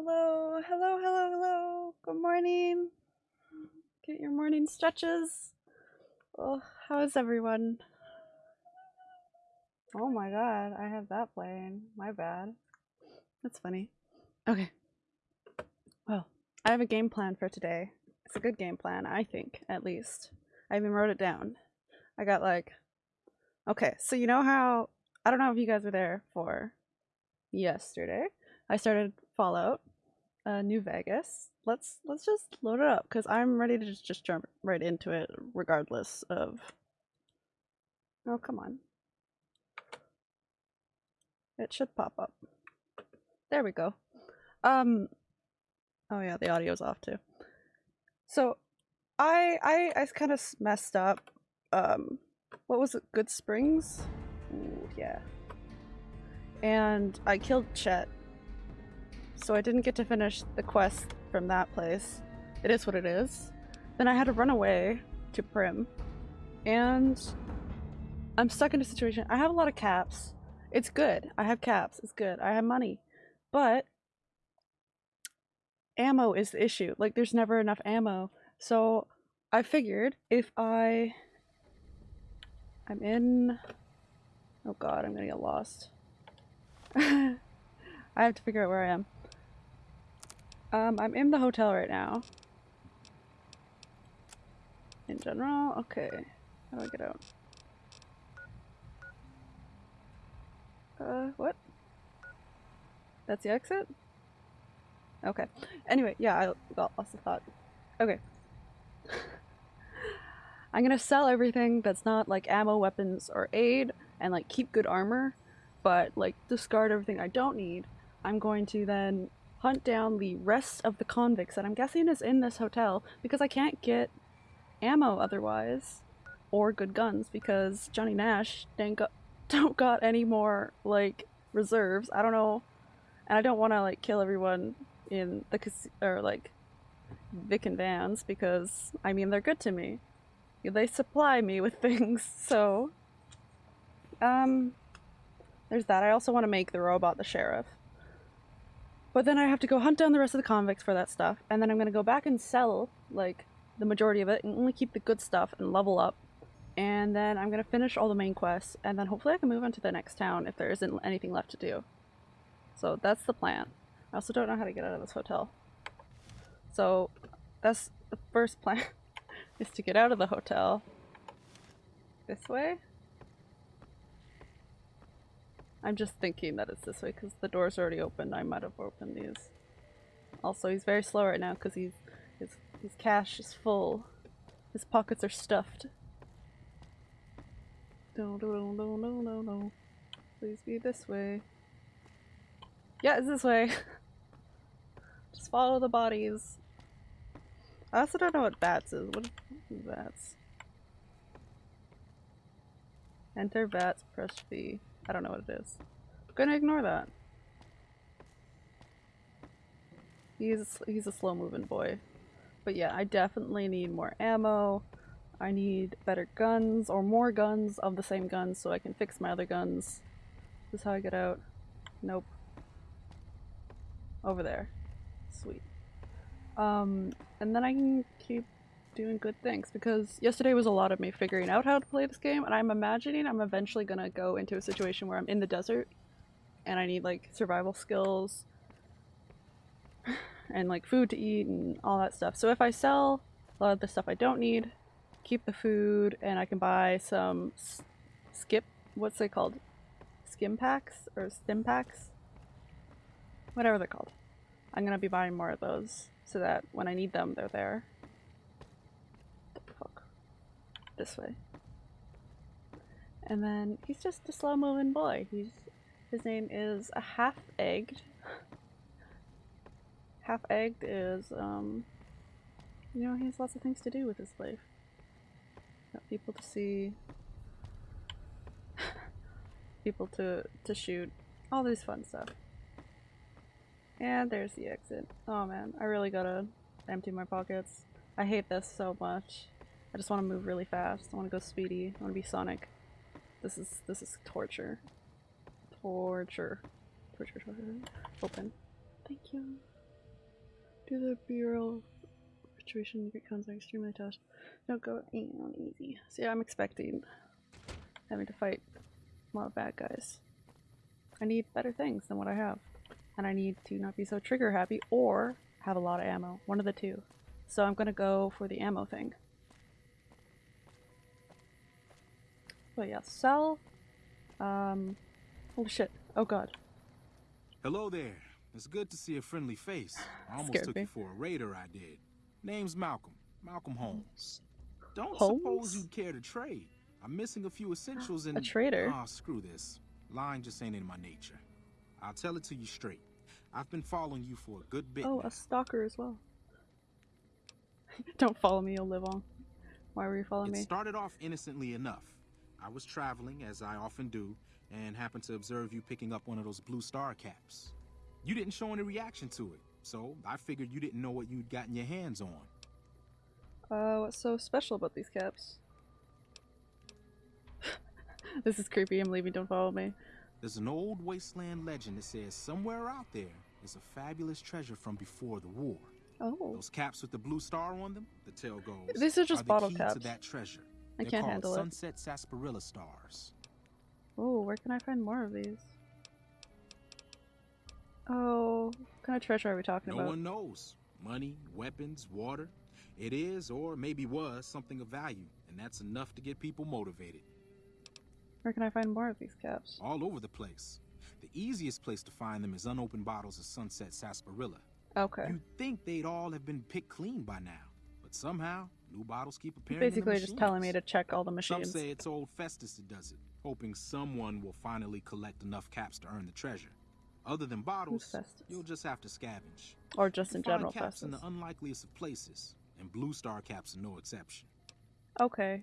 Hello, hello, hello, hello. Good morning. Get your morning stretches. Oh, how is everyone? Oh my god, I have that playing. My bad. That's funny. Okay. Well, I have a game plan for today. It's a good game plan, I think, at least. I even wrote it down. I got like. Okay, so you know how. I don't know if you guys were there for yesterday. I started Fallout, uh, New Vegas. Let's let's just load it up because I'm ready to just, just jump right into it, regardless of. Oh come on! It should pop up. There we go. Um. Oh yeah, the audio's off too. So, I I I kind of messed up. Um, what was it? Goodsprings. Ooh, yeah. And I killed Chet so I didn't get to finish the quest from that place. It is what it is. Then I had to run away to Primm. and I'm stuck in a situation. I have a lot of caps. It's good. I have caps. It's good. I have money. But ammo is the issue. Like, there's never enough ammo. So I figured if I. I'm in. Oh god, I'm gonna get lost. I have to figure out where I am. Um, I'm in the hotel right now. In general? Okay. How do I get out? Uh, what? That's the exit? Okay. Anyway, yeah, I got lost of thought. Okay. I'm gonna sell everything that's not like ammo, weapons, or aid, and like keep good armor, but like discard everything I don't need. I'm going to then hunt down the rest of the convicts that I'm guessing is in this hotel because I can't get ammo otherwise or good guns because Johnny Nash didn't don't got any more like reserves. I don't know, and I don't want to like kill everyone in the or like Vikki and Vance because I mean they're good to me. They supply me with things, so um, there's that. I also want to make the robot the sheriff but then I have to go hunt down the rest of the convicts for that stuff, and then I'm gonna go back and sell, like, the majority of it, and only keep the good stuff and level up. And then I'm gonna finish all the main quests, and then hopefully I can move on to the next town if there isn't anything left to do. So that's the plan. I also don't know how to get out of this hotel. So that's the first plan, is to get out of the hotel. This way? I'm just thinking that it's this way because the door's already open. I might have opened these. Also, he's very slow right now because he's his his cash is full. His pockets are stuffed. No, no, no, no, no, no. Please be this way. Yeah, it's this way. Just follow the bodies. I also don't know what bats is. What is bats? Enter bats, press V. I don't know what it is. I'm gonna ignore that. He's he's a slow moving boy. But yeah, I definitely need more ammo. I need better guns or more guns of the same guns so I can fix my other guns. This is how I get out. Nope. Over there. Sweet. Um, and then I can keep doing good things because yesterday was a lot of me figuring out how to play this game and I'm imagining I'm eventually gonna go into a situation where I'm in the desert and I need like survival skills and like food to eat and all that stuff. So if I sell a lot of the stuff I don't need, keep the food, and I can buy some skip, what's they called? Skim packs or stim packs? Whatever they're called. I'm gonna be buying more of those so that when I need them, they're there this way. And then he's just a slow moving boy. He's his name is a half egged. half egged is um you know, he has lots of things to do with his life. Got people to see people to to shoot, all this fun stuff. And there's the exit. Oh man, I really gotta empty my pockets. I hate this so much. I just want to move really fast. I want to go speedy. I want to be Sonic. This is this is torture. Torture. Torture, torture. Open. Thank you. Do the bureau situation becomes extremely tough. Don't go on easy. See, I'm expecting having to fight a lot of bad guys. I need better things than what I have. And I need to not be so trigger happy or have a lot of ammo. One of the two. So I'm gonna go for the ammo thing. But yeah, sell. Um, holy shit. Oh god. Hello there. It's good to see a friendly face. I almost took me. you for a raider, I did. Name's Malcolm. Malcolm Holmes. Don't Holmes? suppose you'd care to trade. I'm missing a few essentials and... A trader? Ah, screw this. Lying just ain't in my nature. I'll tell it to you straight. I've been following you for a good bit Oh, now. a stalker as well. Don't follow me, you'll live on. Why were you following It me? started off innocently enough. I was traveling, as I often do, and happened to observe you picking up one of those blue star caps. You didn't show any reaction to it, so I figured you didn't know what you'd gotten your hands on. Uh, what's so special about these caps? this is creepy, I'm leaving, don't follow me. There's an old wasteland legend that says somewhere out there is a fabulous treasure from before the war. Oh, Those caps with the blue star on them, the tale goes, These are just the bottle caps. to that treasure. I They're can't handle it. Sunset Sarsaparilla stars. oh, where can I find more of these? Oh, what kind of treasure are we talking No about? No one knows. Money, weapons, water. It is, or maybe was, something of value, and that's enough to get people motivated. Where can I find more of these caps? All over the place. The easiest place to find them is unopened bottles of Sunset Sarsaparilla. Okay. You'd think they'd all have been picked clean by now, but somehow new bottles keep appearing. Basically in the just telling me to check all the machines. Some say it's old Festus that does it, hoping someone will finally collect enough caps to earn the treasure. Other than bottles, you'll just have to scavenge. Or just in general caps in the unlikeliest of places, and Blue Star caps are no exception. Okay.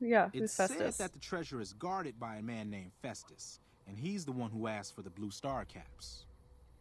Yeah, It's who's said that the treasure is guarded by a man named Festus, and he's the one who asked for the Blue Star caps.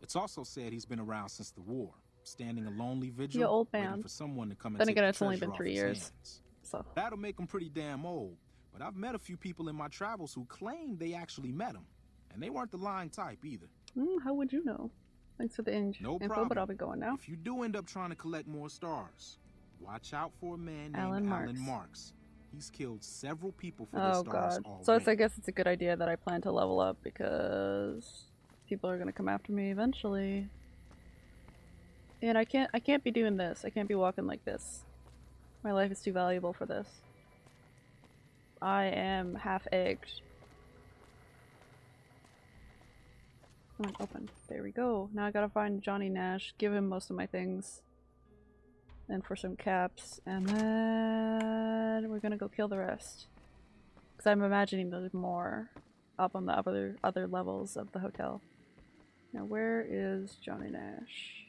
It's also said he's been around since the war, standing a lonely vigil, Yeah, old waiting man. for someone to come and Then take again, the it's only been three years. hands. So, That'll make him pretty damn old, but I've met a few people in my travels who claim they actually met him, and they weren't the lying type either. mm, how would you know? Thanks for the in- No info, problem. but I'll be going now. If you do end up trying to collect more stars, watch out for a man named Allen Allen Marks. Marks. He's killed several people for Oh the stars Oh god. already. So it's, I guess it's a good idea that I plan to level up because people are gonna come after me eventually. And I can't I can't be doing this. I can't be walking like this. My life is too valuable for this. I am half egged. Come on, open. There we go. Now I gotta find Johnny Nash, give him most of my things. And for some caps, and then we're gonna go kill the rest. Because I'm imagining there's more up on the other other levels of the hotel. Now where is Johnny Nash?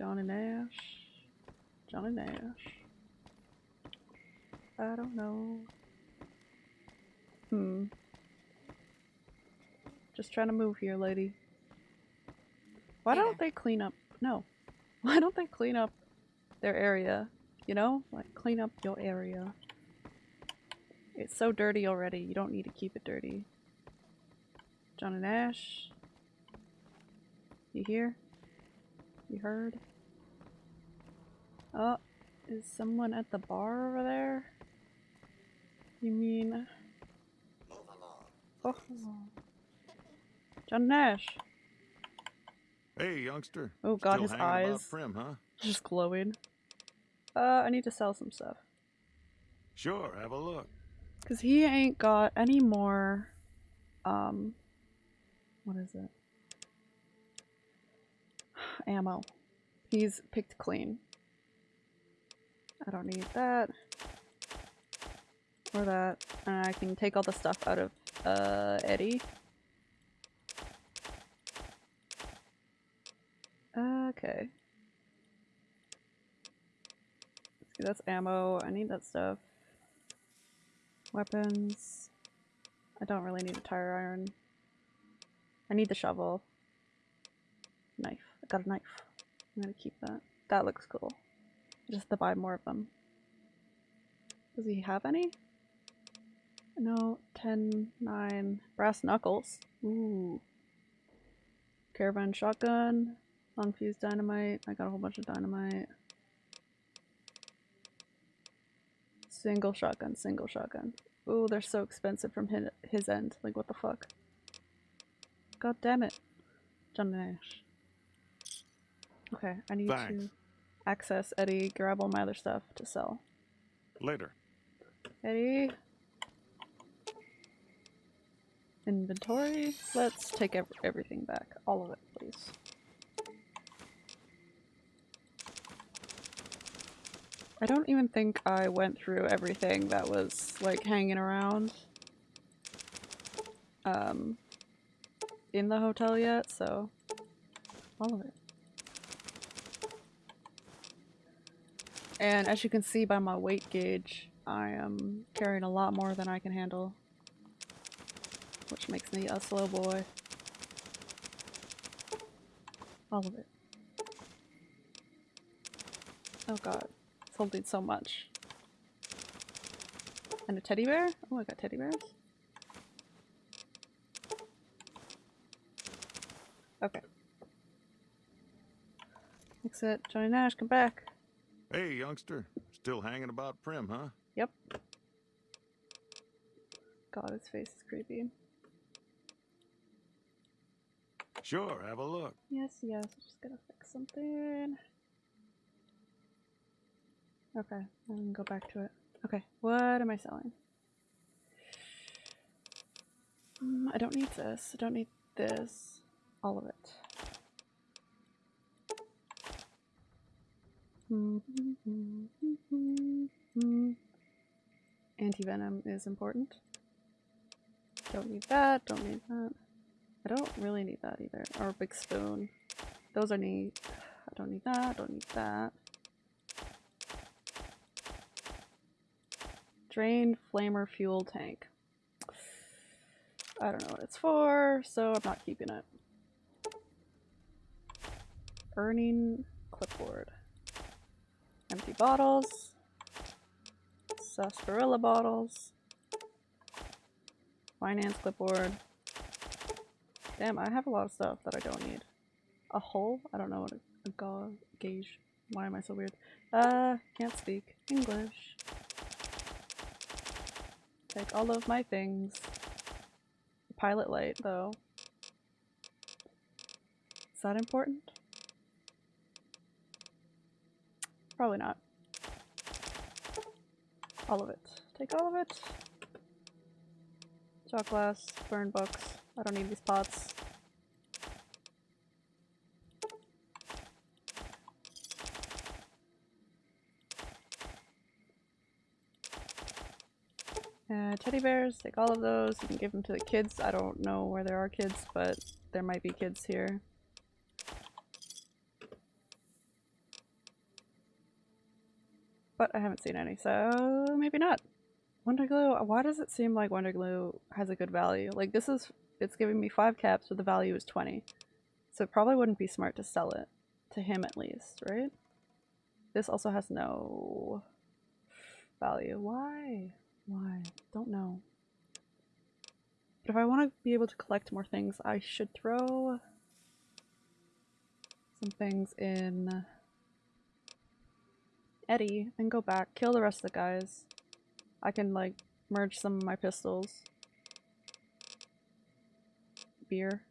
Johnny Nash? Johnny Nash? I don't know. Hmm. Just trying to move here, lady. Why don't they clean up? No. Why don't they clean up their area? You know? Like, clean up your area. It's so dirty already, you don't need to keep it dirty. Johnny Nash. You hear? You heard? Oh, is someone at the bar over there? You mean... Oh. John Nash. Hey, youngster. Oh god, Still his eyes. Primm, huh? Just glowing. Uh, I need to sell some stuff. Sure, have a look. Cause he ain't got any more, um, what is it? Ammo. He's picked clean. I don't need that. Or that. And I can take all the stuff out of, uh, ED-E. Okay. See, that's ammo. I need that stuff. Weapons. I don't really need a tire iron. I need the shovel. Knife. I got a knife. I'm gonna keep that. That looks cool. Just to buy more of them. Does he have any? No. 10, 9. Brass knuckles. Ooh. Caravan shotgun. Unfused dynamite. I got a whole bunch of dynamite. Single shotgun, single shotgun. Ooh, they're so expensive from his, his end. Like, what the fuck? God damn it. John Nash. Okay, I need Thanks. to access ED-E, grab all my other stuff to sell. Later. ED-E. Inventory. Let's take ev- everything back. All of it, please. I don't even think I went through everything that was like hanging around um in the hotel yet, so all of it. And as you can see by my weight gauge, I am carrying a lot more than I can handle. Which makes me a slow boy. All of it. Oh god. It's holding so much. And a teddy bear? Oh, I got teddy bears? Okay. Exit. Johnny Nash, come back. Hey, youngster. Still hanging about Primm, huh? Yep. God, his face is creepy. Sure, have a look. Yes, yes, I'm just gonna fix something. Okay, can go back to it. Okay, what am I selling? Mm, I don't need this. I don't need this. All of it. Anti-venom is important. Don't need that, don't need that. I don't really need that either. Or a big spoon. Those are neat. I don't need that, don't need that. Drain flamer fuel tank. I don't know what it's for, so I'm not keeping it. Earning clipboard. Empty bottles. Sarsaparilla bottles. Finance clipboard. Damn, I have a lot of stuff that I don't need. A hole? I don't know what a, a ga gauge. Why am I so weird? Uh, can't speak English. Take all of my things. Pilot light, though. Is that important? Probably not. All of it. Take all of it. Shot glass, burn books. I don't need these pots. Uh, teddy bears, take all of those. You can give them to the kids. I don't know where there are kids, but there might be kids here. But I haven't seen any, so maybe not. Wonder Glue, why does it seem like Wonder Glue has a good value? Like this is, it's giving me 5 caps, but the value is 20. So it probably wouldn't be smart to sell it. To him at least, right? This also has no value. Why? Why? Don't know. But if I want to be able to collect more things, I should throw some things in ED-E and go back, kill the rest of the guys. I can like merge some of my pistols. Beer.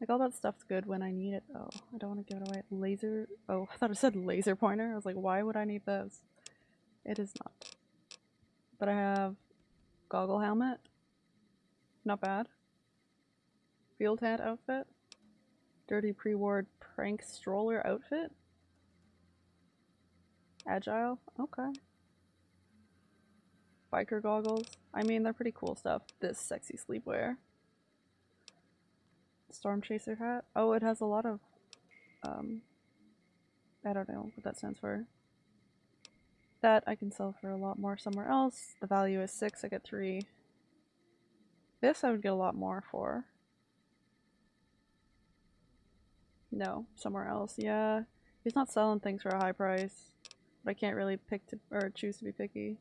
Like all that stuff's good when I need it though. I don't want to give it away. Laser oh, I thought it said laser pointer. I was like, why would I need those? It is not. But I have goggle helmet. Not bad. Field hat outfit. Dirty pre-ward prank stroller outfit. Agile. Okay. Biker goggles. I mean, they're pretty cool stuff. This sexy sleepwear. Storm chaser hat. Oh, it has a lot of, um, I don't know what that stands for. That I can sell for a lot more somewhere else. The value is six, I get three. This I would get a lot more for. No, somewhere else. Yeah, he's not selling things for a high price. But I can't really pick to or choose to be picky.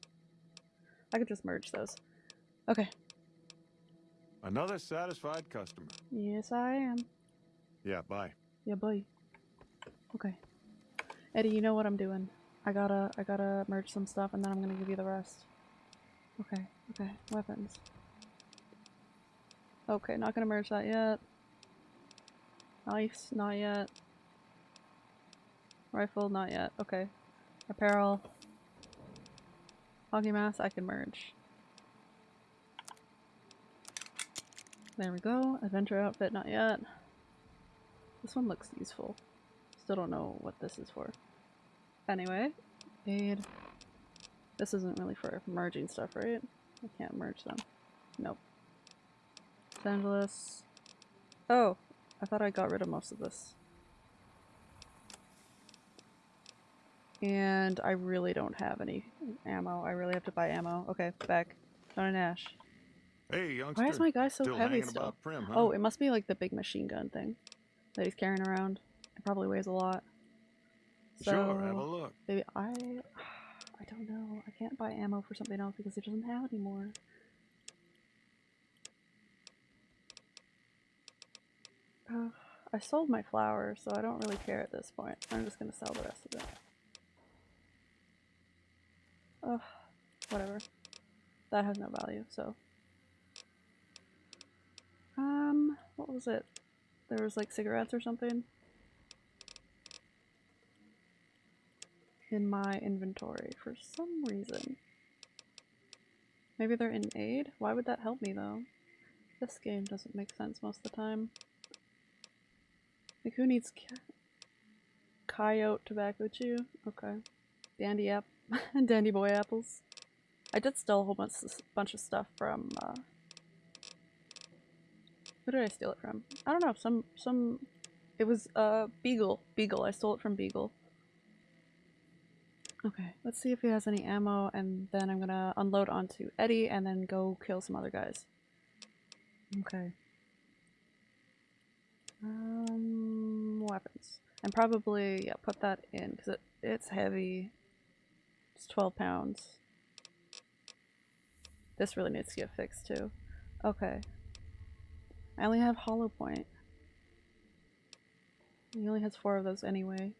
I could just merge those. Okay. Another satisfied customer. Yes, I am. Yeah, bye. Yeah, bye. Okay. ED-E, you know what I'm doing. I gotta I gotta merge some stuff and then I'm gonna give you the rest. Okay, okay. Weapons. Okay, not gonna merge that yet. Knives, not yet. Rifle, not yet. Okay. Apparel. Hockey mask, I can merge. There we go. Adventure outfit, not yet. This one looks useful. Still don't know what this is for. Anyway, aid. This isn't really for merging stuff, right? I can't merge them. Nope. Los Angeles. Oh, I thought I got rid of most of this. And I really don't have any ammo. I really have to buy ammo. Okay, back. John Nash. Hey, youngster. Why is my guy so Still heavy still? Primm, huh? Oh, it must be like the big machine gun thing that he's carrying around. It probably weighs a lot. So, sure, have a look. Maybe I I don't know. I can't buy ammo for something else because it doesn't have it anymore. Uh, I sold my flour, so I don't really care at this point. I'm just gonna sell the rest of it. Ugh, whatever. That has no value, so. Um, what was it? There was like cigarettes or something in my inventory for some reason. Maybe they're in aid? Why would that help me though? This game doesn't make sense most of the time. Like who needs coyote tobacco chew? Okay. Dandy app dandy boy apples. I did steal a whole bunch bunch of stuff from uh who did I steal it from? I don't know, some some it was uh Beagle. Beagle. I stole it from Beagle. Okay, let's see if he has any ammo and then I'm gonna unload onto ED-E and then go kill some other guys. Okay. Um, weapons. And probably, yeah, put that in because it, it's heavy. It's 12 pounds. This really needs to get fixed too. Okay. I only have hollow point. He only has four of those anyway.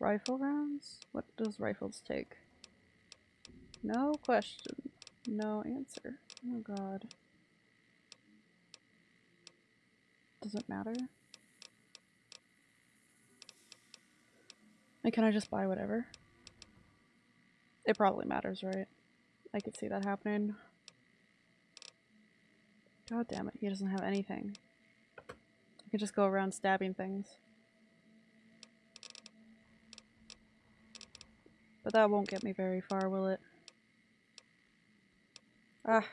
Rifle rounds? What does rifles take? No question. No answer. Oh god. Does it matter? Can I just buy whatever? It probably matters, right? I could see that happening. God damn it, he doesn't have anything. I could just go around stabbing things. But that won't get me very far, will it? Ah.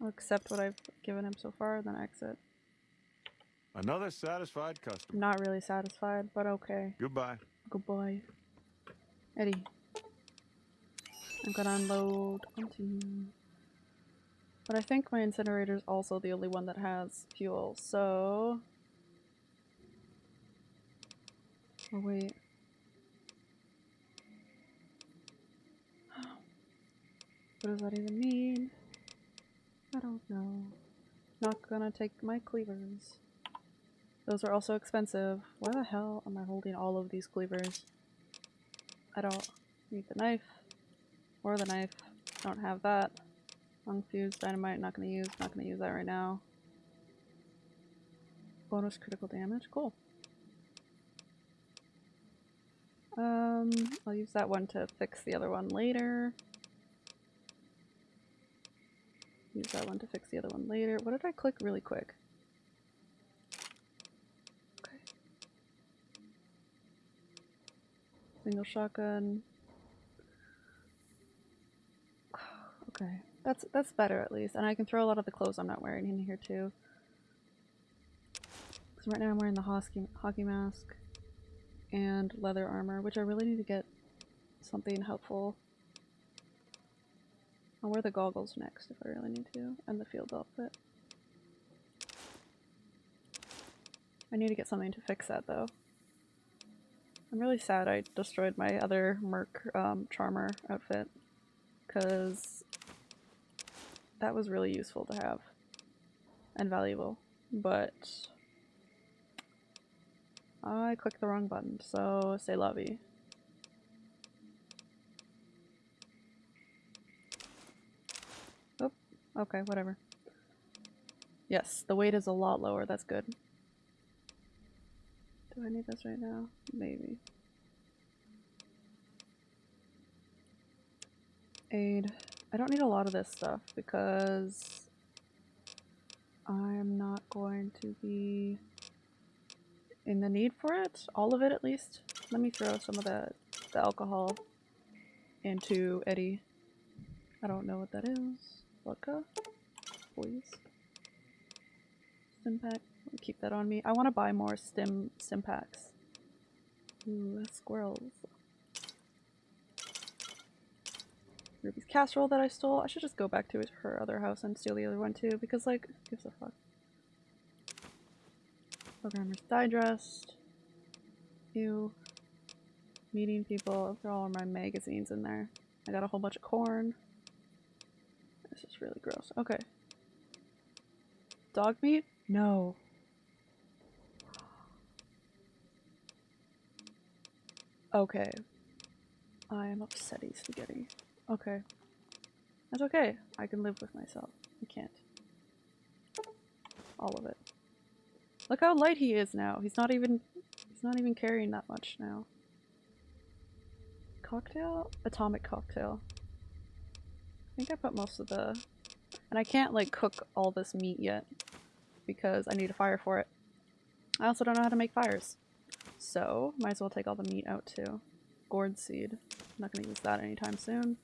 I'll accept what I've given him so far, then exit. Another satisfied customer. not really satisfied, but okay. Goodbye. Goodbye. ED-E. I'm gonna unload onto you. But I think my incinerator is also the only one that has fuel, so... Oh wait. What does that even mean? I don't know. Not gonna take my cleavers. Those are also expensive. Why the hell am I holding all of these cleavers? I don't need the knife. Or the knife. Don't have that. Unfused dynamite, not gonna use. Not gonna use that right now. Bonus critical damage, cool. Um, I'll use that one to fix the other one later. Use that one to fix the other one later. What did I click really quick? Single shotgun. Okay, that's that's better at least, and I can throw a lot of the clothes I'm not wearing in here too. Because right now I'm wearing the hockey hockey mask and leather armor, which I really need to get something helpful. I'll wear the goggles next if I really need to, and the field outfit. I need to get something to fix that though. I'm really sad I destroyed my other Merc um, Charmer outfit, because that was really useful to have. and valuable, but I clicked the wrong button, so say lovey. Oh, okay, whatever. Yes, the weight is a lot lower, that's good. Do I need this right now? Maybe. Aid. I don't need a lot of this stuff because I'm not going to be in the need for it. All of it at least. Let me throw some of the, the alcohol into ED-E. I don't know what that is. Vodka? Please. Stim Keep that on me. I want to buy more stim stim packs. Ooh, squirrels. Ruby's casserole that I stole. I should just go back to her other house and steal the other one too, because like, who gives a fuck? Programmer's digest. Ew. Meeting people. Throw all my magazines in there. I got a whole bunch of corn. This is really gross. Okay. Dog meat? No. Okay. I am upsetty spaghetti. Okay. That's okay. I can live with myself. I can't. All of it. Look how light he is now. He's not even he's not even carrying that much now. Cocktail? Atomic cocktail. I think I put most of the and I can't like cook all this meat yet because I need a fire for it. I also don't know how to make fires. So, might as well take all the meat out too. Gourd seed. I'm not gonna use that anytime soon.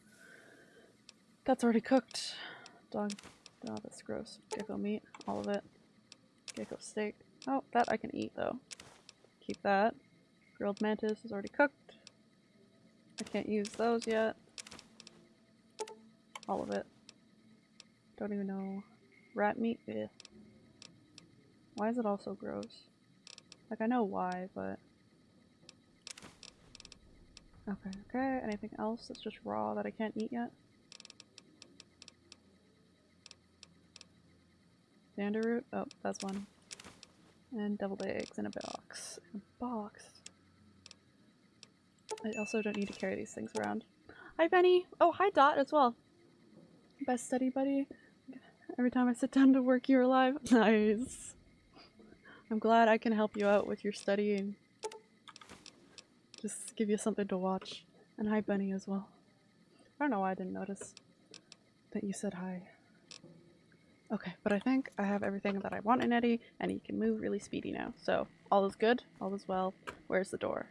That's already cooked. Dog. Oh, that's gross. Gecko meat. All of it. Gecko steak. Oh, that I can eat though. Keep that. Grilled mantis is already cooked. I can't use those yet. All of it. Don't even know. Rat meat? Eh. Why is it all so gross? Like, I know why, but... Okay, okay. Anything else that's just raw that I can't eat yet? Danderroot? Oh, that's one. And deviled eggs in a box. In a box. I also don't need to carry these things around. Hi, Benny! Oh, hi, Dot, as well. Best study buddy. Every time I sit down to work, you're alive. Nice. I'm glad I can help you out with your studying. Just give you something to watch. And hi, Bunny, as well. I don't know why I didn't notice that you said hi. Okay, but I think I have everything that I want in ED-E, and he can move really speedy now. So, all is good, all is well. Where's the door?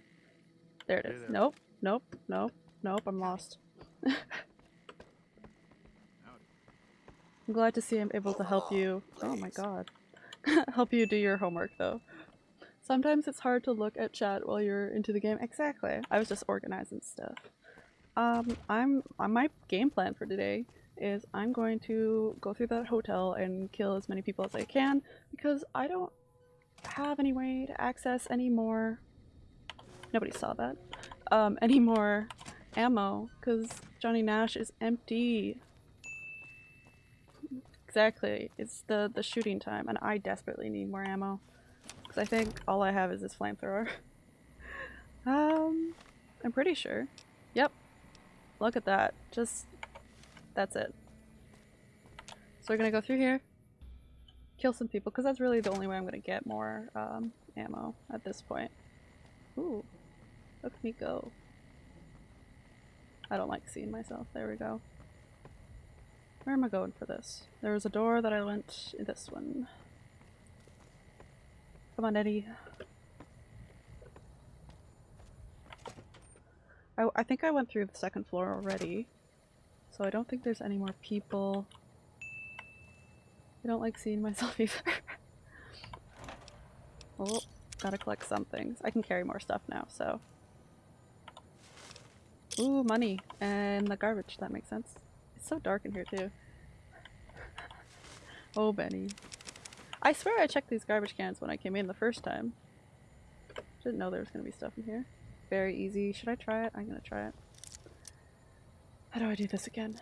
There it is. Hey there. Nope, nope, nope, nope, I'm lost. I'm glad to see I'm able to help you. Oh my god. help you do your homework, though. Sometimes it's hard to look at chat while you're into the game. Exactly. I was just organizing stuff. Um, I'm on my game plan for today is I'm going to go through that hotel and kill as many people as I can because I don't have any way to access any more. Nobody saw that. Um, any more ammo because Johnny Nash is empty. Exactly. It's the the shooting time, and I desperately need more ammo I think all I have is this flamethrower. um, I'm pretty sure. Yep. Look at that. Just that's it. So we're gonna go through here, kill some people, because that's really the only way I'm gonna get more um, ammo at this point. Ooh, look at me go. I don't like seeing myself. There we go. Where am I going for this? There was a door that I went this one. Come on, ED-E. I, I think I went through the second floor already. So I don't think there's any more people. I don't like seeing myself either. oh, gotta collect some things. I can carry more stuff now, so. Ooh, money. And the garbage, that makes sense. It's so dark in here too. oh, Benny. I swear I checked these garbage cans when I came in the first time. Didn't know there was gonna be stuff in here. Very easy. Should I try it? I'm gonna try it. How do I do this again?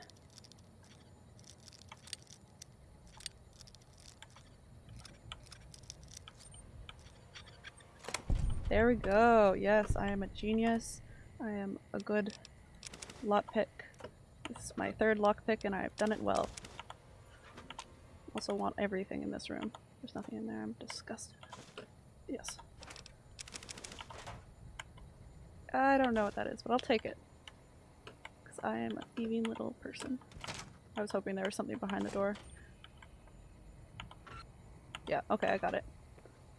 There we go. Yes, I am a genius. I am a good lockpick. This is my third lockpick and I have done it well. Also want everything in this room. There's nothing in there. I'm disgusted. Yes. I don't know what that is, but I'll take it. Because I am a thieving little person. I was hoping there was something behind the door. Yeah, okay, I got it.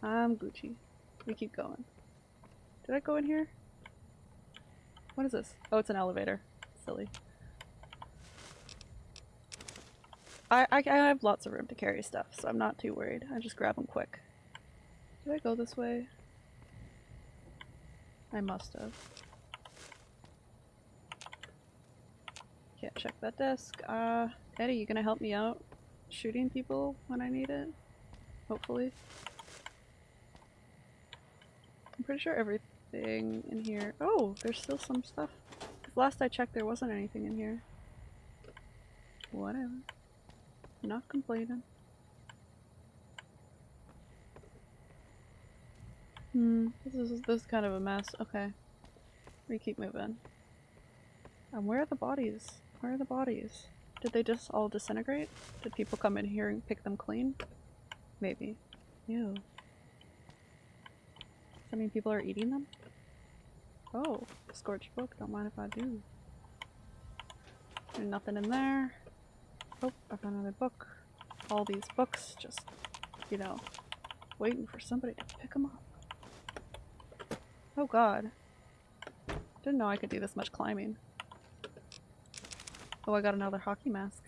I'm Gucci. We keep going. Did I go in here? What is this? Oh, it's an elevator. Silly. I, I, I have lots of room to carry stuff, so I'm not too worried. I just grab them quick. Did I go this way? I must have. Can't check that desk. Uh, ED-E, you gonna help me out shooting people when I need it? Hopefully. I'm pretty sure everything in here- Oh, there's still some stuff. last I checked there wasn't anything in here. Whatever. Not complaining. Hmm, this is this is kind of a mess. Okay. We keep moving. And where are the bodies? Where are the bodies? Did they just all disintegrate? Did people come in here and pick them clean? Maybe. Ew. Does that mean people are eating them? Oh, scorched book. Don't mind if I do. There's nothing in there. Oh, I found another book. All these books, just, you know, waiting for somebody to pick them up. Oh god. Didn't know I could do this much climbing. Oh, I got another hockey mask.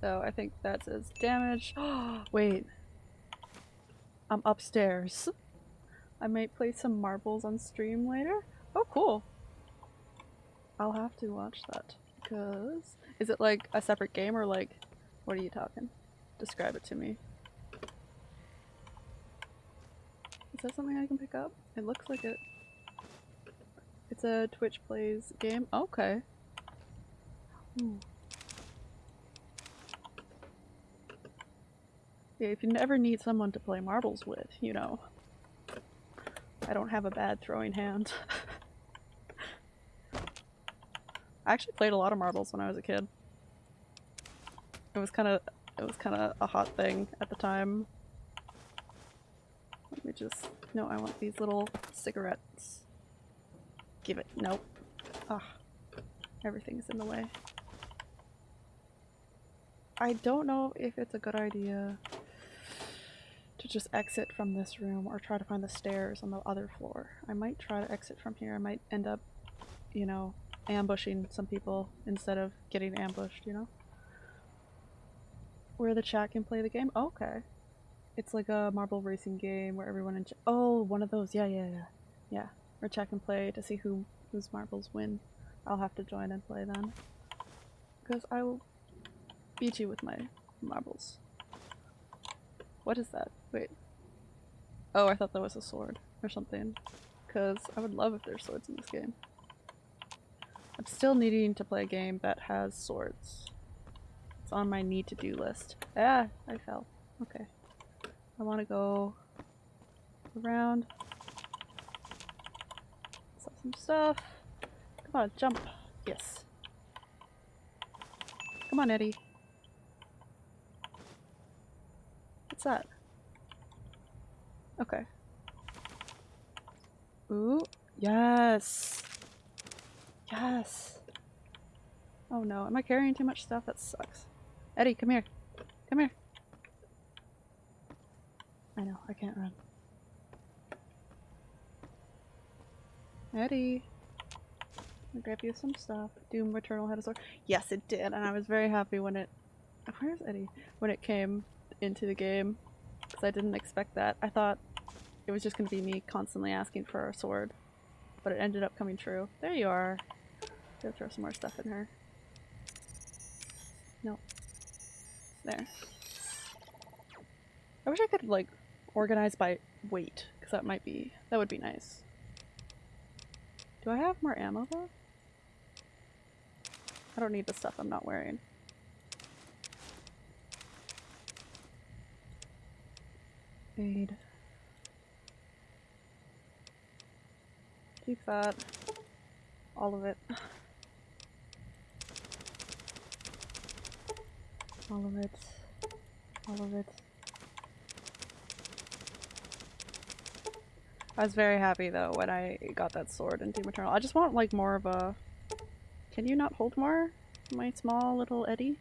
So I think that says damage. Wait. I'm upstairs. I might play some marbles on stream later. Oh, cool. I'll have to watch that. Because... Is it like a separate game or like... What are you talking? Describe it to me. Is that something I can pick up? It looks like it. It's a Twitch Plays game. Okay. Ooh. Yeah, if you never need someone to play marbles with, you know. I don't have a bad throwing hand. I actually played a lot of marbles when I was a kid. It was kind of it was kind of a hot thing at the time. Let me just no, I want these little cigarettes. Give it. Nope. Ah. Everything's in the way. I don't know if it's a good idea to just exit from this room or try to find the stairs on the other floor. I might try to exit from here. I might end up, you know, ambushing some people instead of getting ambushed, you know? Where the chat can play the game? Oh, okay. It's like a marble racing game where everyone in ch- Oh, one of those. Yeah, yeah, yeah. Yeah. Where chat can play to see who whose marbles win. I'll have to join and play then. Because I will beat you with my marbles. What is that? Wait. Oh, I thought that was a sword or something. Because I would love if there's swords in this game. I'm still needing to play a game that has swords. It's on my need to do list. Ah, I fell. Okay. I want to go around. Sell some stuff. Come on, jump. Yes. Come on, ED-E. What's that? Okay. Ooh. Yes. Yes. Oh no, am I carrying too much stuff? That sucks. ED-E, come here. Come here. I know, I can't run. ED-E. I'll grab you some stuff. Doom Eternal had a sword. Yes, it did, and I was very happy when it... Where's ED-E? When it came into the game. Because I didn't expect that. I thought it was just going to be me constantly asking for a sword. But it ended up coming true. There you are. Go throw some more stuff in her. No. There. I wish I could, like, organize by weight. Because that might be... That would be nice. Do I have more ammo, though? I don't need the stuff I'm not wearing. Aid. Keep that. All of it. All of it. All of it. I was very happy though when I got that sword in Doom Eternal. I just want like more of a... Can you not hold more? My small little ED-E?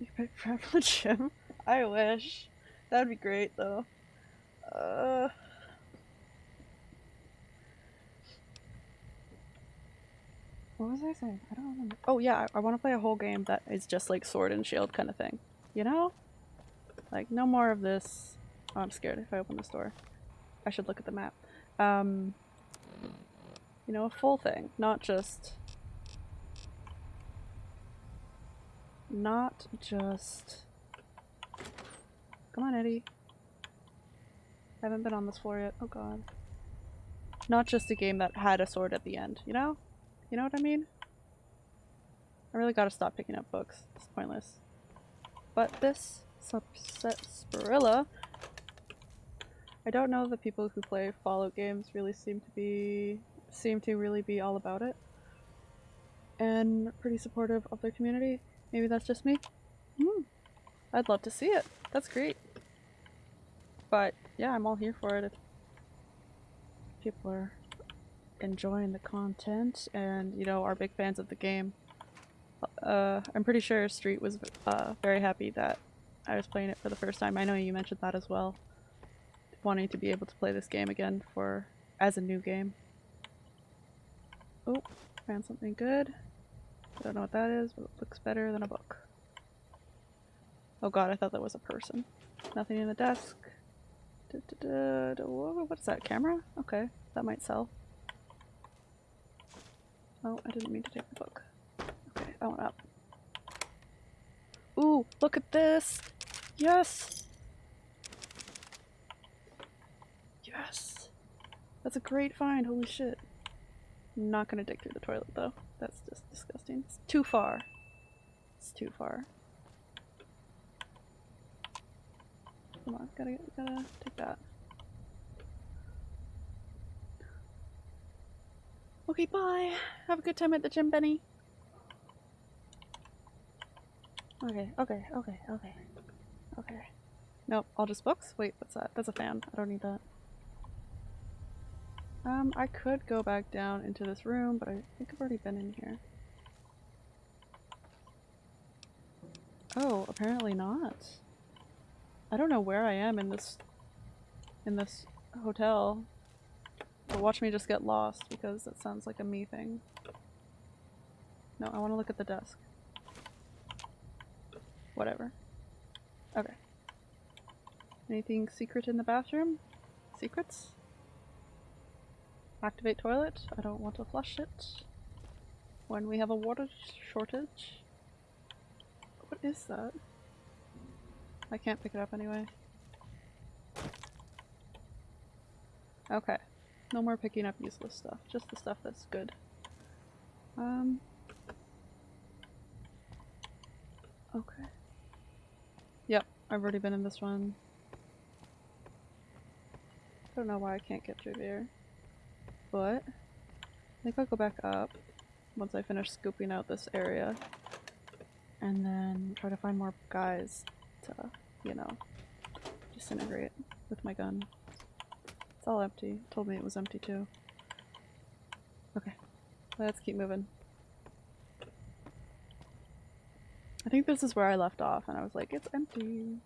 You pick Privilege Gym? I wish. That would be great though. Uh... What was I saying? I don't remember. Oh yeah, I, I want to play a whole game that is just like sword and shield kind of thing. You know? Like no more of this. Oh, I'm scared if I open this door. I should look at the map. Um, you know, a full thing, not just not just come on ED-E I haven't been on this floor yet oh god not just a game that had a sword at the end you know you know what I mean I really gotta stop picking up books it's pointless but this subset Spirilla I don't know the people who play Fallout games really seem to be seem to really be all about it and pretty supportive of their community Maybe that's just me? Hmm. I'd love to see it. That's great. But yeah, I'm all here for it if people are enjoying the content and, you know, are big fans of the game. Uh, I'm pretty sure Street was uh, very happy that I was playing it for the first time. I know you mentioned that as well. Wanting to be able to play this game again for as a new game. Oh, found something good. I don't know what that is, but it looks better than a book. Oh god, I thought that was a person. Nothing in the desk. Da, da, da, what's that, camera? Okay, that might sell. Oh, I didn't mean to take the book. Okay, I went up. Ooh, look at this! Yes! Yes! That's a great find, holy shit. I'm not gonna dig through the toilet though. That's just disgusting. It's too far. It's too far. Come on, gotta, gotta take that. Okay, bye. Have a good time at the gym, Benny. Okay, okay, okay, okay. Okay. Nope, all just books? Wait, what's that? That's a fan. I don't need that. Um, I could go back down into this room, but I think I've already been in here. Oh, apparently not. I don't know where I am in this in this hotel. But watch me just get lost because that sounds like a me thing. No, I want to look at the desk. Whatever. Okay. Anything secret in the bathroom? Secrets? Activate toilet. I don't want to flush it. When we have a water shortage. What is that? I can't pick it up anyway. Okay. No more picking up useless stuff. Just the stuff that's good. Um. Okay. Yep, I've already been in this one. I don't know why I can't get through there. But I think I'll go back up once I finish scooping out this area and then try to find more guys to, you know, disintegrate with my gun. It's all empty. Told me it was empty too. Okay, let's keep moving. I think this is where I left off and I was like, it's empty.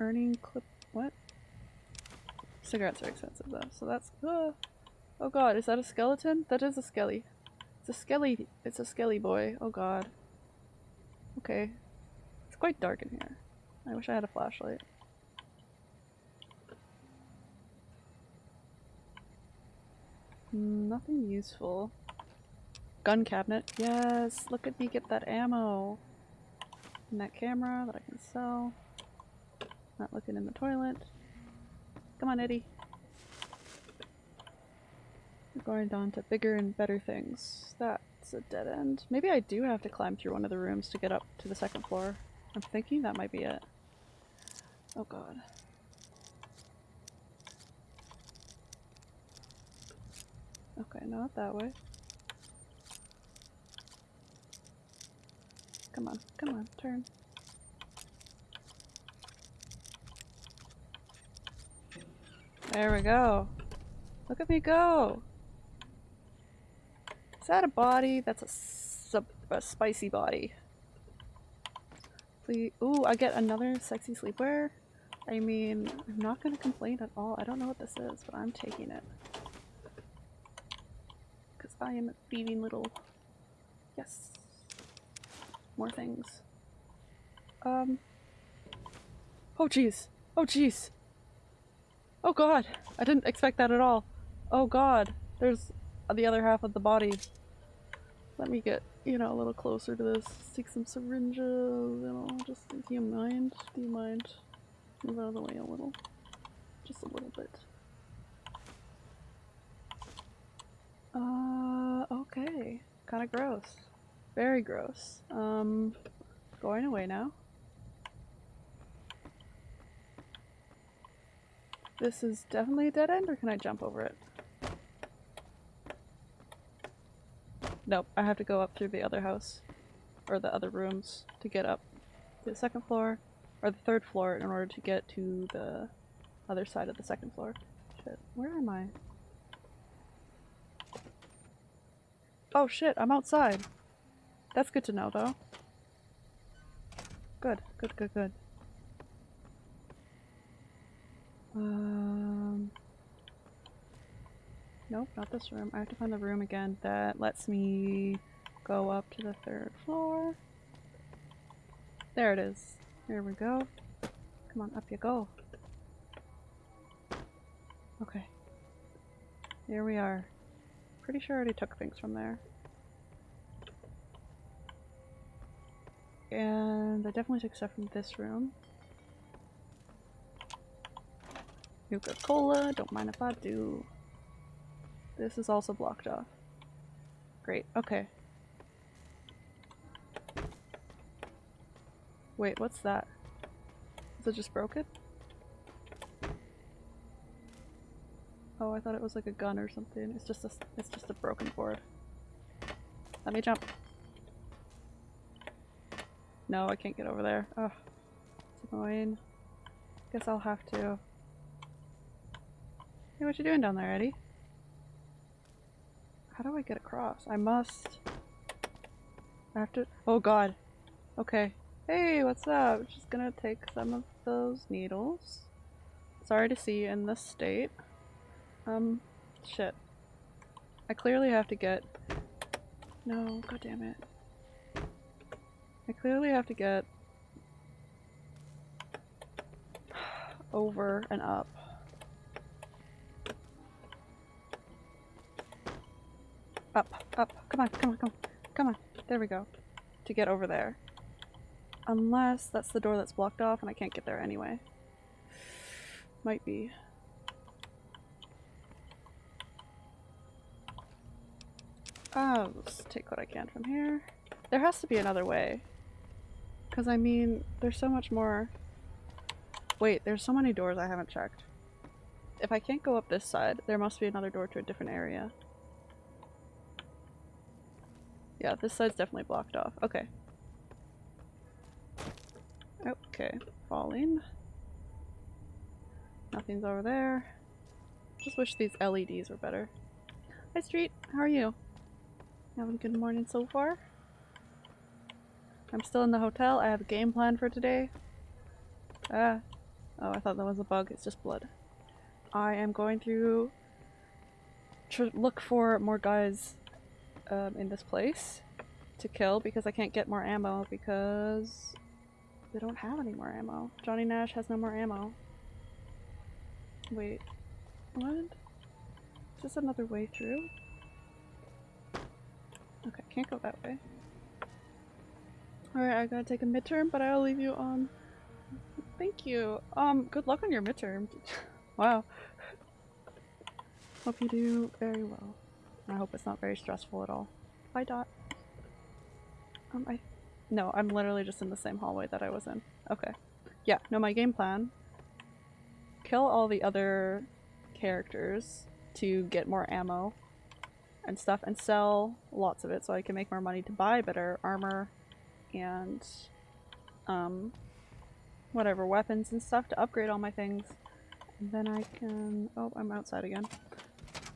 Earning clip- what? Cigarettes are expensive though, so that's- uh, Oh god, is that a skeleton? That is a skelly. It's a skelly- it's a skelly boy. Oh god. Okay. It's quite dark in here. I wish I had a flashlight. Nothing useful. Gun cabinet. Yes! Look at me get that ammo! And that camera that I can sell. Not looking in the toilet. Come on, ED-E. We're going on to bigger and better things. That's a dead end. Maybe I do have to climb through one of the rooms to get up to the second floor. I'm thinking that might be it. Oh god. Okay, not that way. Come on, come on, turn. There we go. Look at me go! Is that a body? That's a, sub a spicy body. Please. Ooh, I get another sexy sleepwear? I mean, I'm not gonna complain at all. I don't know what this is, but I'm taking it. I am a thieving little... Yes. More things. Um... Oh jeez! Oh jeez! Oh god! I didn't expect that at all. Oh god! There's the other half of the body. Let me get, you know, a little closer to this. Take some syringes, you know, just, do you mind? Do you mind? Move out of the way a little. Just a little bit. Uh, okay. Kinda gross. Very gross. Um, going away now. This is definitely a dead end, or can I jump over it? Nope, I have to go up through the other house. Or the other rooms to get up to the second floor, or the third floor in order to get to the other side of the second floor. Shit, where am I? Oh shit, I'm outside. That's good to know though. Good, good, good, good. Um... Nope, not this room. I have to find the room again that lets me go up to the third floor. There it is. Here we go. Come on, up you go. Okay. Here we are. Pretty sure I already took things from there. And I definitely took stuff from this room. Nuka-Cola, don't mind if I do. This is also blocked off. Great, okay. Wait, what's that? Is it just broken? Oh, I thought it was like a gun or something. It's just a, it's just a broken board. Let me jump. No, I can't get over there. Oh, it's annoying. Guess I'll have to. Hey, what you doing down there, ED-E? How do I get across? I must... I have to- oh god. Okay. Hey, what's up? Just gonna take some of those needles. Sorry to see you in this state. Um, shit. I clearly have to get- no, god damn it. I clearly have to get over and up. Up, up, come on, come on, come on, come on. There we go. To get over there. Unless that's the door that's blocked off and I can't get there anyway. Might be. Oh, I'll just take what I can from here. There has to be another way. Because I mean, there's so much more. Wait, there's so many doors I haven't checked. If I can't go up this side, there must be another door to a different area. Yeah, this side's definitely blocked off. Okay. Okay, falling. Nothing's over there. Just wish these LEDs were better. Hi Street, how are you? Having a good morning so far? I'm still in the hotel. I have a game plan for today. Ah. Oh, I thought that was a bug. It's just blood. I am going to look for more guys um, in this place to kill because I can't get more ammo because they don't have any more ammo. Johnny Nash has no more ammo. Wait, what? Is this another way through? Okay, can't go that way. Alright, I gotta take a midterm, but I'll leave you on. Thank you. Um, good luck on your midterm. wow. Hope you do very well. I hope it's not very stressful at all. Bye, Dot. Um, I... No, I'm literally just in the same hallway that I was in. Okay. Yeah, no, my game plan. Kill all the other characters to get more ammo. And stuff and sell lots of it so I can make more money to buy better armor and um, whatever weapons and stuff to upgrade all my things. And then I can. Oh, I'm outside again.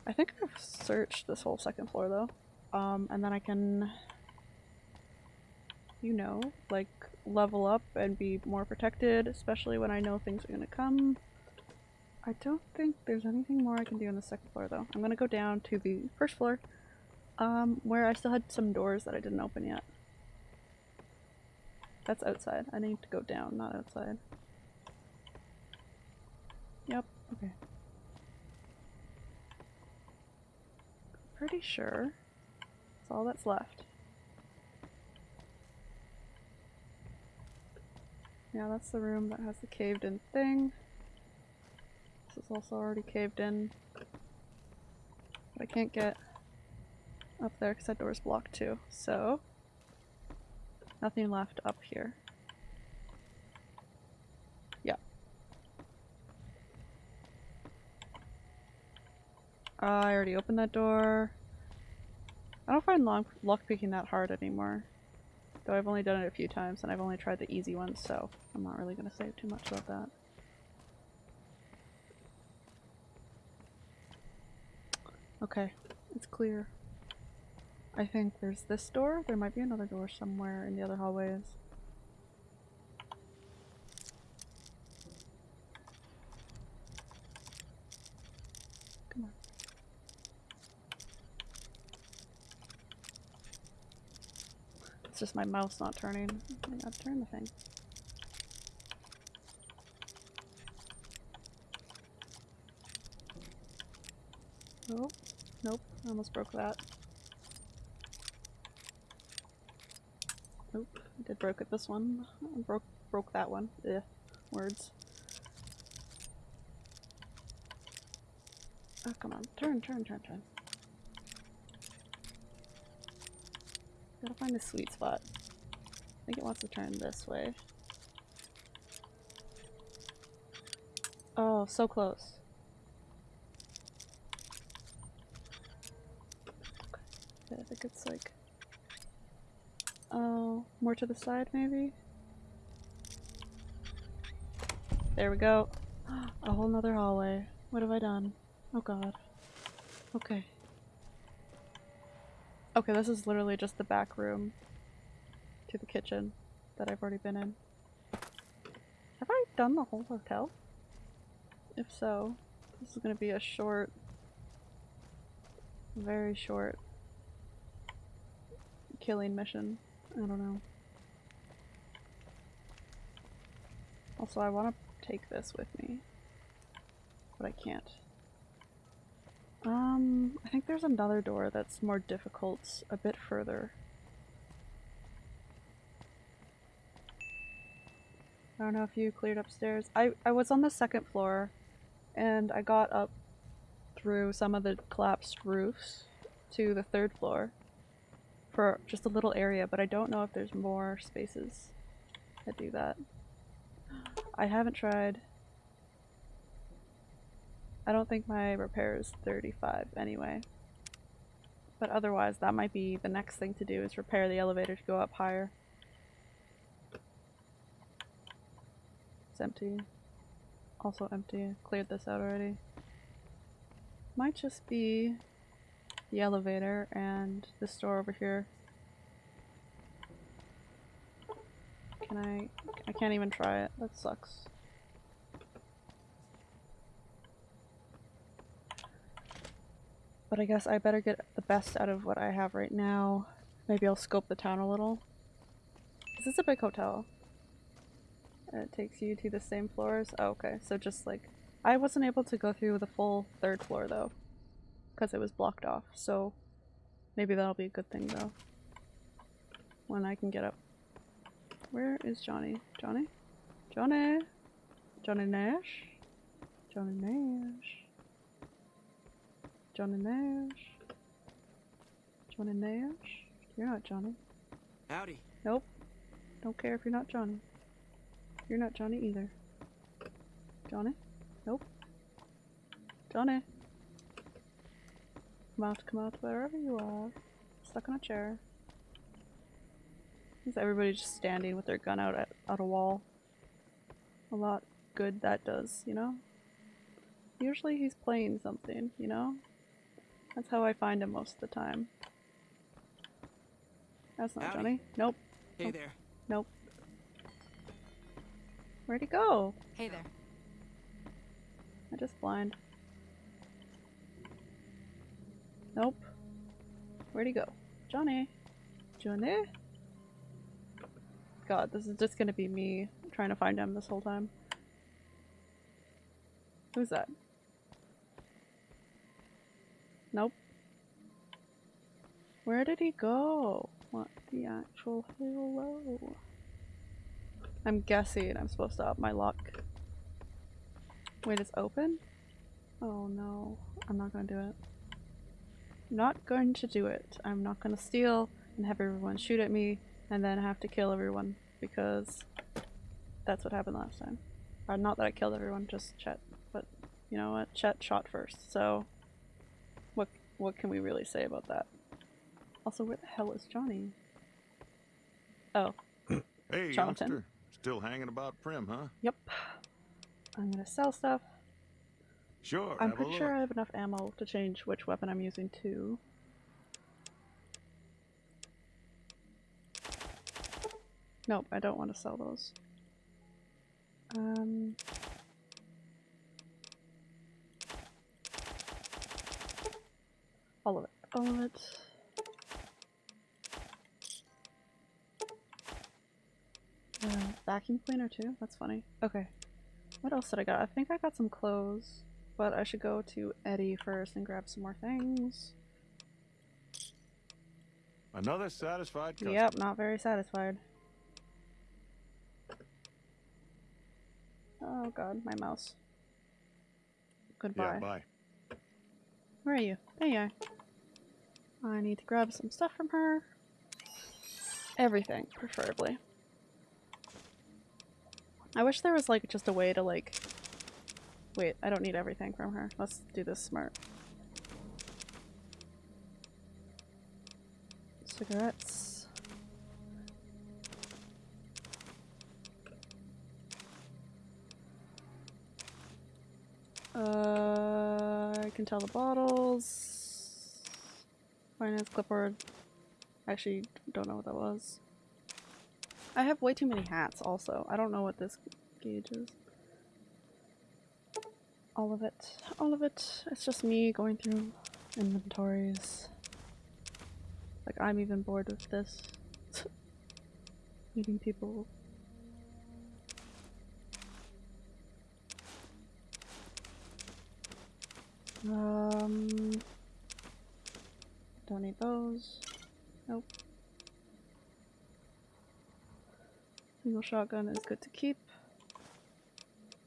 I think I've searched this whole second floor though. Um, and then I can, you know, like level up and be more protected, especially when I know things are gonna come. I don't think there's anything more I can do on the second floor though. I'm gonna go down to the first floor, um, where I still had some doors that I didn't open yet. That's outside. I need to go down, not outside. Yep, okay. Pretty sure that's all that's left. Yeah, that's the room that has the caved in thing. Is also already caved in. But I can't get up there because that door's blocked too, so nothing left up here. Yeah. Uh, I already opened that door. I don't find lock lockpicking that hard anymore. Though I've only done it a few times and I've only tried the easy ones, so I'm not really gonna say too much about that. Okay, it's clear. I think there's this door. There might be another door somewhere in the other hallways. Come on. It's just my mouse not turning. I gotta turn the thing. Nope. Almost broke that. Nope. I did broke it this one. I broke broke that one. Ugh. Words. Oh come on. Turn, turn, turn, turn. Gotta find a sweet spot. I think it wants to turn this way. Oh, so close. Okay, I think it's like Oh, more to the side maybe? There we go. A whole nother hallway. What have I done? Oh god. Okay. Okay, this is literally just the back room to the kitchen that I've already been in. Have I done the whole hotel? If so, this is gonna be a short, very short killing mission. I don't know. Also, I want to take this with me, but I can't. Um, I think there's another door that's more difficult a bit further. I don't know if you cleared upstairs. I, I was on the second floor and I got up through some of the collapsed roofs to the third floor for just a little area, but I don't know if there's more spaces that do that. I haven't tried. I don't think my repair is 35 anyway. But otherwise, that might be the next thing to do is repair the elevator to go up higher. It's empty. Also empty. Cleared this out already. Might just be the elevator and this door over here. Can I? I can't even try it. That sucks. But I guess I better get the best out of what I have right now. Maybe I'll scope the town a little. This Is a big hotel? It takes you to the same floors? Oh, okay. So just like... I wasn't able to go through the full third floor though because it was blocked off, so maybe that'll be a good thing though. When I can get up. Where is Johnny? Johnny? Johnny? Johnny Nash? Johnny Nash? Johnny Nash? Johnny Nash? You're not Johnny. Howdy. Nope. Don't care if you're not Johnny. You're not Johnny either. Johnny? Nope. Johnny? Come out, come out, wherever you are. Stuck on a chair. Is everybody just standing with their gun out at out a wall? A lot good that does, you know? Usually he's playing something, you know? That's how I find him most of the time. That's not Howdy. Johnny. Nope. Hey there. Nope. Where'd he go? Hey there. I just blind. Nope. Where'd he go? Johnny? Johnny? God, this is just gonna be me trying to find him this whole time. Who's that? Nope. Where did he go? What the actual hello? I'm guessing I'm supposed to up my luck. Wait, it's open? Oh no, I'm not gonna do it. Not going to do it. I'm not gonna steal and have everyone shoot at me and then have to kill everyone because that's what happened last time. Uh, not that I killed everyone, just Chet. But you know what? Chet shot first, so what what can we really say about that? Also, where the hell is Johnny? Oh, Hey, Jonathan. Still hanging about Primm, huh? yep. I'm gonna sell stuff. Sure. I'm pretty sure. I have enough ammo to change which weapon I'm using too. Nope, I don't want to sell those. Um. All of it. All of it. Uh, vacuum cleaner too? That's funny. Okay. What else did I got? I think I got some clothes. But I should go to ED-E first and grab some more things. Another satisfied customer. Yep, not very satisfied. Oh god, my mouse. Goodbye. Yeah, bye. Where are you? There you are. I need to grab some stuff from her. Everything, preferably. I wish there was like just a way to like... Wait, I don't need everything from her. Let's do this smart. Cigarettes. Uh, I can tell the bottles. Finance clipboard. Actually, don't know what that was. I have way too many hats also. I don't know what this gauge is. All of it. All of it. It's just me going through inventories. Like, I'm even bored with this. Meeting people. Um, don't need those. Nope. Single shotgun is good to keep.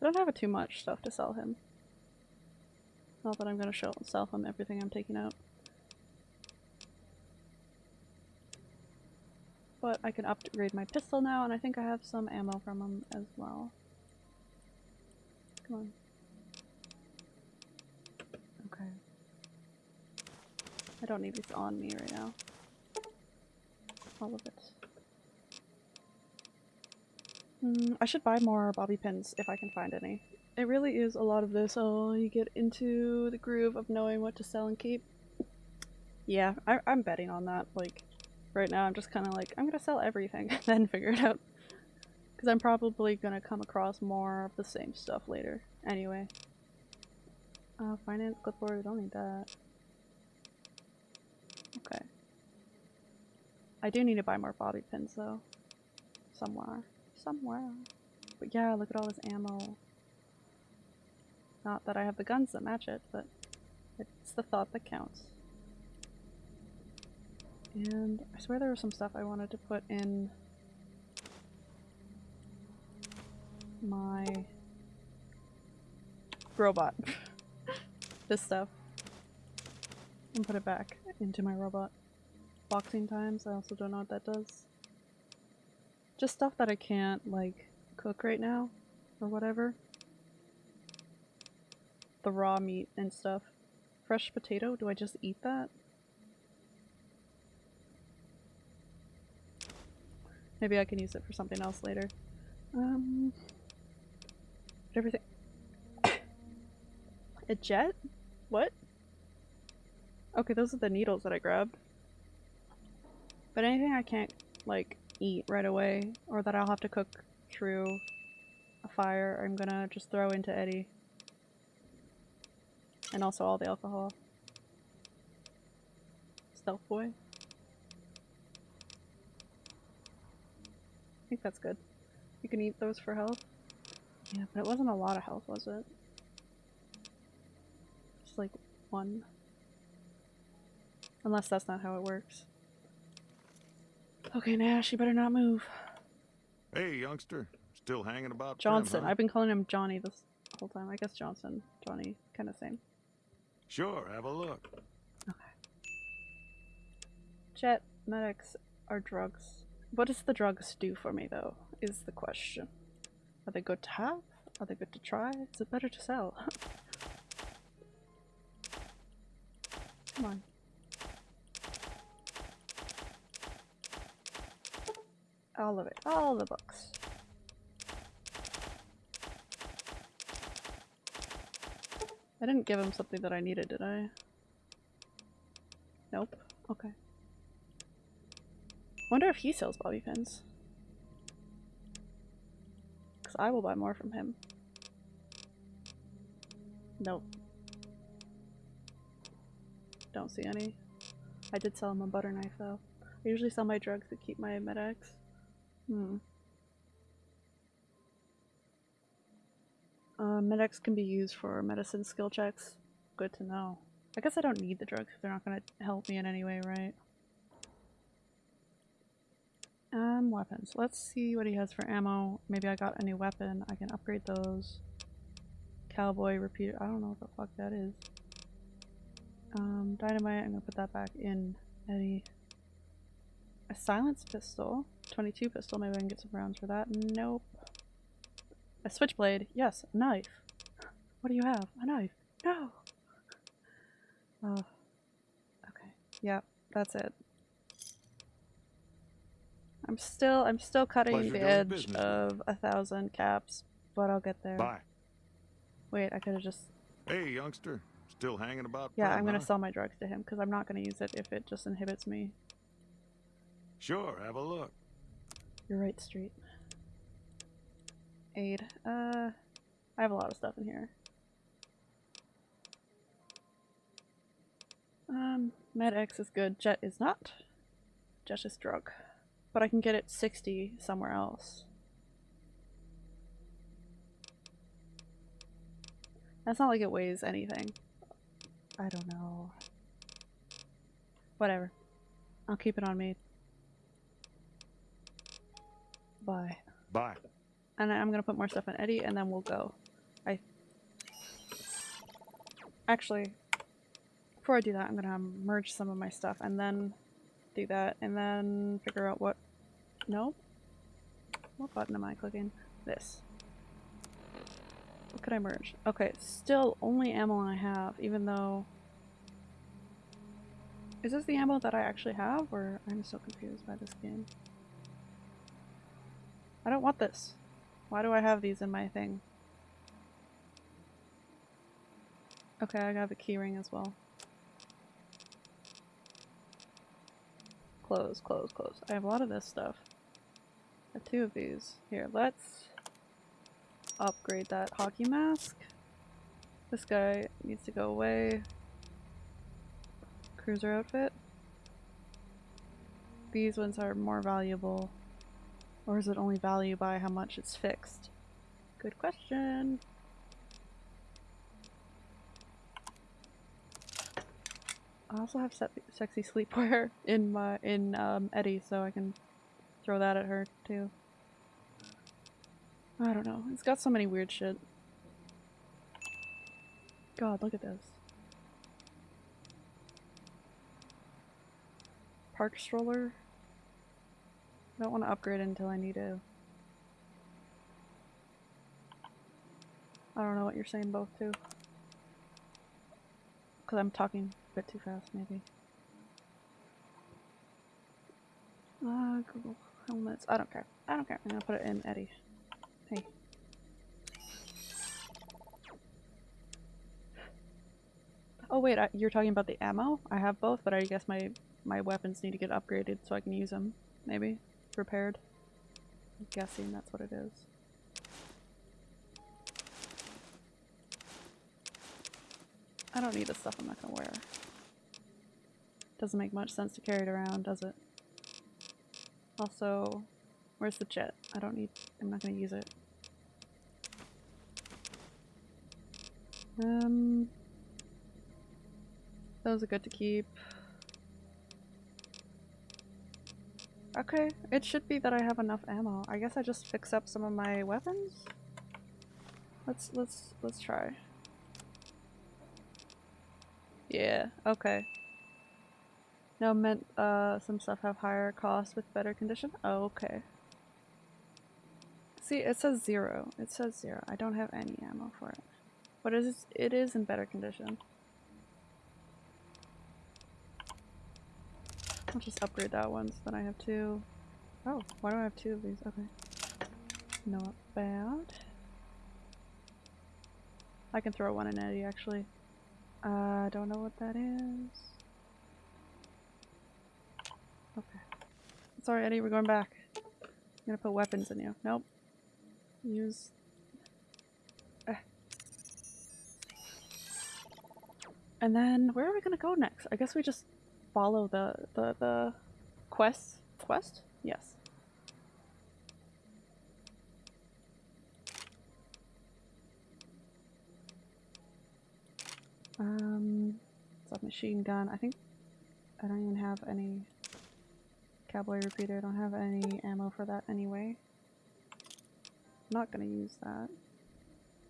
I don't have too much stuff to sell him. Not that I'm gonna show sell on everything I'm taking out. But I can upgrade my pistol now, and I think I have some ammo from them as well. Come on. Okay. I don't need these on me right now. All of it. Mm, I should buy more bobby pins if I can find any. It really is a lot of this. Oh, you get into the groove of knowing what to sell and keep. Yeah, I I'm betting on that. Like, right now I'm just kind of like, I'm gonna sell everything and then figure it out. Because I'm probably gonna come across more of the same stuff later. Anyway. Uh, finance clipboard, I don't need that. Okay. I do need to buy more bobby pins though. Somewhere. Somewhere. But yeah, look at all this ammo. Not that I have the guns that match it, but it's the thought that counts. And I swear there was some stuff I wanted to put in my robot. this stuff. And put it back into my robot. Boxing times, I also don't know what that does. Just stuff that I can't, like, cook right now, or whatever. The raw meat and stuff. Fresh potato? Do I just eat that? Maybe I can use it for something else later. Um, everything. A jet? What? Okay, those are the needles that I grabbed. But anything I can't, like, eat right away, or that I'll have to cook through a fire, I'm gonna just throw into ED-E. And also all the alcohol. Stealth boy. I think that's good. You can eat those for health. Yeah, but it wasn't a lot of health, was it? Just like one. Unless that's not how it works. Okay, Nash, you better not move. Hey, youngster. Still hanging about Primm, Johnson. huh? I've been calling him Johnny this whole time. I guess Johnson. Johnny. Kind of same. Sure, have a look. Okay. Jet, Med-X are drugs. What does the drugs do for me, though, is the question. Are they good to have? Are they good to try? Is it better to sell? Come on. All of it. All the books. I didn't give him something that I needed, did I? Nope. Okay. Wonder if he sells bobby pins. Because I will buy more from him. Nope. Don't see any. I did sell him a butter knife though. I usually sell my drugs to keep my Med-X. Hmm. Uh, medics can be used for medicine skill checks. Good to know. I guess I don't need the drugs they're not gonna help me in any way, right? Um, weapons. Let's see what he has for ammo. Maybe I got a new weapon. I can upgrade those. Cowboy repeater. I don't know what the fuck that is. Um, dynamite. I'm gonna put that back in ED-E. A silence pistol. 22 pistol. Maybe I can get some rounds for that. Nope. A switchblade. Yes. A knife. What do you have? A knife. No. Oh. Okay. Yep. That's it. I'm still I'm still cutting Pleasure the edge business of a thousand caps, but I'll get there. Bye. Wait, I could have just Hey, youngster. Still hanging about yeah. I'm gonna huh? sell my drugs to him because I'm not gonna use it if it just inhibits me. Sure, have a look. You're right, Street. Aid. Uh, I have a lot of stuff in here. Um, Med X is good. Jet is not. Jet is drug. But I can get it 60 somewhere else. That's not like it weighs anything. I don't know. Whatever. I'll keep it on me. Bye. Bye. And I'm gonna put more stuff in ED-E, and then we'll go. I actually, before I do that, I'm gonna um, merge some of my stuff, and then do that, and then figure out what. No. What button am I clicking? This. What could I merge? Okay, still only ammo I have, even though. Is this the ammo that I actually have, or I'm so confused by this game? I don't want this. Why do I have these in my thing? Okay, I got a keyring as well. Close, close, close. I have a lot of this stuff. I have two of these. Here, let's upgrade that hockey mask. This guy needs to go away. Cruiser outfit. These ones are more valuable. Or is it only value by how much it's fixed? Good question. I also have se sexy sleepwear in my in um, ED-E, so I can throw that at her too. I don't know. It's got so many weird shit. God, look at this. Park stroller. I don't want to upgrade until I need to. I don't know what you're saying both to. because I'm talking a bit too fast, maybe. Uh, Google helmets. I don't care. I don't care. I'm gonna put it in ED-E. Hey. Oh wait, I, you're talking about the ammo? I have both, but I guess my my weapons need to get upgraded so I can use them. Maybe repaired. I'm guessing that's what it is. I don't need the stuff I'm not gonna wear. Doesn't make much sense to carry it around, does it? Also, where's the jet? I don't need- I'm not gonna use it. Um... Those are good to keep. Okay, it should be that I have enough ammo. I guess I just fix up some of my weapons? Let's- let's- let's try. Yeah, okay. No, meant uh, some stuff have higher cost with better condition? Oh, okay. See, it says zero. It says zero. I don't have any ammo for it. But it is, it is in better condition. I'll just upgrade that one so then I have two. Oh, why do I have two of these? Okay. Not bad. I can throw one in ED-E actually. I uh, don't know what that is. Okay. Sorry, ED-E, we're going back. I'm gonna put weapons in you. Nope. Use. Eh. And then, where are we gonna go next? I guess we just follow the the the quest. Quest? Yes. Um, submachine gun. I think I don't even have any cowboy repeater. I don't have any ammo for that anyway. I'm not gonna use that.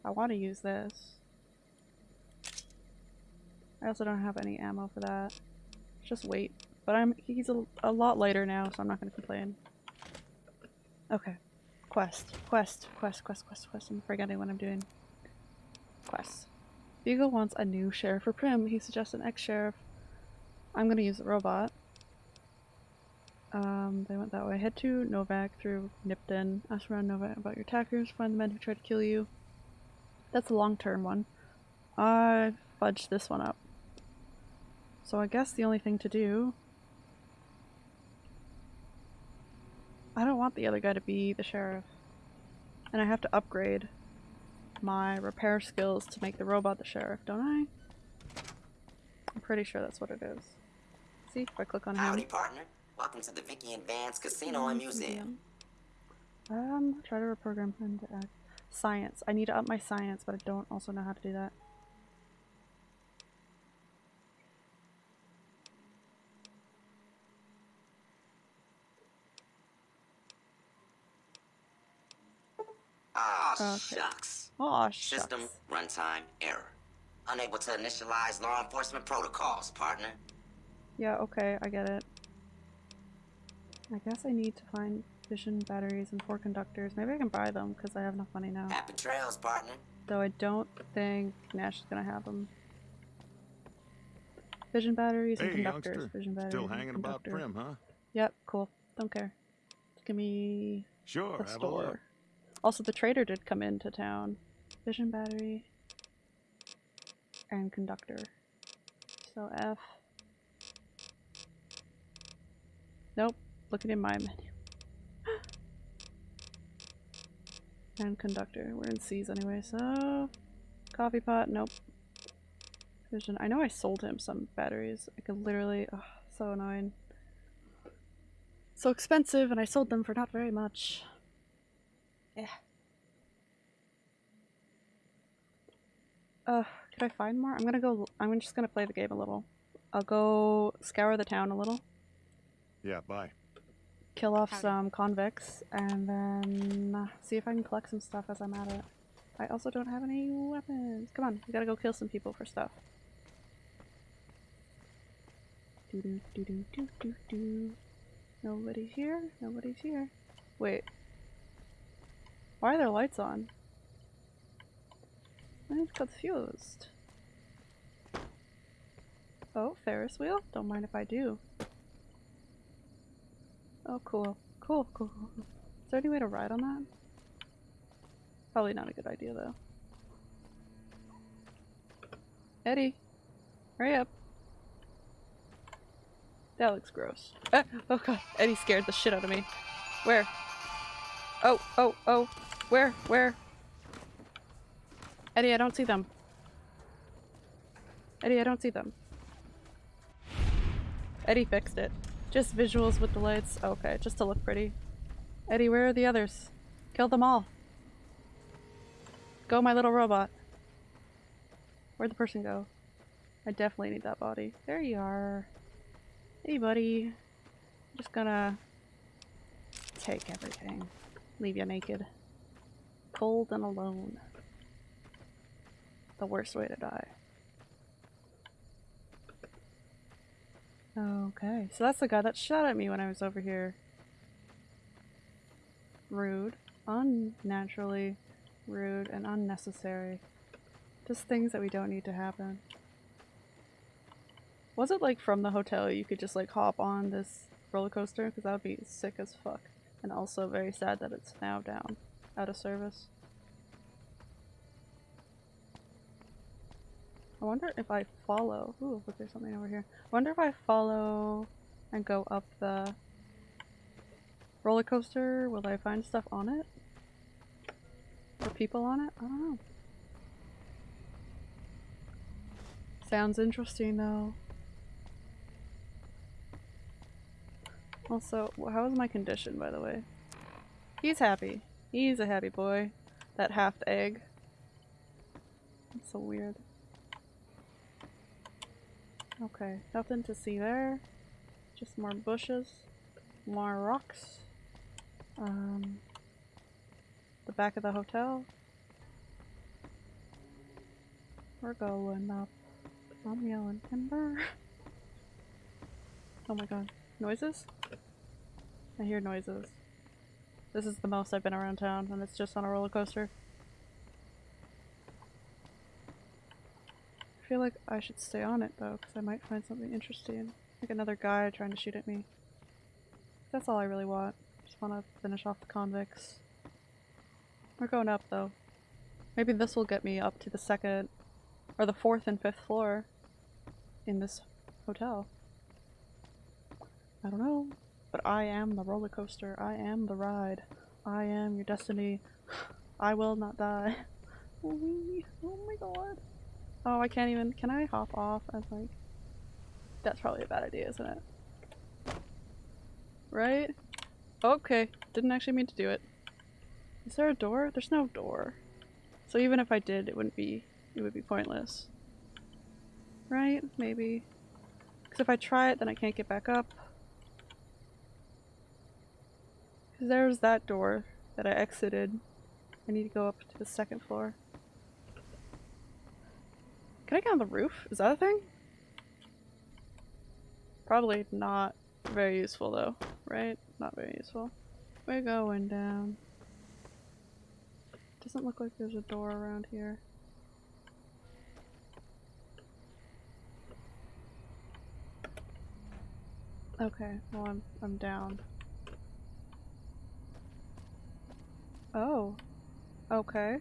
I want to use this. I also don't have any ammo for that. Just wait. But I'm he's a, a lot lighter now, so I'm not gonna complain. Okay. Quest. Quest. Quest. Quest. Quest. Quest. I'm forgetting what I'm doing. Quest. Beagle wants a new sheriff for Primm. He suggests an ex-sheriff. I'm gonna use the robot. Um, they went that way. Head to Novac through Nipton. Ask around Novac about your attackers. Find the men who tried to kill you. That's a long-term one. I fudged this one up. So I guess the only thing to do... I don't want the other guy to be the sheriff. And I have to upgrade my repair skills to make the robot the sheriff, don't I? I'm pretty sure that's what it is. See, if I click on Howdy, him. partner. Welcome to the Vikki and Vance Casino and Museum. Um, try to reprogram him to act. Science. I need to up my science, but I don't also know how to do that. Ah, Okay. shucks. Oh, shucks. System runtime error. Unable to initialize law enforcement protocols, partner. Yeah, okay, I get it. I guess I need to find fission batteries and four conductors. Maybe I can buy them because I have enough money now. Happy trails, partner. Though I don't think Nash is gonna have them. Fission batteries and conductors. youngster. Fission batteries Still hanging about conductor. Primm, huh? Yep, cool. Don't care. Give me Sure, the have a store. Also, the trader did come into town. Fission battery and conductor. So F. Nope. Looking in my menu. and conductor. We're in C's anyway, so coffee pot. Nope. Vision. I know I sold him some batteries. I could literally. Ugh, so annoying. So expensive, and I sold them for not very much. Yeah. Uh, could I find more? I'm gonna go. I'm just gonna play the game a little. I'll go scour the town a little, Yeah, bye. kill off Howdy. some convicts, and then uh, see if I can collect some stuff as I'm at it. I also don't have any weapons. Come on, we gotta go kill some people for stuff. Do do do do do do do. Nobody's here. Nobody's here. Wait. Why are there lights on? I'm confused. Oh, Ferris wheel? Don't mind if I do. Oh, cool. Cool, cool, cool. Is there any way to ride on that? Probably not a good idea, though. ED-E, hurry up. That looks gross. Ah, oh god, ED-E scared the shit out of me. Where? Oh, oh, oh. Where? Where? ED-E, I don't see them. ED-E, I don't see them. ED-E fixed it. Just visuals with the lights. Okay, just to look pretty. ED-E, where are the others? Kill them all. Go, my little robot. Where'd the person go? I definitely need that body. There you are. Hey, buddy. just gonna take everything. Leave you naked. Cold and alone. The worst way to die. Okay, so that's the guy that shot at me when I was over here. Rude. Unnaturally rude and unnecessary. Just things that we don't need to happen. Was it like from the hotel you could just like hop on this roller coaster? Because that would be sick as fuck. And also very sad that it's now down, out of service. I wonder if I follow. Ooh, look, there's something over here. I wonder if I follow and go up the roller coaster, will I find stuff on it? Or people on it? I don't know. Sounds interesting though. Also, how is my condition by the way? He's happy. He's a happy boy. That half egg. That's so weird. Okay, nothing to see there. Just more bushes. More rocks. Um, the back of the hotel. We're going up. I'm yelling timber. Oh my god. Noises? I hear noises. This is the most I've been around town, and it's just on a roller coaster. Feel like I should stay on it though, because I might find something interesting. Like another guy trying to shoot at me. That's all I really want. Just want to finish off the convicts. We're going up though. Maybe this will get me up to the second, or the fourth and fifth floor in this hotel. I don't know, but I am the roller coaster. I am the ride. I am your destiny. I will not die. Oh my god. Oh, I can't even. Can I hop off as like. That's probably a bad idea, isn't it? Right? Okay. Didn't actually mean to do it. Is there a door? There's no door. So even if I did, it wouldn't be. It would be pointless. Right? Maybe. Because if I try it, then I can't get back up. Because there's that door that I exited. I need to go up to the second floor. Can I get on the roof? Is that a thing? Probably not very useful though, right? Not very useful. We're going down. Doesn't look like there's a door around here. Okay, well I'm I'm down. Oh. Okay.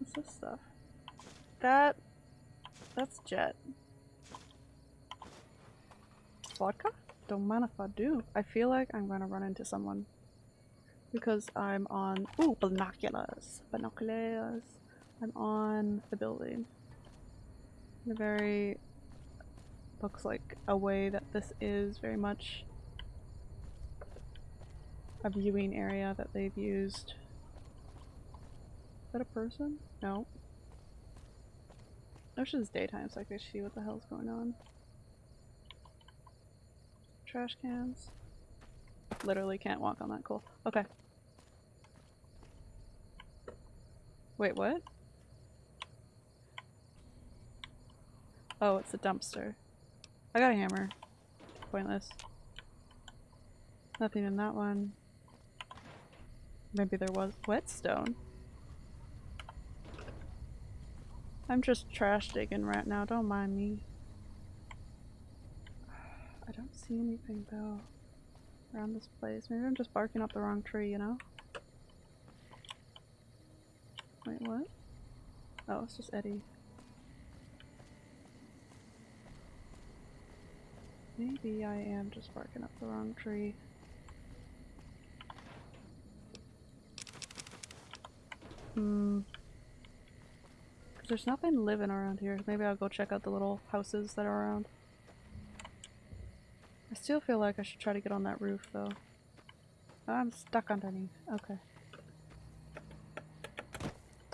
What's this stuff? That that's jet. Vodka? Don't mind if I do. I feel like I'm gonna run into someone. Because I'm on ooh, binoculars. Binoculars. I'm on the building. In a very looks like a way that this is very much a viewing area that they've used. Is that a person? No. I wish it was daytime so I could see what the hell's going on. Trash cans. Literally can't walk on that. Cool. Okay. Wait, what? Oh, it's a dumpster. I got a hammer. Pointless. Nothing in that one. Maybe there was whetstone. I'm just trash digging right now, don't mind me. I don't see anything though around this place. Maybe I'm just barking up the wrong tree, you know? Wait, what? Oh, it's just ED-E. Maybe I am just barking up the wrong tree. Hmm. There's nothing living around here. Maybe I'll go check out the little houses that are around. I still feel like I should try to get on that roof though. Oh, I'm stuck underneath. Okay.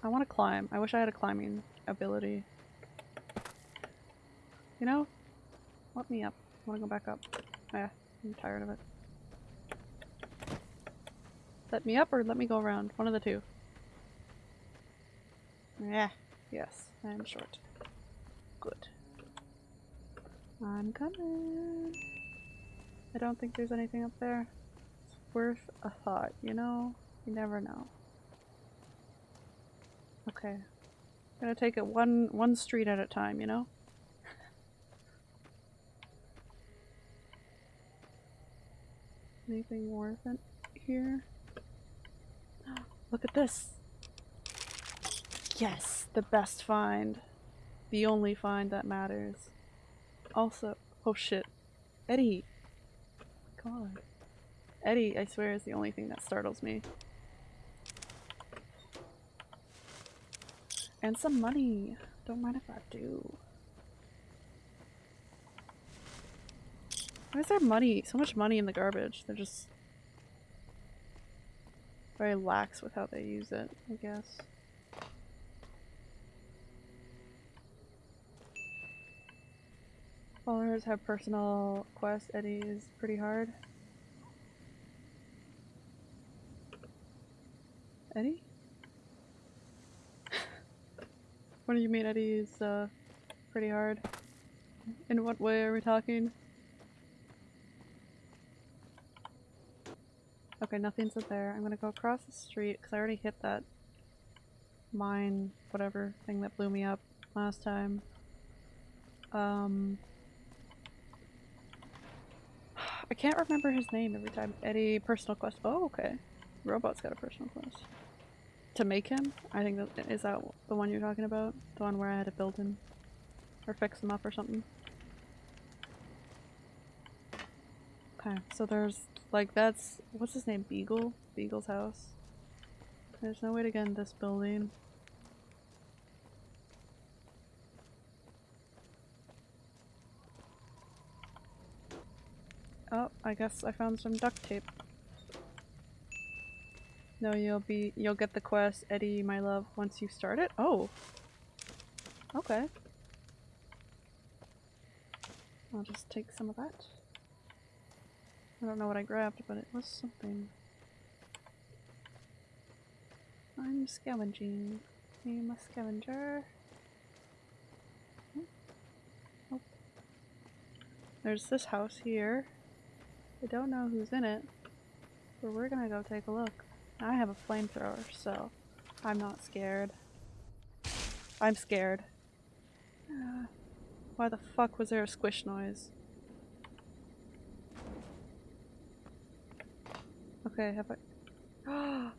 I want to climb. I wish I had a climbing ability. You know? Let me up. I want to go back up. Yeah, I'm tired of it. Let me up or let me go around. One of the two. Yeah. Yes, I'm short. Good. I'm coming. I don't think there's anything up there. It's worth a thought, you know? You never know. Okay. I'm Gonna take it one one street at a time, you know? Anything worth it here? Look at this! Yes, the best find. The only find that matters. Also, oh shit. ED-E! God. ED-E, I swear, is the only thing that startles me. And some money. Don't mind if I do. Why is there money? So much money in the garbage. They're just very lax with how they use it, I guess. Followers have personal quests. ED-E is pretty hard. ED-E? what do you mean ED-E is uh, pretty hard? In what way are we talking? Okay, nothing's up there. I'm gonna go across the street because I already hit that mine, whatever thing that blew me up last time. Um, I can't remember his name every time. ED-E, personal quest. Oh, okay. Robot's got a personal quest. To make him? I think that is that the one you're talking about? The one where I had to build him? Or fix him up or something? Okay, so there's like that's what's his name? Beagle? Beagle's house. There's no way to get in this building. Oh, I guess I found some duct tape. No, you'll be- you'll get the quest, ED-E, my love, once you start it? Oh! Okay. I'll just take some of that. I don't know what I grabbed, but it was something. I'm scavenging. I'm a scavenger. Hmm. Oh. There's this house here. I don't know who's in it, but we're gonna go take a look. I have a flamethrower, so I'm not scared. I'm scared. Uh, why the fuck was there a squish noise? Okay, have I-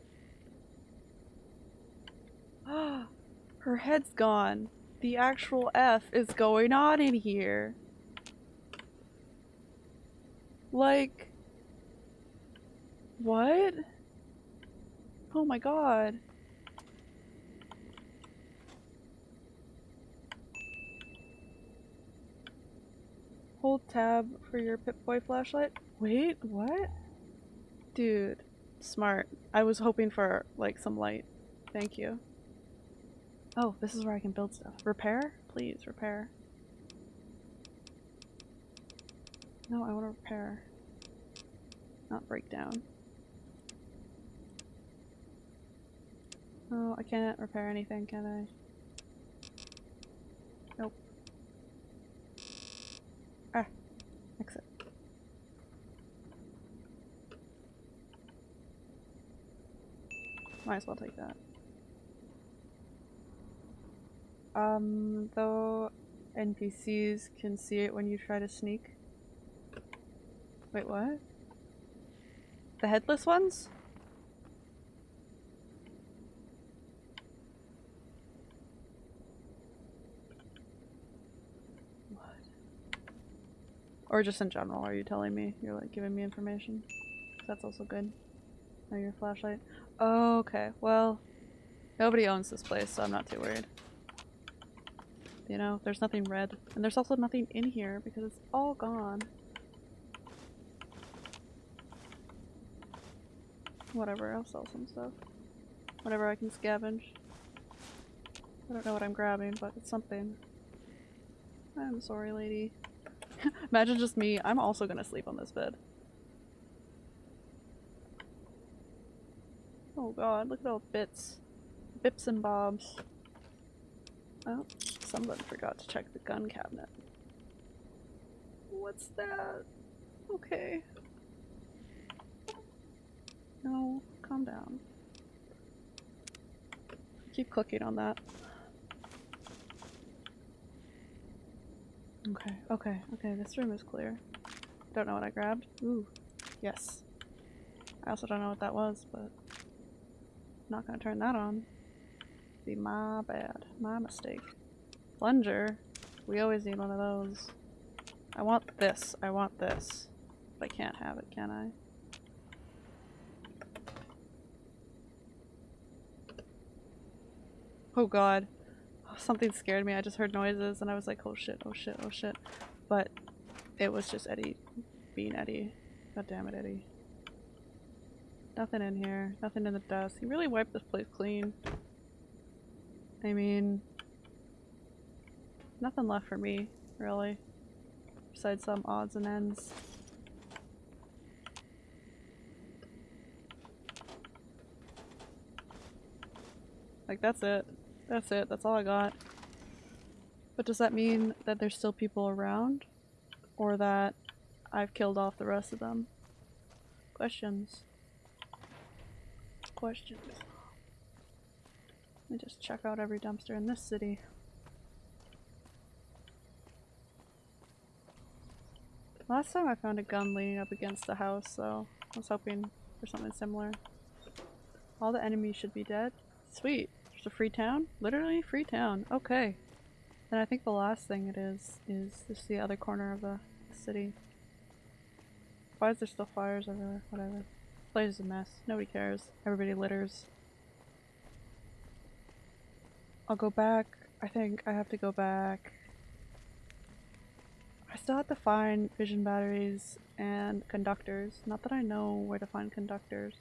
Her head's gone. The actual F is going on in here. Like... What? Oh my god. Hold tab for your Pip-Boy flashlight. Wait, what? Dude, smart. I was hoping for, like, some light. Thank you. Oh, this is where I can build stuff. Repair? Please, repair. No, I want to repair. Not break down. Oh, I can't repair anything, can I? Nope. Ah. Exit. Might as well take that. Um, though NPCs can see it when you try to sneak. Wait, what? The headless ones? What? Or just in general, are you telling me? You're like giving me information? That's also good. Oh, your flashlight. Oh, okay. Well, nobody owns this place, so I'm not too worried. You know, there's nothing red. And there's also nothing in here because it's all gone. Whatever, I'll sell some stuff. Whatever I can scavenge. I don't know what I'm grabbing, but it's something. I'm sorry, lady. Imagine just me. I'm also gonna sleep on this bed. Oh god, look at all the bits. Bips and bobs. Oh, someone forgot to check the gun cabinet. What's that? Okay. No, calm down. Keep clicking on that. Okay, okay, okay, this room is clear. Don't know what I grabbed. Ooh, yes. I also don't know what that was, but not gonna turn that on. Be my bad, my mistake. Plunger. We always need one of those. I want this. I want this. But I can't have it, can I? Oh god. Something scared me. I just heard noises and I was like, oh shit, oh shit, oh shit. But it was just ED-E being ED-E. God damn it, ED-E. Nothing in here. Nothing in the dust. He really wiped this place clean. I mean, nothing left for me, really. Besides some odds and ends. Like, that's it. That's it. That's all I got. But does that mean that there's still people around? Or that I've killed off the rest of them? Questions. Questions. Let me just check out every dumpster in this city. Last time I found a gun leaning up against the house, so I was hoping for something similar. All the enemies should be dead. Sweet. A free town? Literally free town. Okay. Then I think the last thing it is, is just the other corner of the city. Why is there still fires everywhere? Whatever. Place is a mess. Nobody cares. Everybody litters. I'll go back. I think I have to go back. I still have to find fission batteries and conductors. Not that I know where to find conductors.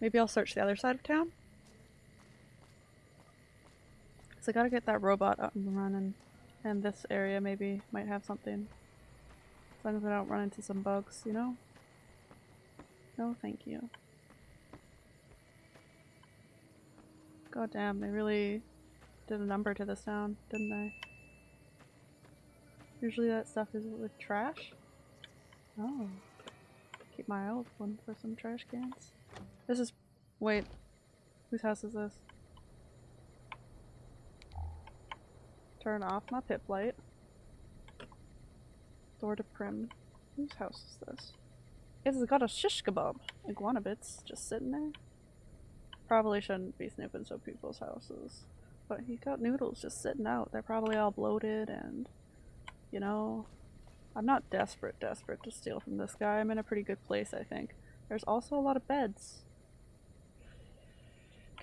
Maybe I'll search the other side of town? Because I gotta get that robot up and running. And this area maybe might have something. As long as I don't run into some bugs, you know? No, thank you. God damn, they really did a number to this town, didn't they? Usually that stuff is with trash? Oh. Keep my eye open for some trash cans. This is- wait. Whose house is this? Turn off my pip light. Door to Primm. Whose house is this? It's got a shish kebab. Iguana bits just sitting there. Probably shouldn't be snooping so people's houses. But he got noodles just sitting out. They're probably all bloated and, you know, I'm not desperate, desperate to steal from this guy. I'm in a pretty good place, I think. There's also a lot of beds.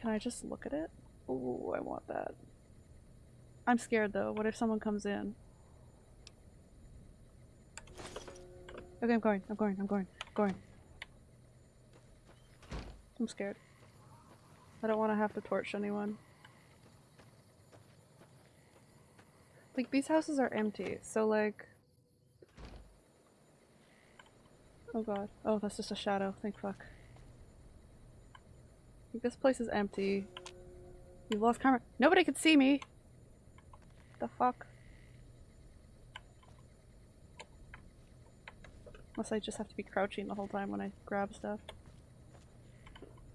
Can I just look at it? Ooh, I want that. I'm scared though. What if someone comes in? Okay, I'm going, I'm going, I'm going, I'm going. I'm scared. I don't want to have to torch anyone. Like, these houses are empty, so like... Oh god. Oh, that's just a shadow. Thank fuck. This place is empty. You've lost camera- Nobody could see me! The fuck? Unless I just have to be crouching the whole time when I grab stuff.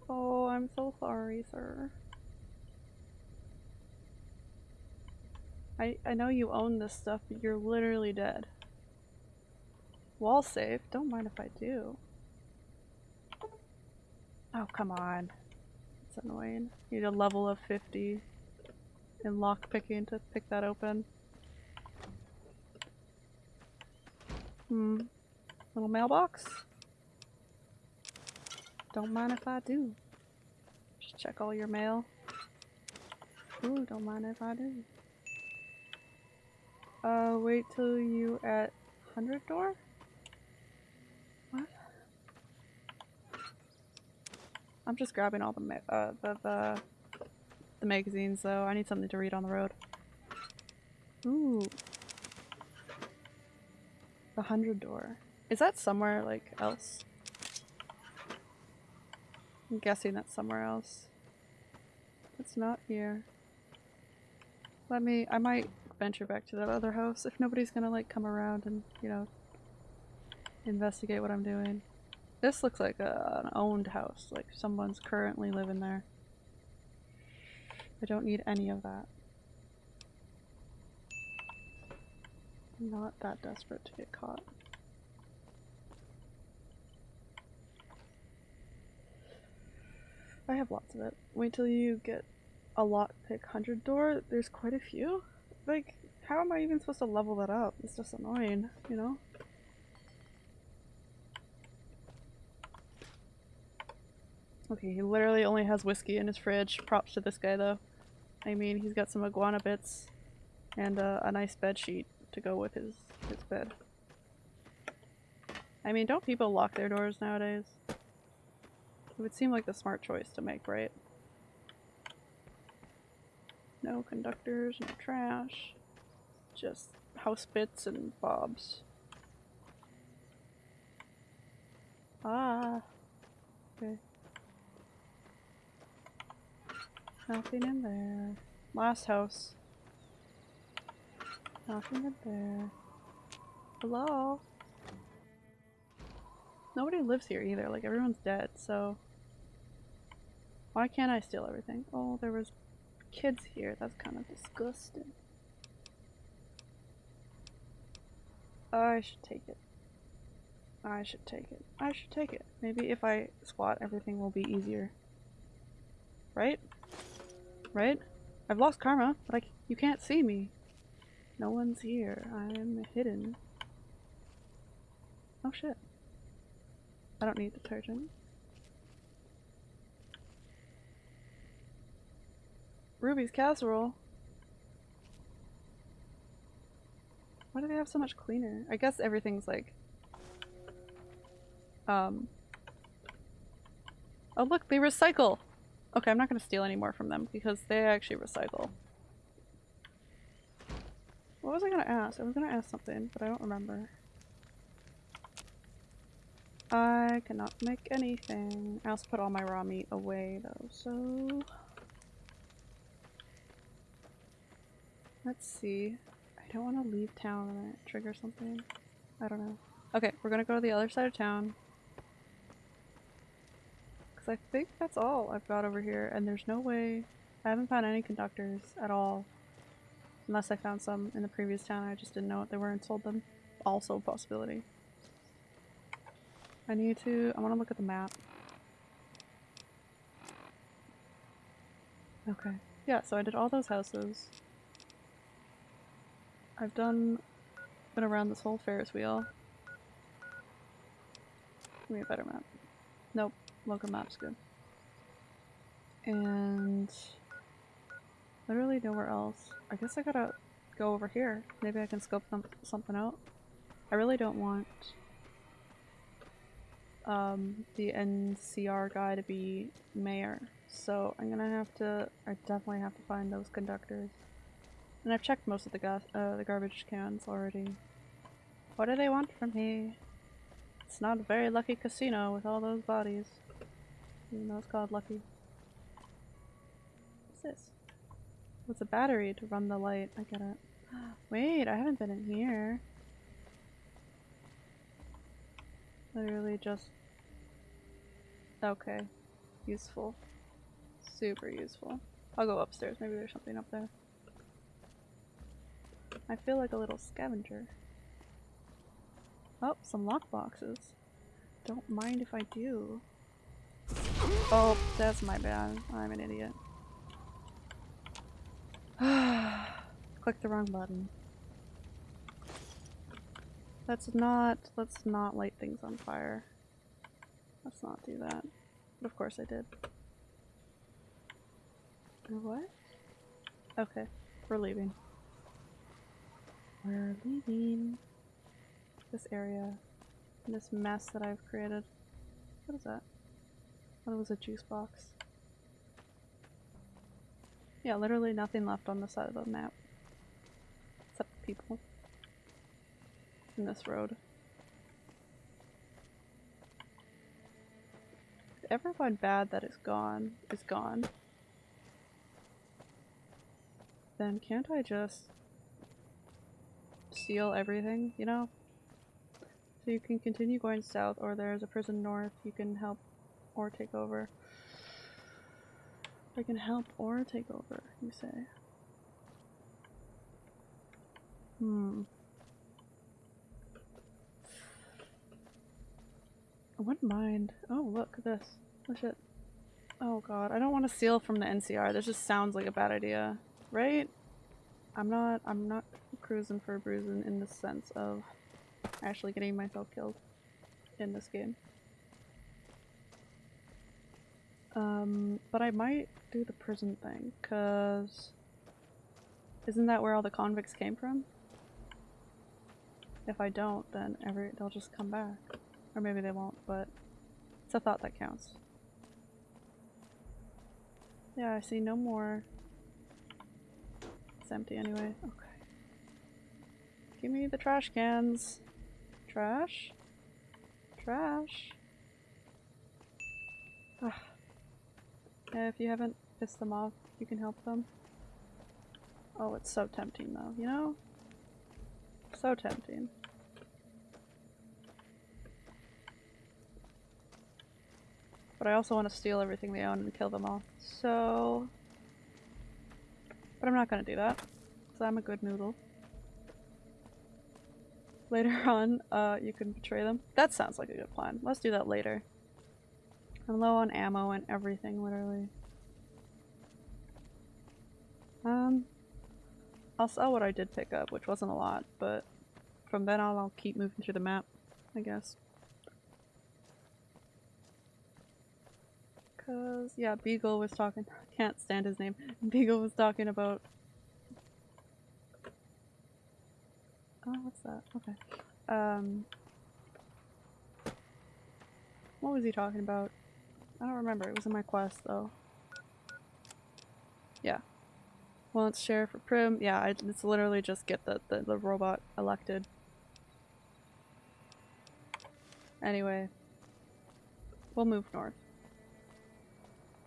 Oh, I'm so sorry, sir. I I know you own this stuff, but you're literally dead. Wall safe. Don't mind if I do. Oh, come on. It's annoying. Need a level of 50 in lockpicking to pick that open. Hmm. Little mailbox? Don't mind if I do. Just check all your mail. Ooh, don't mind if I do. Uh, wait till you at 100 door? What? I'm just grabbing all the uh, the, the, the magazines though. I need something to read on the road. Ooh. The 100 door. Is that somewhere, like, else? I'm guessing that's somewhere else. It's not here. Let me- I might venture back to that other house if nobody's gonna like come around and, you know, investigate what I'm doing. This looks like a, an owned house, like someone's currently living there. I don't need any of that. I'm not that desperate to get caught. I have lots of it. Wait till you get a lockpick 100 door. There's quite a few. Like, how am I even supposed to level that up? It's just annoying, you know? Okay, he literally only has whiskey in his fridge. Props to this guy though. I mean, he's got some iguana bits and uh, a nice bed sheet to go with his, his bed. I mean, don't people lock their doors nowadays? It would seem like the smart choice to make, right? No conductors, no trash. Just house bits and bobs. Ah. Okay. Nothing in there. Last house. Nothing in there. Hello? Nobody lives here either, like everyone's dead, so... Why can't I steal everything? Oh, there was kids here. That's kind of disgusting. I should take it. I should take it. I should take it. Maybe if I squat, everything will be easier. Right? Right? I've lost karma, but I, you can't see me. No one's here. I'm hidden. Oh shit. I don't need detergent. Ruby's casserole. Why do they have so much cleaner? I guess everything's like... Um... Oh look, they recycle! Okay, I'm not gonna steal any more from them because they actually recycle. What was I gonna ask? I was gonna ask something, but I don't remember. I cannot make anything. I also put all my raw meat away though, so... Let's see. I don't want to leave town and trigger something. I don't know. Okay, we're gonna go to the other side of town. I think that's all I've got over here, and there's no way... I haven't found any conductors at all. Unless I found some in the previous town, I just didn't know what they were and sold them. Also a possibility. I need to... I want to look at the map. Okay. Yeah, so I did all those houses. I've done... been around this whole Ferris wheel. Give me a better map. Nope, local map's good. And... literally nowhere else. I guess I gotta go over here. Maybe I can scope them something out. I really don't want um, the NCR guy to be mayor. So I'm gonna have to, I definitely have to find those conductors. And I've checked most of the uh, the garbage cans already. What do they want from me? It's not a very lucky casino with all those bodies. It's called lucky. What's this? What's a battery to run the light? I get it. Wait, I haven't been in here. Literally just... Okay. Useful. Super useful. I'll go upstairs, maybe there's something up there. I feel like a little scavenger. Oh, some lockboxes. Don't mind if I do. Oh, that's my bad. I'm an idiot. Click the wrong button. Let's not, let's not light things on fire. Let's not do that. But of course I did. What? Okay, we're leaving. We're leaving this area. This mess that I've created. What is that? Oh, it was a juice box. Yeah, literally nothing left on the side of the map. Except people. In this road. Everyone bad that is gone is gone, then can't I just seal everything, you know? So you can continue going south, or there's a prison north you can help or take over. I can help or take over, you say. Hmm. I wouldn't mind. Oh, look this. Oh shit. Oh god, I don't want to seal from the NCR. This just sounds like a bad idea, right? I'm not. I'm not cruising for a bruising in the sense of actually getting myself killed in this game. Um, but I might do the prison thing, cause isn't that where all the convicts came from? If I don't, then every they'll just come back, or maybe they won't. But it's a thought that counts. Yeah, I see no more. It's empty anyway. Okay. Give me the trash cans. Trash? Trash? Ah. Yeah, if you haven't pissed them off, you can help them. Oh, it's so tempting though, you know? So tempting. But I also want to steal everything they own and kill them all. So... But I'm not gonna do that. Because I'm a good noodle. Later on, uh, you can betray them. That sounds like a good plan. Let's do that later. I'm low on ammo and everything, literally. Um, I'll sell what I did pick up, which wasn't a lot, but from then on I'll keep moving through the map, I guess. Cause, yeah, Beagle was talking- can't stand his name. Beagle was talking about- Oh, what's that? Okay. Um, what was he talking about? I don't remember. It was in my quest, though. Yeah. Wants sheriff for Primm. Yeah, I, it's literally just get the, the, the robot elected. Anyway. We'll move north.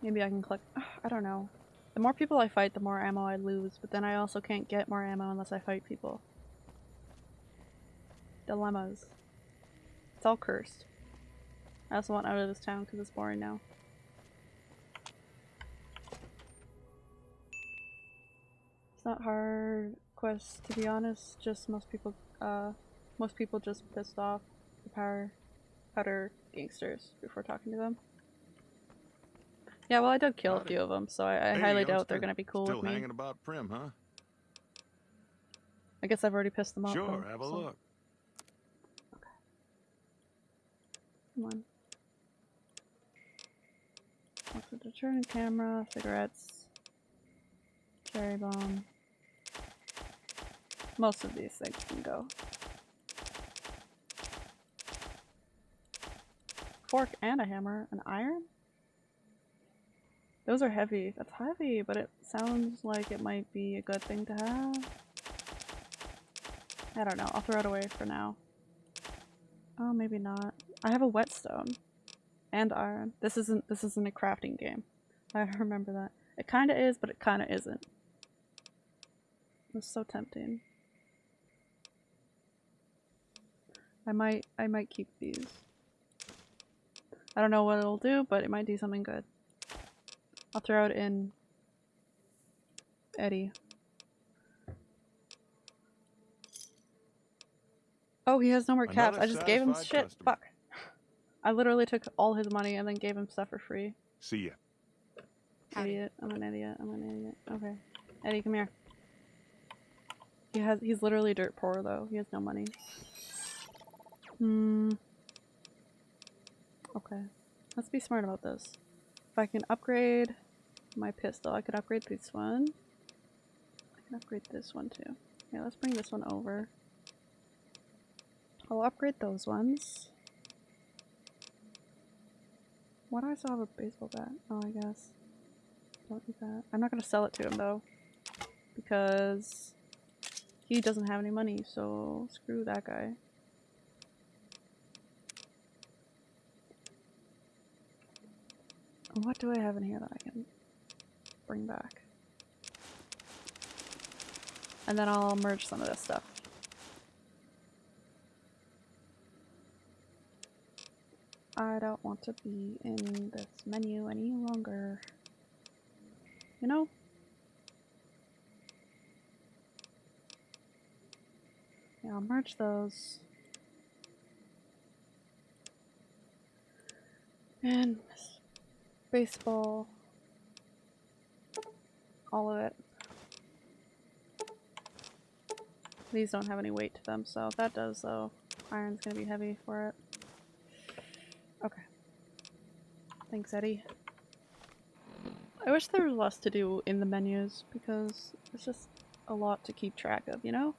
Maybe I can click- I don't know. The more people I fight, the more ammo I lose, but then I also can't get more ammo unless I fight people. Dilemmas. It's all cursed. I also want out of this town because it's boring now. It's not hard quest to be honest. Just most people, uh, most people just pissed off the power powder gangsters before talking to them. Yeah, well, I did kill a few of them, so I, I Hey, highly doubt they're gonna be cool Still with me. hanging about Primm, huh? I guess I've already pissed them off. Sure, though, have a so- look. Come on. The deterrent camera? Cigarettes. Cherry bomb. Most of these things can go. Fork and a hammer. An iron? Those are heavy. That's heavy, but it sounds like it might be a good thing to have. I don't know. I'll throw it away for now. Oh, maybe not. I have a whetstone and iron. This isn't this isn't a crafting game. I remember that. It kind of is, but it kind of isn't. It's so tempting. I might I might keep these. I don't know what it'll do, but it might do something good. I'll throw it in ED-E. Oh, he has no more caps. I just gave him shit. customer. Fuck. I literally took all his money and then gave him stuff for free. See ya. Howdy. Idiot. I'm an idiot. I'm an idiot. Okay. ED-E, come here. He has he's literally dirt poor though. He has no money. Hmm. Okay. Let's be smart about this. If I can upgrade my pistol, I could upgrade this one. I can upgrade this one too. Yeah, let's bring this one over. I'll upgrade those ones. Why do I still have a baseball bat? Oh, I guess. Don't do that. I'm not gonna sell it to him though. Because he doesn't have any money, so screw that guy. What do I have in here that I can bring back? And then I'll merge some of this stuff. I don't want to be in this menu any longer. You know? Yeah, I'll merge those. And baseball. All of it. These don't have any weight to them, so if that does though, iron's gonna be heavy for it. Okay. Thanks, ED-E. I wish there was less to do in the menus because it's just a lot to keep track of, you know?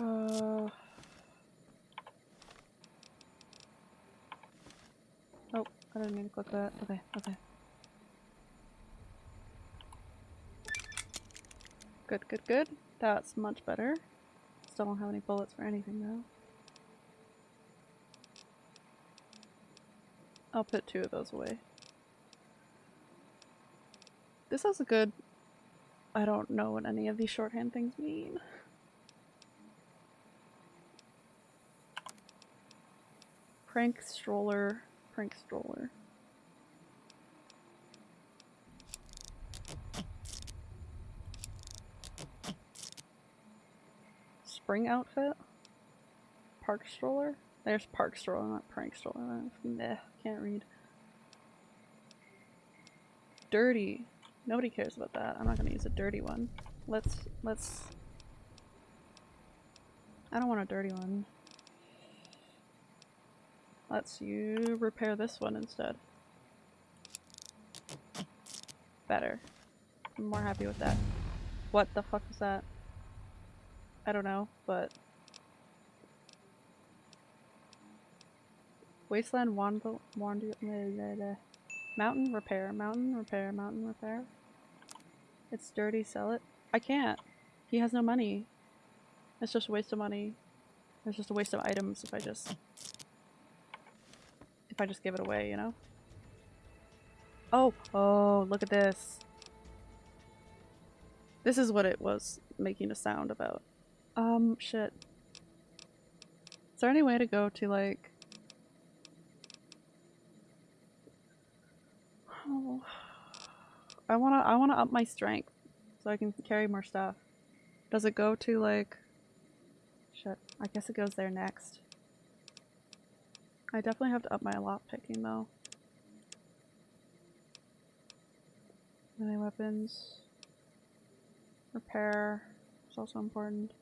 Uh. Oh, I didn't mean to click that. Okay, okay. Good, good, good. That's much better. Still don't have any bullets for anything though. I'll put two of those away. This has a good... I don't know what any of these shorthand things mean. Prank stroller, prank stroller. Spring outfit? Park stroller? There's park stroller, not prank stroller. Meh, can't read. Dirty. Nobody cares about that. I'm not gonna use a dirty one. Let's, let's... I don't want a dirty one. Let's you repair this one instead. Better. I'm more happy with that. What the fuck was that? I don't know, but... Wasteland Wander... Wander... Mountain repair, mountain repair, mountain repair. It's dirty, sell it. I can't. He has no money. It's just a waste of money. It's just a waste of items if I just... If I just give it away, you know? Oh! Oh, look at this. This is what it was making a sound about. Um, shit. Is there any way to go to, like... Oh. I wanna- I wanna up my strength so I can carry more stuff. Does it go to, like... Shit. I guess it goes there next. I definitely have to up my lock picking though. Any weapons. Repair is also important.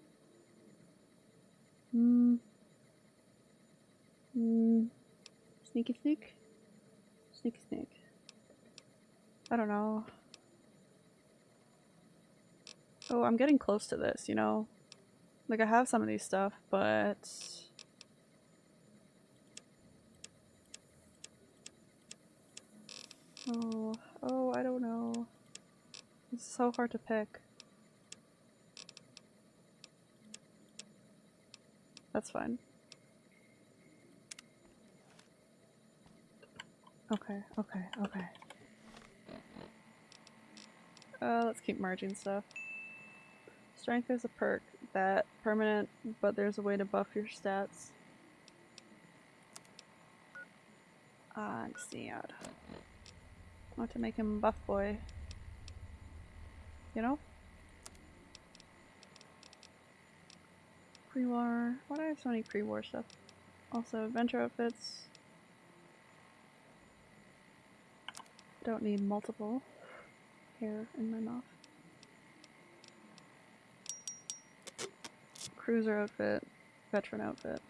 Hmm. Hmm. Sneaky sneak? Sneaky sneak. I don't know. Oh, I'm getting close to this, you know? Like, I have some of these stuff, but... Oh, oh, I don't know. It's so hard to pick. That's fine. Okay, okay, okay. Uh, let's keep merging stuff. Strength is a perk. That permanent, but there's a way to buff your stats. I see. I'd want to make him buff boy. you know? Pre-war. Why do I have so many pre-war stuff? Also, adventure outfits. Don't need multiple hair in my mouth. Cruiser outfit, veteran outfit.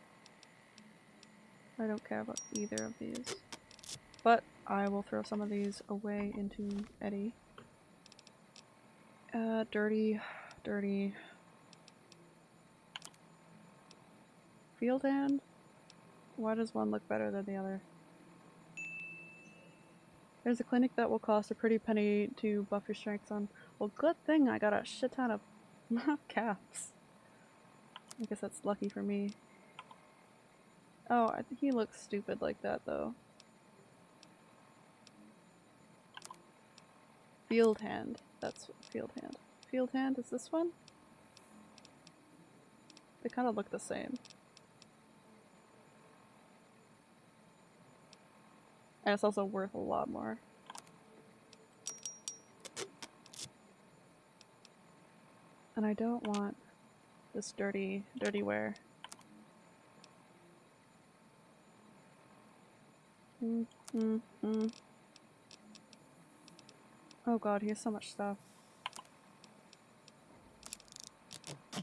I don't care about either of these. But I will throw some of these away into ED-E. Uh, dirty, dirty. Field hand? Why does one look better than the other? There's a clinic that will cost a pretty penny to buff your strengths on. Well, good thing I got a shit ton of caps. I guess that's lucky for me. Oh, I think he looks stupid like that though. Field hand. That's field hand. Field hand is this one? They kind of look the same. And it's also worth a lot more. And I don't want this dirty, dirty wear. Mm, mm, mm. Oh god, he has so much stuff.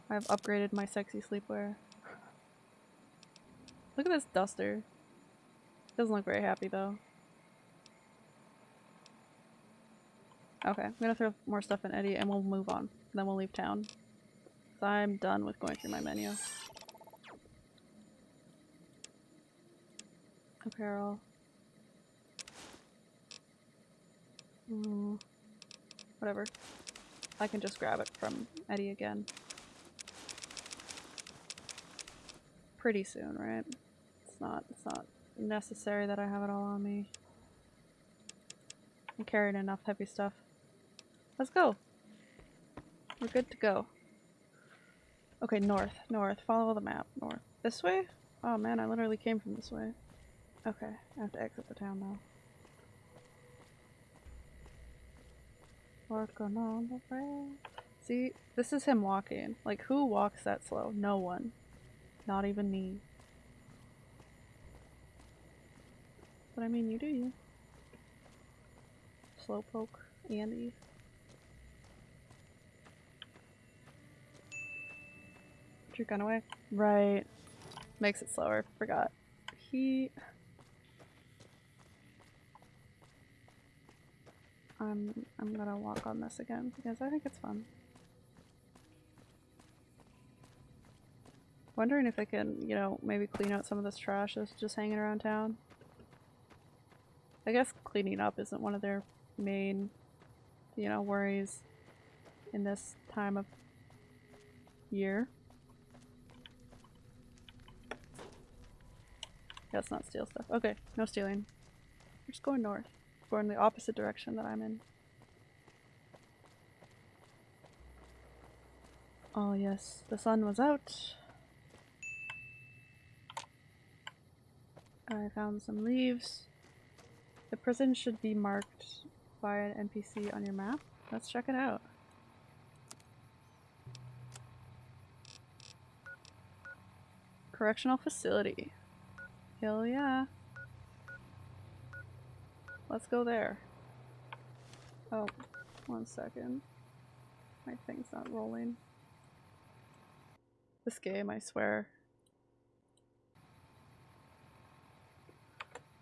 I've upgraded my sexy sleepwear. Look at this duster. Doesn't look very happy though. Okay, I'm gonna throw more stuff in ED-E and we'll move on. Then we'll leave town. So I'm done with going through my menu. Apparel. Mm, whatever. I can just grab it from ED-E again. Pretty soon, right? It's not, it's not necessary that I have it all on me. I'm carrying enough heavy stuff. Let's go. We're good to go. Okay, north, north. Follow the map. North. This way? Oh man, I literally came from this way. Okay, I have to exit the town now. Working on the rail. See, this is him walking. Like, who walks that slow? No one. Not even me. But I mean, you do you. Slowpoke, Andy. Your gun away. Right. Makes it slower. Forgot. He... I'm, I'm gonna walk on this again because I think it's fun. Wondering if I can, you know, maybe clean out some of this trash that's just hanging around town. I guess cleaning up isn't one of their main, you know, worries in this time of year. Let's not steal stuff. Okay, no stealing. We're just going north. Going the opposite direction that I'm in. Oh yes, the sun was out. I found some leaves. The prison should be marked by an NPC on your map. Let's check it out. Correctional facility. Hell yeah. Let's go there. Oh, one second. My thing's not rolling. This game, I swear.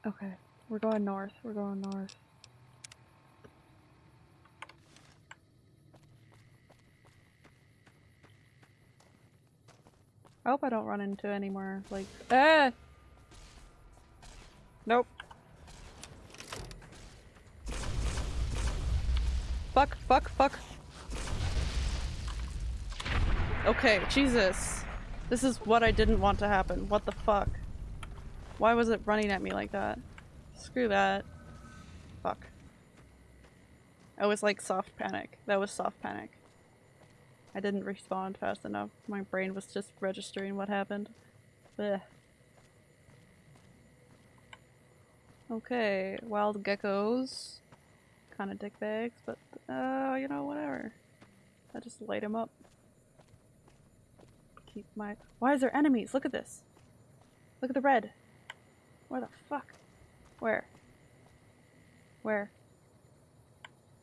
Okay, we're going north. We're going north. I hope I don't run into any more, like- Ah! Nope. Fuck, fuck, fuck. Okay, Jesus. This is what I didn't want to happen. What the fuck? Why was it running at me like that? Screw that. Fuck. I was like soft panic. That was soft panic. I didn't respond fast enough. My brain was just registering what happened. Ugh. Okay, wild geckos. Kind of dick bags, but uh, you know, whatever. I just light them up. Keep my- Why is there enemies? Look at this! Look at the red! Where the fuck? Where? Where?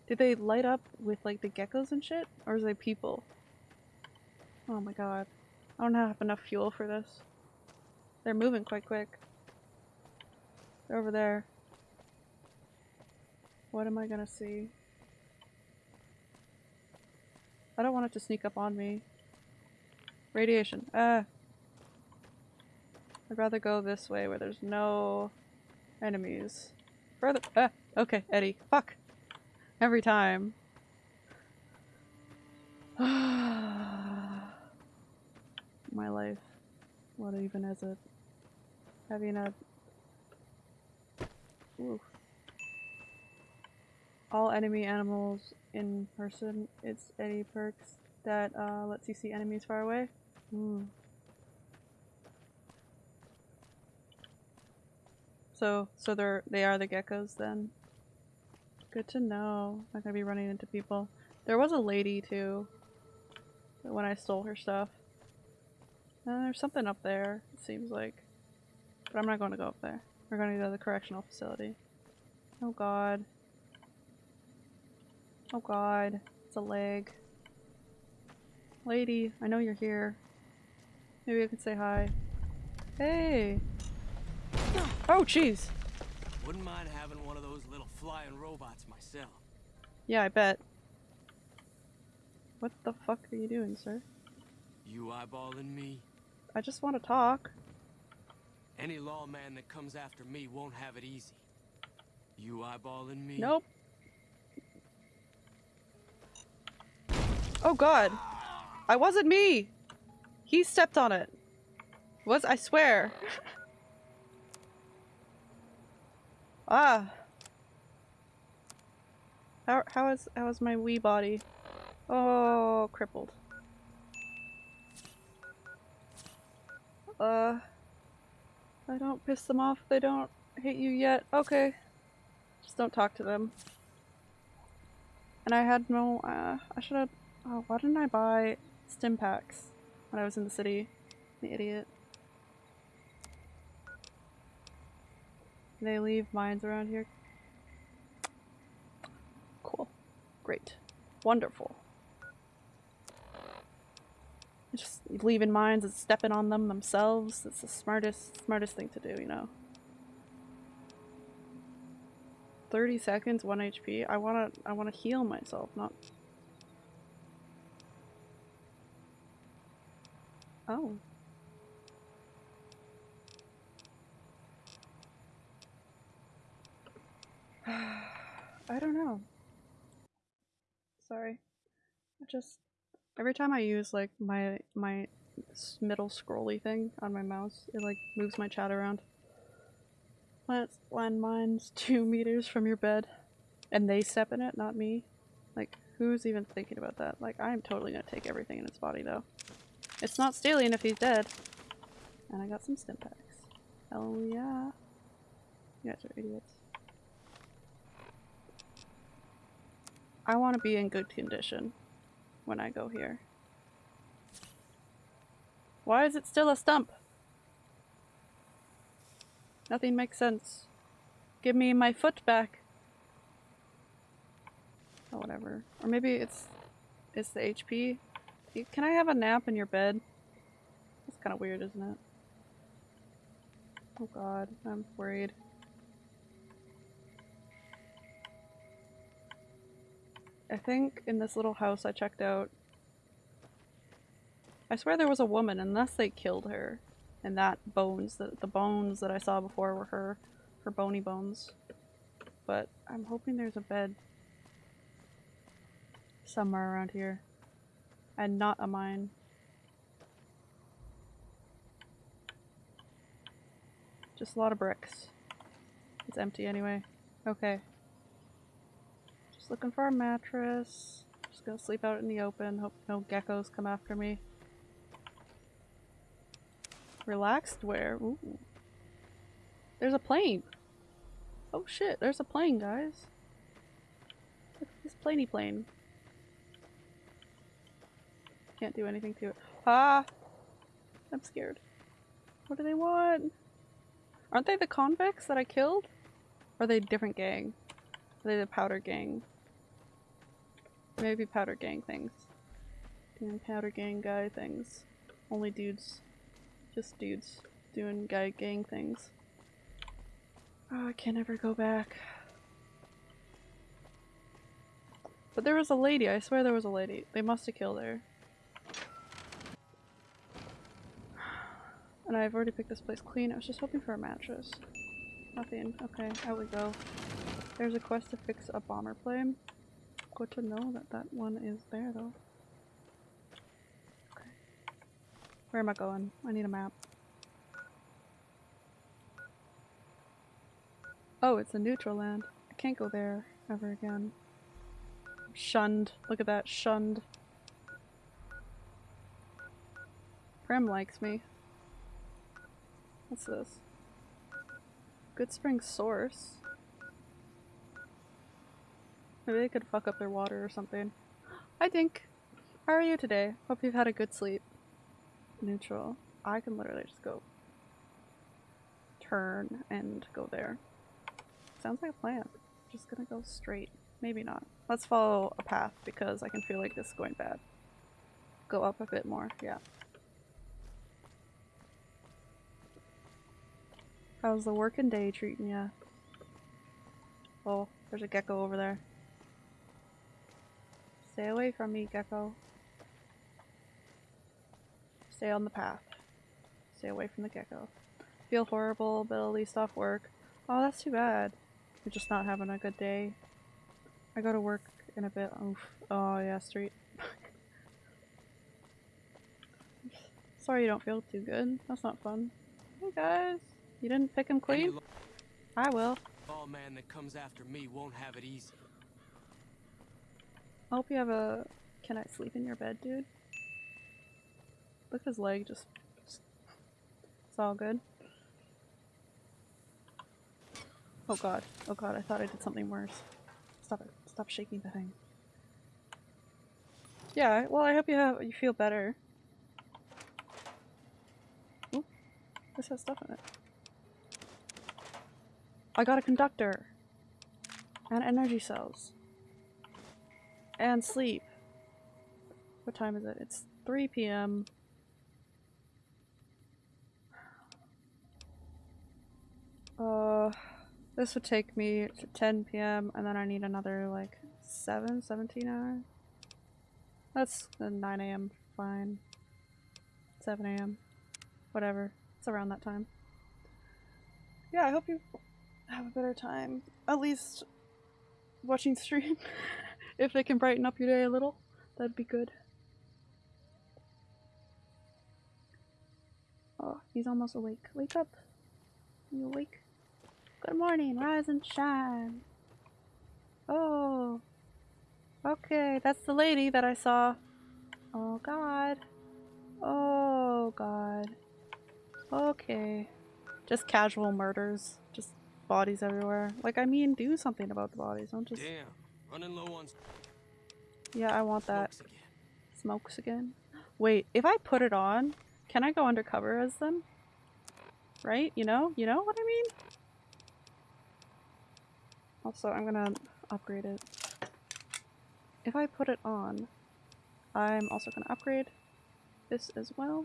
Did they light up with like the geckos and shit? Or is they people? Oh my god. I don't have enough fuel for this. They're moving quite quick. Over there. What am I gonna see? I don't want it to sneak up on me. Radiation. Ah. I'd rather go this way where there's no enemies. Further. Ah. Okay, ED-E. Fuck. Every time. My life. What even is it? Having a. All enemy animals in person. It's any perks that uh, lets you see enemies far away. Ooh. So, so they're they are the geckos then. Good to know. I'm Not gonna be running into people. There was a lady too. When I stole her stuff. Uh, there's something up there. It seems like, but I'm not going to go up there. We're going to go to the correctional facility. Oh god. Oh god. It's a leg. Lady, I know you're here. Maybe I could say hi. Hey! Oh, jeez! Wouldn't mind having one of those little flying robots myself. Yeah, I bet. What the fuck are you doing, sir? You eyeballing me? I just want to talk. Any lawman that comes after me won't have it easy. You eyeballing me? Nope. Oh god. I wasn't me! He stepped on it. Was I swear. ah. How how is how is my wee body? Oh, crippled. Uh I don't piss them off. They don't hate you yet. Okay. Just don't talk to them. And I had no, uh, I should have, oh, why didn't I buy stimpaks when I was in the city? The idiot. They leave mines around here. Cool. Great. Wonderful. Just leaving mines and stepping on them themselves. It's the smartest, smartest thing to do, you know. 30 seconds, 1 HP. I wanna I wanna heal myself, not Oh. I don't know. Sorry. I just every time I use like my my middle scrolly thing on my mouse, it like moves my chat around. Plants landmines two meters from your bed, and they step in it, not me. Like, who's even thinking about that? Like, I'm totally gonna take everything in its body, though. It's not stealing if he's dead. And I got some stimpaks. Hell yeah. You guys are idiots. I want to be in good condition when I go here. Why is it still a stump? Nothing makes sense. Give me my foot back. Oh, whatever. Or maybe it's it's the HP. Can I have a nap in your bed? That's kind of weird, isn't it? Oh god, I'm worried. I think in this little house I checked out, I swear there was a woman unless they killed her. And that bones, the, the bones that I saw before were her, her bony bones. But I'm hoping there's a bed somewhere around here. And not a mine. Just a lot of bricks. It's empty anyway. Okay. Just looking for a mattress. Just gonna sleep out in the open. Hope no geckos come after me. Relaxed wear. Ooh. There's a plane. Oh shit, there's a plane, guys. Look at this planey plane. Can't do anything to it. Ah! I'm scared. What do they want? Aren't they the convicts that I killed? Or are they a different gang? Are they the powder gang? Maybe powder gang things. Doing powder gang guy things. Only dudes. Just dudes doing guy gang things. Oh, I can never go back. But there was a lady, I swear there was a lady. They must have killed her. And I've already picked this place clean. I was just hoping for a mattress. Nothing. Okay, out we go. There's a quest to fix a bomber plane. Good to know that that one is there though. Okay. Where am I going? I need a map. Oh, it's a neutral land. I can't go there ever again. Shunned. Look at that. Shunned. Primm likes me. What's this? Goodsprings Source. Maybe they could fuck up their water or something. Hi Dink! How are you today? Hope you've had a good sleep. Neutral. I can literally just go turn and go there. Sounds like a plan. Just gonna go straight. Maybe not. Let's follow a path because I can feel like this is going bad. Go up a bit more, yeah. How's the working day treating ya? Oh, there's a gecko over there. Stay away from me, gecko. Stay on the path. Stay away from the gecko. Feel horrible, but at least off work. Oh, that's too bad. You're just not having a good day. I go to work in a bit. Oof. Oh yeah, street. Sorry you don't feel too good. That's not fun. Hey guys, you didn't pick him clean? I will. All man that comes after me won't have it easy. I hope you have a. Can I sleep in your bed, dude? Look at his leg, just. just- It's all good. Oh god. Oh god, I thought I did something worse. Stop it. Stop shaking the thing. Yeah, well, I hope you have you feel better. Ooh, this has stuff in it. I got a conductor and energy cells and sleep. What time is it? It's 3 p.m. Uh, this would take me to 10 p.m. and then I need another like 7, 17 hours. That's uh, 9 a.m. fine. 7 a.m. Whatever. It's around that time. Yeah, I hope you have a better time. At least watching stream. if they can brighten up your day a little, that'd be good. Oh, he's almost awake. Wake up. You awake? Good morning, rise and shine. Oh. Okay, that's the lady that I saw. Oh god. Oh god. Okay. Just casual murders. Just bodies everywhere. Like, I mean, do something about the bodies. Don't just. Damn, running low on Yeah, I want that. smokes again. Smokes again. Wait, if I put it on, can I go undercover as them? Right? You know? You know what I mean? Also, I'm gonna upgrade it. If I put it on, I'm also gonna upgrade this as well.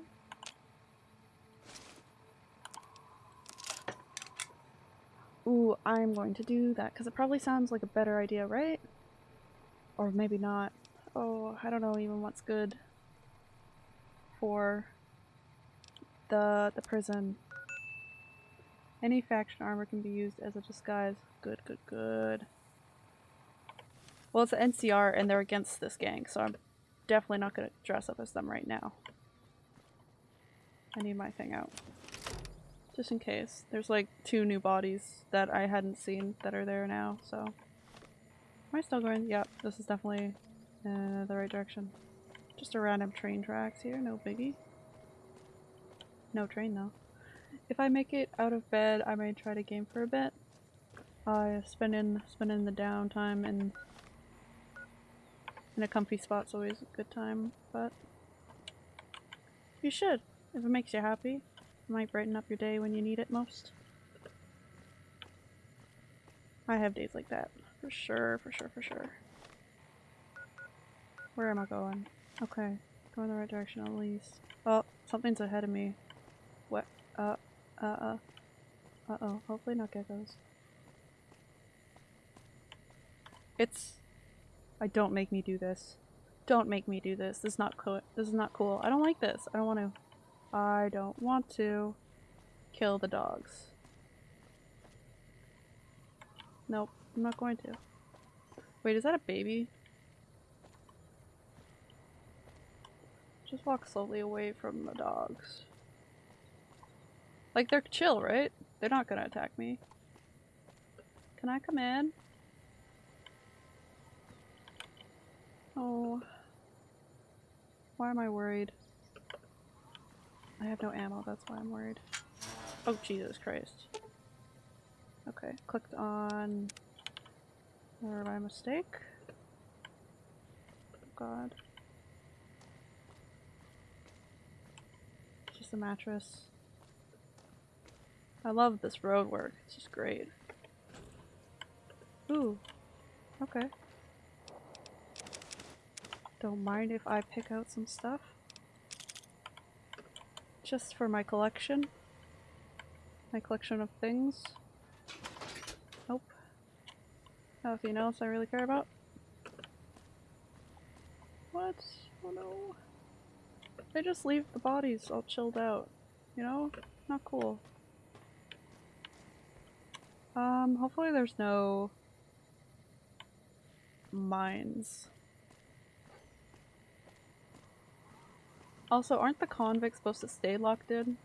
Ooh, I'm going to do that because it probably sounds like a better idea, right? Or maybe not. Oh, I don't know even what's good for the the prison. Any faction armor can be used as a disguise. Good, good, good. Well, it's an NCR and they're against this gang, so I'm definitely not gonna dress up as them right now. I need my thing out. Just in case. There's like two new bodies that I hadn't seen that are there now, so. Am I still going? Yep, this is definitely uh, the right direction. Just a random train tracks here, no biggie. No train though. If I make it out of bed, I may try to game for a bit. Uh, spending spending the downtime in in a comfy spot's always a good time, but You should, if it makes you happy. Might brighten up your day when you need it most. I have days like that. For sure, for sure, for sure. Where am I going? Okay. Going the right direction at least. Oh, something's ahead of me. What? Uh, uh, uh. Uh-oh. Hopefully not geckos. It's... I don't make me do this. Don't make me do this. This is not cool. This is not cool. I don't like this. I don't want to. I don't want to kill the dogs. Nope. I'm not going to. Wait, is that a baby? Just walk slowly away from the dogs. Like, they're chill, right? They're not gonna attack me. Can I come in? Oh. Why am I worried? I have no ammo, that's why I'm worried. Oh, Jesus Christ. Okay, clicked on... Or my mistake? Oh God. Just a mattress. I love this road work, it's just great. Ooh. Okay. Don't mind if I pick out some stuff. Just for my collection. My collection of things. Nope. Nothing else I really care about. What? Oh no. They just leave the bodies all chilled out. You know? Not cool. Um, hopefully there's no mines. Also, aren't the convicts supposed to stay locked in?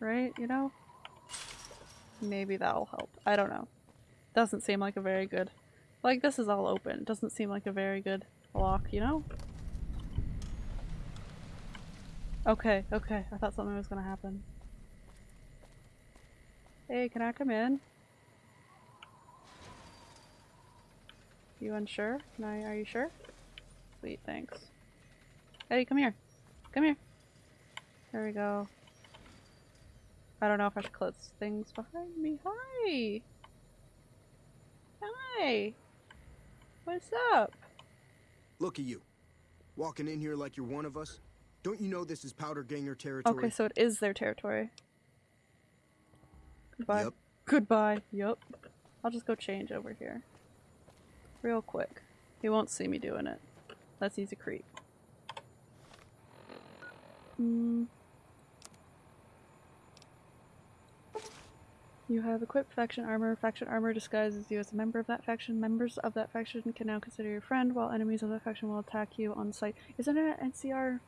Right, you know? Maybe that'll help. I don't know. Doesn't seem like a very good... Like, this is all open. Doesn't seem like a very good lock, you know? Okay, okay. I thought something was gonna happen. Hey, can I come in? You unsure? I- are you sure? Sweet, thanks. ED-E, come here. Come here. There we go. I don't know if I should close things behind me. Hi! Hi! What's up? Look at you. Walking in here like you're one of us. Don't you know this is Powder Ganger territory? Okay, so it is their territory. Goodbye. Yep. Goodbye. Yup. I'll just go change over here. Real quick. He won't see me doing it. Unless he's a creep. Hmm. You have equipped faction armor. Faction armor disguises you as a member of that faction. Members of that faction can now consider you a friend, while enemies of that faction will attack you on sight. Isn't it NCR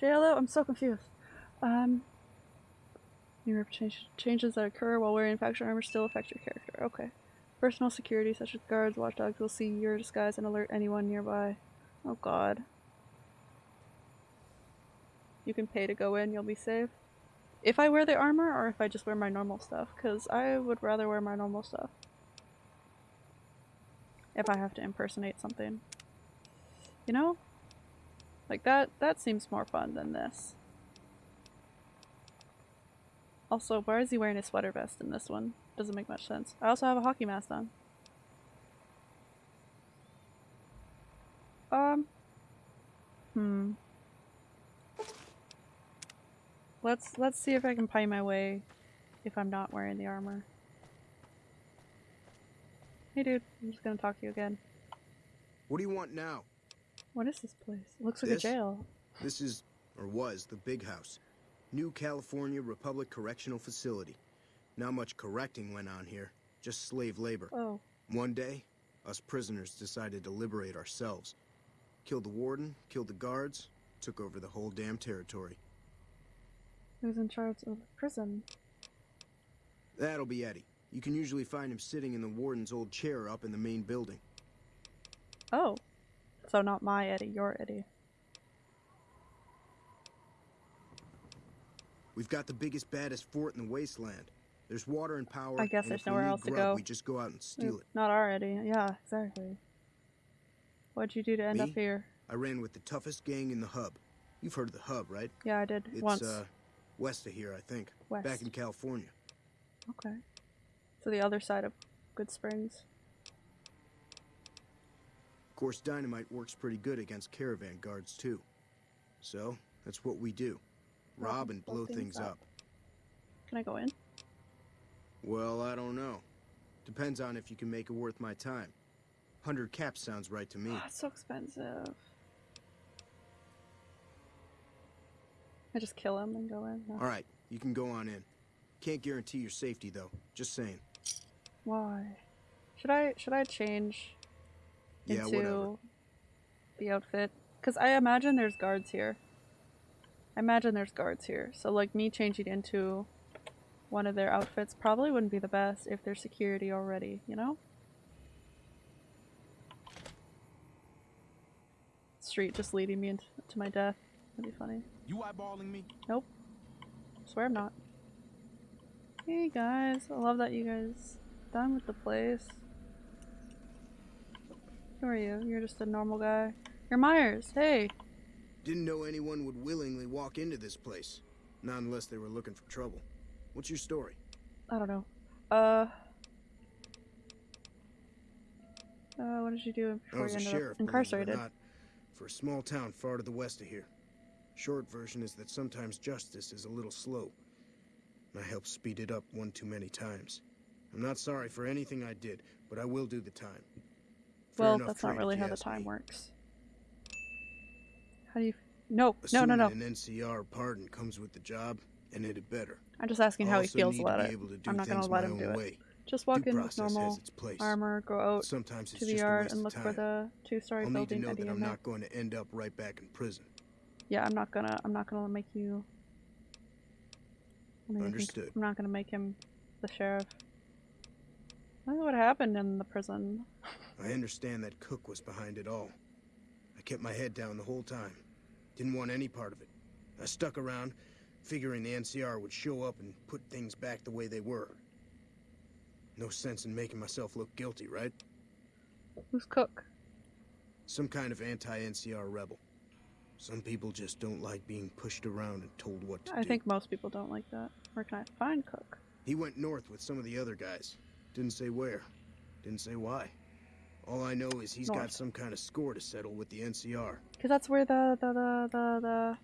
JLO? I'm so confused. Um, your change changes that occur while wearing faction armor still affect your character. Okay. Personal security, such as guards, watchdogs, will see your disguise and alert anyone nearby. Oh god. You can pay to go in, you'll be safe. If I wear the armor or if I just wear my normal stuff, because I would rather wear my normal stuff. If I have to impersonate something. You know? Like that, that seems more fun than this. Also, why is he wearing a sweater vest in this one? Doesn't make much sense. I also have a hockey mask on. Um. Hmm. Let's let's see if I can pie my way if I'm not wearing the armor. Hey dude, I'm just gonna talk to you again. What do you want now? What is this place? It looks like a jail. This is, or was, the Big House. New California Republic Correctional Facility. Not much correcting went on here, just slave labor. Oh. One day, us prisoners decided to liberate ourselves. Killed the warden, killed the guards, took over the whole damn territory. Who's in charge of the prison? That'll be Eddie. You can usually find him sitting in the warden's old chair up in the main building. Oh. So not my Eddie, your Eddie. We've got the biggest, baddest fort in the wasteland. There's water and power. I guess there's nowhere else to go. We just go out and steal it. Not already. Yeah, exactly. What'd you do to end up here? I ran with the toughest gang in the hub. You've heard of the hub, right? Yeah, I did It's once. uh west of here, I think. West. Back in California. Okay. So the other side of Goodsprings. Of course, dynamite works pretty good against caravan guards too. So that's what we do: Rob rob and and blow things up. Can I go in? Well, I don't know. Depends on if you can make it worth my time. Hundred caps sounds right to me. Oh, it's so expensive. I just kill him and go in. No. All right, you can go on in. Can't guarantee your safety though. Just saying. Why? Should I should I change Yeah, into whatever. the outfit? Because I imagine there's guards here. I imagine there's guards here. So like me changing into one of their outfits probably wouldn't be the best if there's security already, you know? Street just leading me into to my death. That'd be funny. You eyeballing me? Nope. Swear I'm not. Hey guys, I love that you guys done with the place. Who are you? You're just a normal guy. You're Meyers. Hey. Didn't know anyone would willingly walk into this place. Not unless they were looking for trouble. What's your story? I don't know. Uh. Uh, what did you do I before was you a ended sheriff, up believe it or incarcerated? not, for a small town far to the west of here. Short version is that sometimes justice is a little slow. And I helped speed it up one too many times. I'm not sorry for anything I did, but I will do the time. Fair Well, that's not really how the time me. works. How do you? No, no, no, Assuming no. An NCR pardon comes with the job, and it better. I'm just asking how he feels about it. be able to do I'm not gonna let him do own it. Just walk Due in with normal armor, go out Sometimes to the yard and look for the two-story I'll need to know that I'm not going to end up right back in prison. Yeah, I'm not gonna. I'm not gonna make you. Make him- Understood. I'm not gonna make him the sheriff. I don't know what happened in the prison. I understand that Cook was behind it all. I kept my head down the whole time. Didn't want any part of it. I stuck around, figuring the NCR would show up and put things back the way they were. No sense in making myself look guilty, right? Who's Cook? Some kind of anti-NCR rebel. Some people just don't like being pushed around and told what to I do. I think most people don't like that. Where can I find Cook? He went north with some of the other guys. Didn't say where. Didn't say why. All I know is he's got some kind of score to settle with the NCR. Because that's where the, the the the the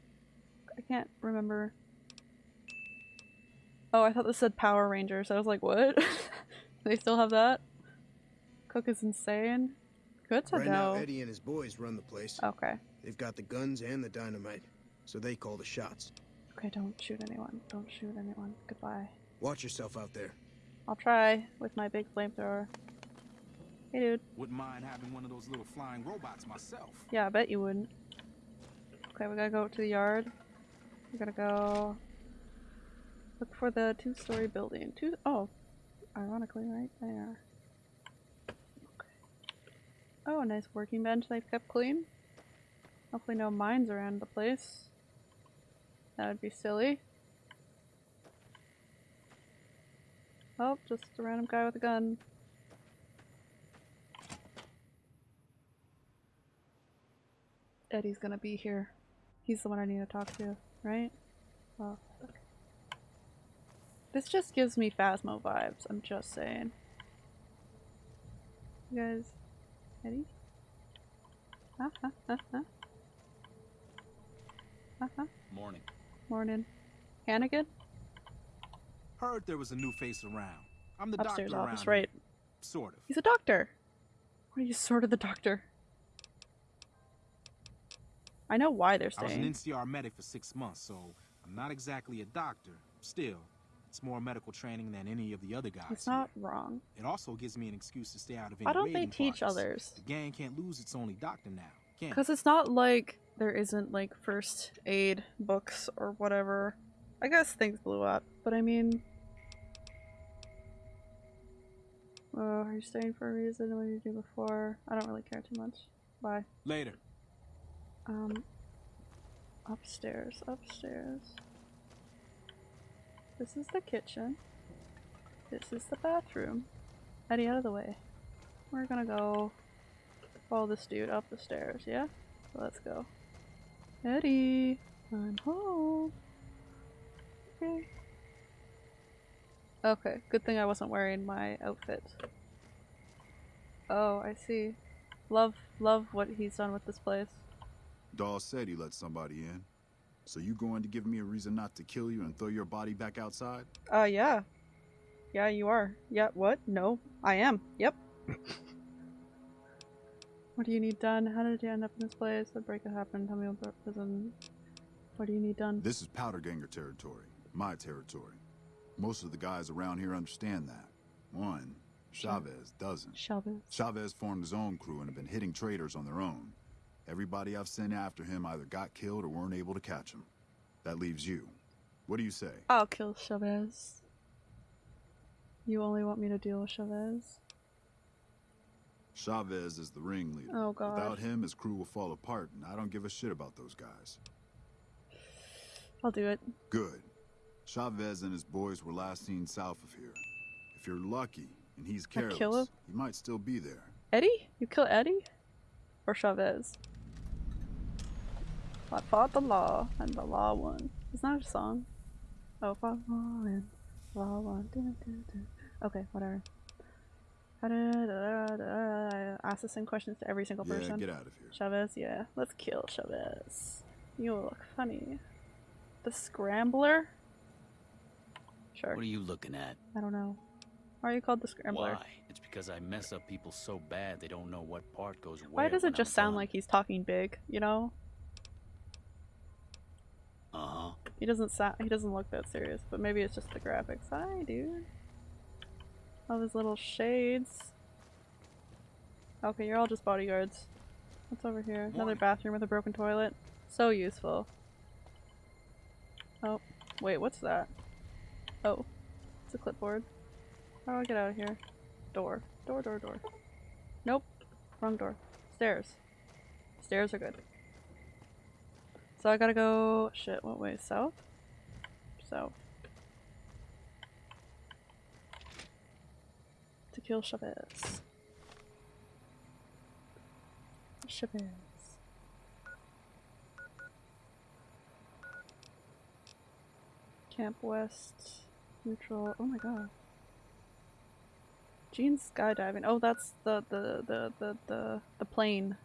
I can't remember. Oh, I thought this said Power Rangers. I was like, what? they still have that? Cook is insane. Good to Right now, know. Eddie and his boys run the place. Okay. They've got the guns and the dynamite, so they call the shots. Okay, don't shoot anyone. Don't shoot anyone. Goodbye. Watch yourself out there. I'll try with my big flamethrower. Hey, dude. Wouldn't mind having one of those little flying robots myself. Yeah, I bet you wouldn't. Okay, we gotta go to the yard. We gotta go look for the two-story building. Two oh, ironically, right there. Oh, a nice working bench they've kept clean. Hopefully, no mines around the place. That would be silly. Oh, just a random guy with a gun. Eddie's gonna be here. He's the one I need to talk to, right? Oh, fuck. This just gives me Phasmo vibes, I'm just saying. You guys, Eddie? Huh, huh, huh, huh. Huh, huh. Morning. Morning. Hannigan? Heard there was a new face around. I'm the Upstairs doctor office, around right. here. Sort of. He's a doctor! What are you sort of the doctor? I know why they're I was an. NCR medic for six months, so I'm not exactly a doctor. Still, it's more medical training than any of the other guys. Here. not wrong. It also gives me an excuse to stay out of any Why don't they teach parties. others? The gang can't lose its only doctor now? Because it's not like there isn't like first aid books or whatever. I guess things blew up, but I mean. Oh, are you staying for a reason? What did you do before? I don't really care too much. Bye. Later. Um. Upstairs, upstairs. This is the kitchen. This is the bathroom. ED-E, out of the way. We're gonna go follow this dude up the stairs, yeah? Let's go. Eddie, I'm home. Okay. Okay, good thing I wasn't wearing my outfit. Oh, I see. Love, love what he's done with this place. Dawes said he let somebody in. So you going to give me a reason not to kill you and throw your body back outside? Uh, yeah. Yeah, you are. Yeah, what? No, I am. Yep. what do you need done? How did you end up in this place? What breakup happened? Tell me about prison. What do you need done? This is Powder Ganger territory. My territory. Most of the guys around here understand that. One, Chavez doesn't. Chavez. Chavez formed his own crew and have been hitting traitors on their own. Everybody I've sent after him either got killed or weren't able to catch him. That leaves you. What do you say? I'll kill Chavez. You only want me to deal with Chavez? Chavez is the ringleader. Oh god. Without him, his crew will fall apart, and I don't give a shit about those guys. I'll do it. Good. Chavez and his boys were last seen south of here. If you're lucky and he's I careless, kill him? he might still be there. Eddie? You kill Eddie? Or Chavez? I fought the law, and the law won. Isn't that a song? Oh, fought the law, and the law won. Dun, dun, dun. Okay, whatever. Da. Ask the same questions to every single person. Yeah, person. get out of here. Chavez, yeah. Let's kill Chavez. You look funny. The Scrambler? Sure. What are you looking at? I don't know. Why are you called the Scrambler? Why? It's because I mess up people so bad they don't know what part goes where. Why does it just I'm sound done. like he's talking big, you know? Uh-huh. He doesn't sound he doesn't look that serious, but maybe it's just the graphics. Hi, dude. All his little shades. Okay, you're all just bodyguards. What's over here? Another bathroom with a broken toilet. So useful. Oh, wait, what's that? Oh, it's a clipboard. How do I get out of here? Door. Door, door, door. Nope. Wrong door. Stairs. Stairs are good. So I gotta go. Shit, what way? South? South. To kill Chavez. Chavez. Camp West. Neutral. Oh my god. Gene's skydiving. Oh, that's the the the the the, the plane.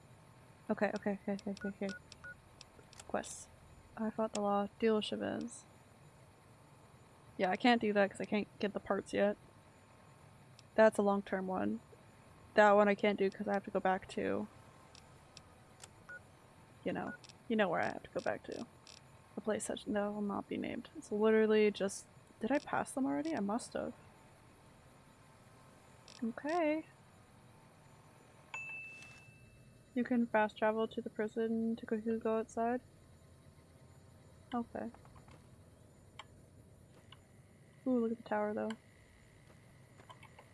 Okay, okay, okay, okay, okay. Quests. I fought the law. Deal Chavez. Yeah, I can't do that because I can't get the parts yet. That's a long-term one. That one I can't do because I have to go back to... You know. You know where I have to go back to. The place that no will not be named. It's literally just... Did I pass them already? I must have. Okay. You can fast travel to the prison to go outside? Okay. Ooh, look at the tower though.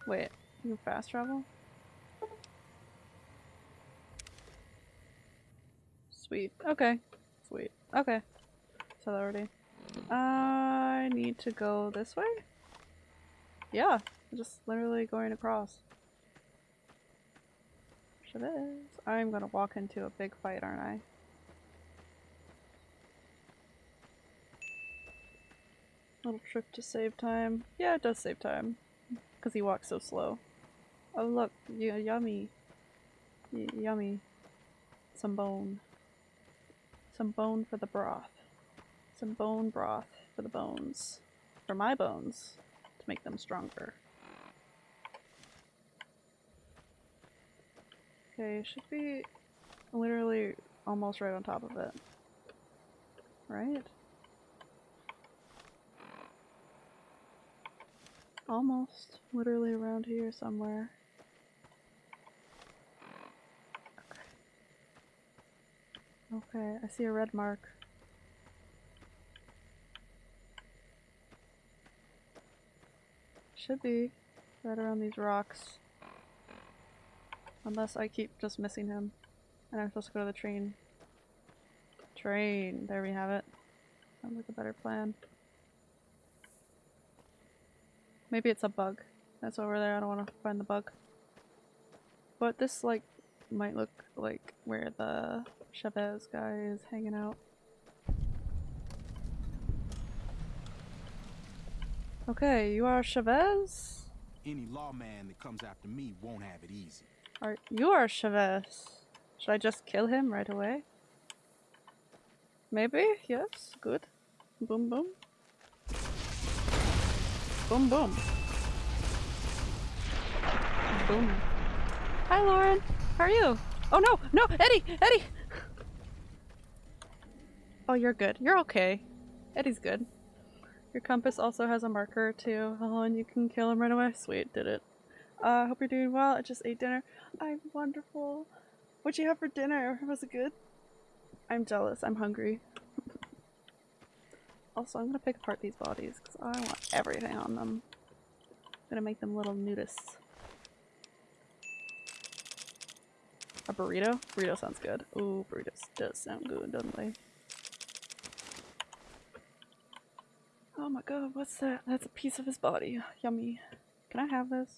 Wait, you can fast travel? Sweet. Okay. Sweet. Okay. So that already. I need to go this way? Yeah, I'm just literally going across. it is I'm gonna walk into a big fight, aren't I? Little trip to save time. Yeah, it does save time. Because he walks so slow. Oh look, y yummy. Y yummy. Some bone. Some bone for the broth. Some bone broth for the bones. For my bones. To make them stronger. Okay, should be literally almost right on top of it. Right? Almost. Literally around here somewhere. Okay. I see a red mark. Should be right around these rocks. Unless I keep just missing him. And I'm supposed to go to the train. Train. There we have it. Sounds like a better plan. Maybe it's a bug. That's over there. I don't want to find the bug. But this, like, might look like where the Chavez guy is hanging out. Okay, you are Chavez? Any lawman that comes after me won't have it easy. Are you are Chavez? Should I just kill him right away? Maybe? Yes? Good. Boom boom. Boom boom. Boom. Hi Lauren! How are you? Oh no! No! ED-E! ED-E! Oh, you're good. You're okay. ED-E's good. Your compass also has a marker too. Oh, and you can kill him right away. Sweet, did it. I uh, hope you're doing well. I just ate dinner. I'm wonderful. What'd you have for dinner? Was it good? I'm jealous. I'm hungry. also, I'm gonna pick apart these bodies because I want everything on them. I'm gonna make them little nudists. A burrito? Burrito sounds good. Ooh, burritos does sound good, doesn't they? Oh my god, what's that? That's a piece of his body. Yummy. Can I have this?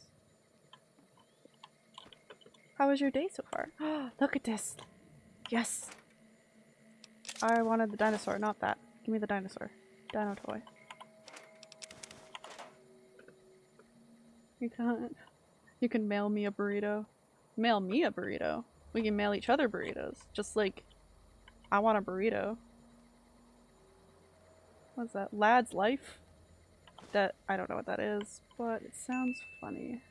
How was your day so far? Look at this! Yes! I wanted the dinosaur, not that. Give me the dinosaur. Dino toy. You can't. You can mail me a burrito. Mail me a burrito? We can mail each other burritos. Just like, I want a burrito. What's that? Lad's Life? That- I don't know what that is, but it sounds funny.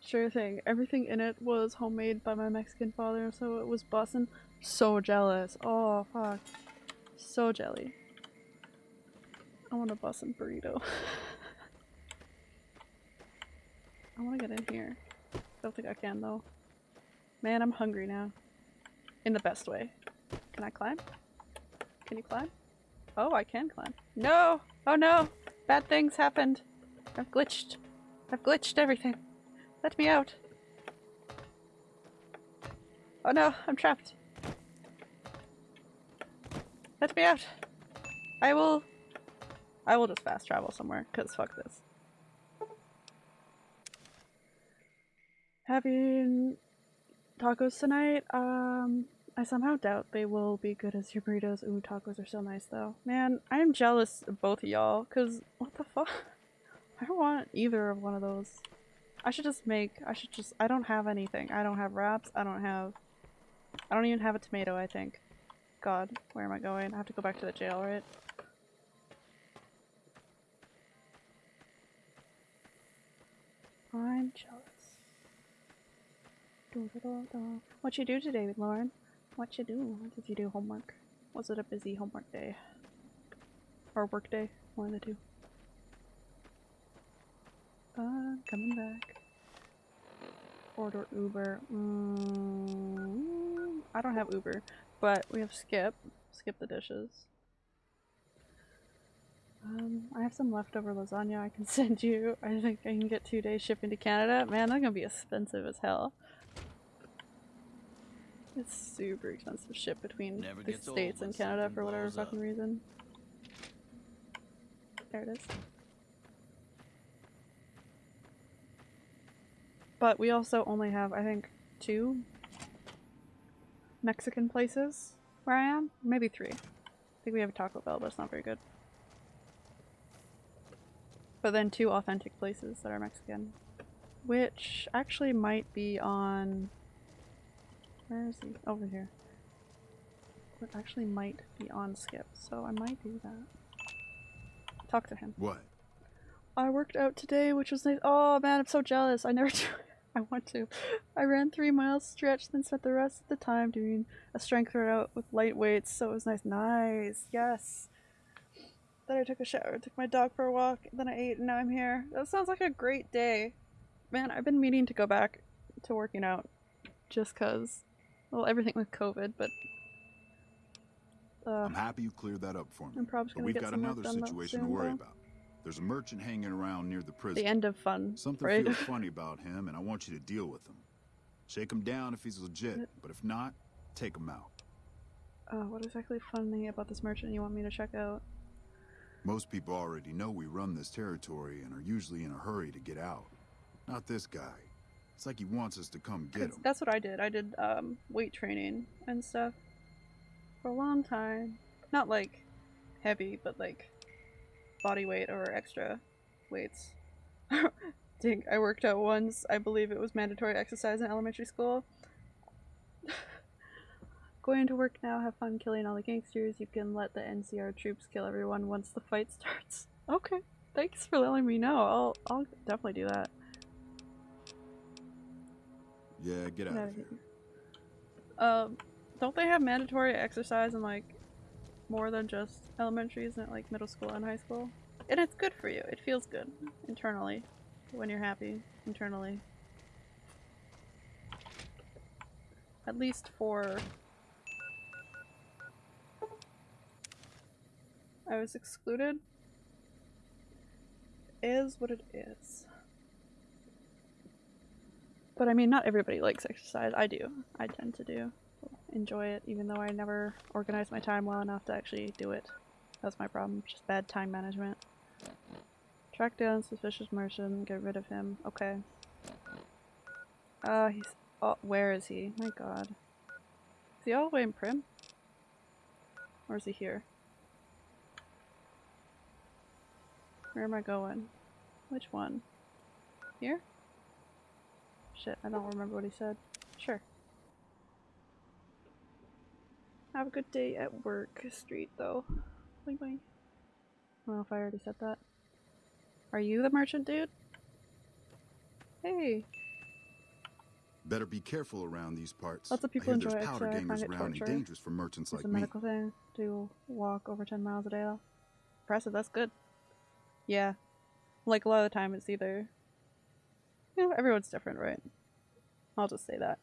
Sure thing. Everything in it was homemade by my Mexican father, so it was bussin'. So jealous. Oh, fuck. So jelly. I want a bussin' burrito. I want to get in here. Don't think I can, though. Man, I'm hungry now. In the best way. Can I climb? Can you climb? Oh, I can climb. No! Oh no! Bad things happened. I've glitched. I've glitched everything. Let me out. Oh no, I'm trapped. Let me out. I will... I will just fast travel somewhere, because fuck this. Having tacos tonight? Um, I somehow doubt they will be good as your burritos. Ooh, tacos are so nice though. Man, I am jealous of both of y'all, because what the fuck? I don't want either of one of those. I should just make, I should just, I don't have anything. I don't have wraps, I don't have, I don't even have a tomato, I think. God, where am I going? I have to go back to the jail, right? I'm jealous. What you do today, Lauren? What you do? Did you do homework? Was it a busy homework day? Or work day? One of the two. Uh, coming back. Order Uber. Mm, I don't have Uber, but we have Skip. Skip the dishes. Um, I have some leftover lasagna I can send you. I think I can get two days shipping to Canada. Man, that's gonna be expensive as hell. It's super expensive ship between Never the States and Canada for whatever blows up. fucking reason. There it is. But we also only have, I think, two Mexican places where I am. Maybe three. I think we have a Taco Bell, but it's not very good. But then two authentic places that are Mexican. Which actually might be on... Where is he? Over here. But actually might be on Skip, so I might do that. Talk to him. What? I worked out today, which was nice. Oh man, I'm so jealous. I never do. I want to. I ran three miles stretch, then spent the rest of the time doing a strength workout with light weights. So it was nice. Nice. Yes. Then I took a shower, took my dog for a walk, then I ate, and now I'm here. That sounds like a great day. Man, I've been meaning to go back to working out just cause, well, everything with COVID, but uh, I'm happy you cleared that up for me. I'm probably But we've got another situation soon, to worry though. about. There's a merchant hanging around near the prison. the end of fun, Something right? feels funny about him, and I want you to deal with him. Shake him down if he's legit, but if not, take him out. uh, what exactly funny about this merchant you want me to check out? Most people already know we run this territory and are usually in a hurry to get out. Not this guy. It's like he wants us to come get him. That's what I did. I did um, weight training and stuff for a long time. Not like heavy, but like body weight or extra weights. Dang, I worked out once. I believe it was mandatory exercise in elementary school. Going to work now, have fun killing all the gangsters. You can let the NCR troops kill everyone once the fight starts. Okay, thanks for letting me know. I'll I'll definitely do that. Yeah, get out of here. Um, don't they have mandatory exercise in like more than just elementary? Isn't it like middle school and high school? And it's good for you. It feels good internally when you're happy internally. At least for. I was excluded. Is what it is. But I mean, not everybody likes exercise. I do. I tend to do. Enjoy it, even though I never organize my time well enough to actually do it. That's my problem. Just bad time management. Track down suspicious merchant, get rid of him. Okay. Uh, he's. Oh, where is he? My god. Is he all the way in Primm? Or is he here? Where am I going? Which one? Here? Shit, I don't remember what he said. Sure. Have a good day at work street though. Boing boing. I don't know if I already said that. Are you the merchant dude? Hey, Better be careful around these parts. Lots of people enjoy there's it, powder so I find gamers it around and torture. dangerous for merchants it's like a me. medical thing. to walk over 10 miles a day. Though. Impressive, that's good. Yeah. Like a lot of the time it's either. You know, everyone's different, right? I'll just say that.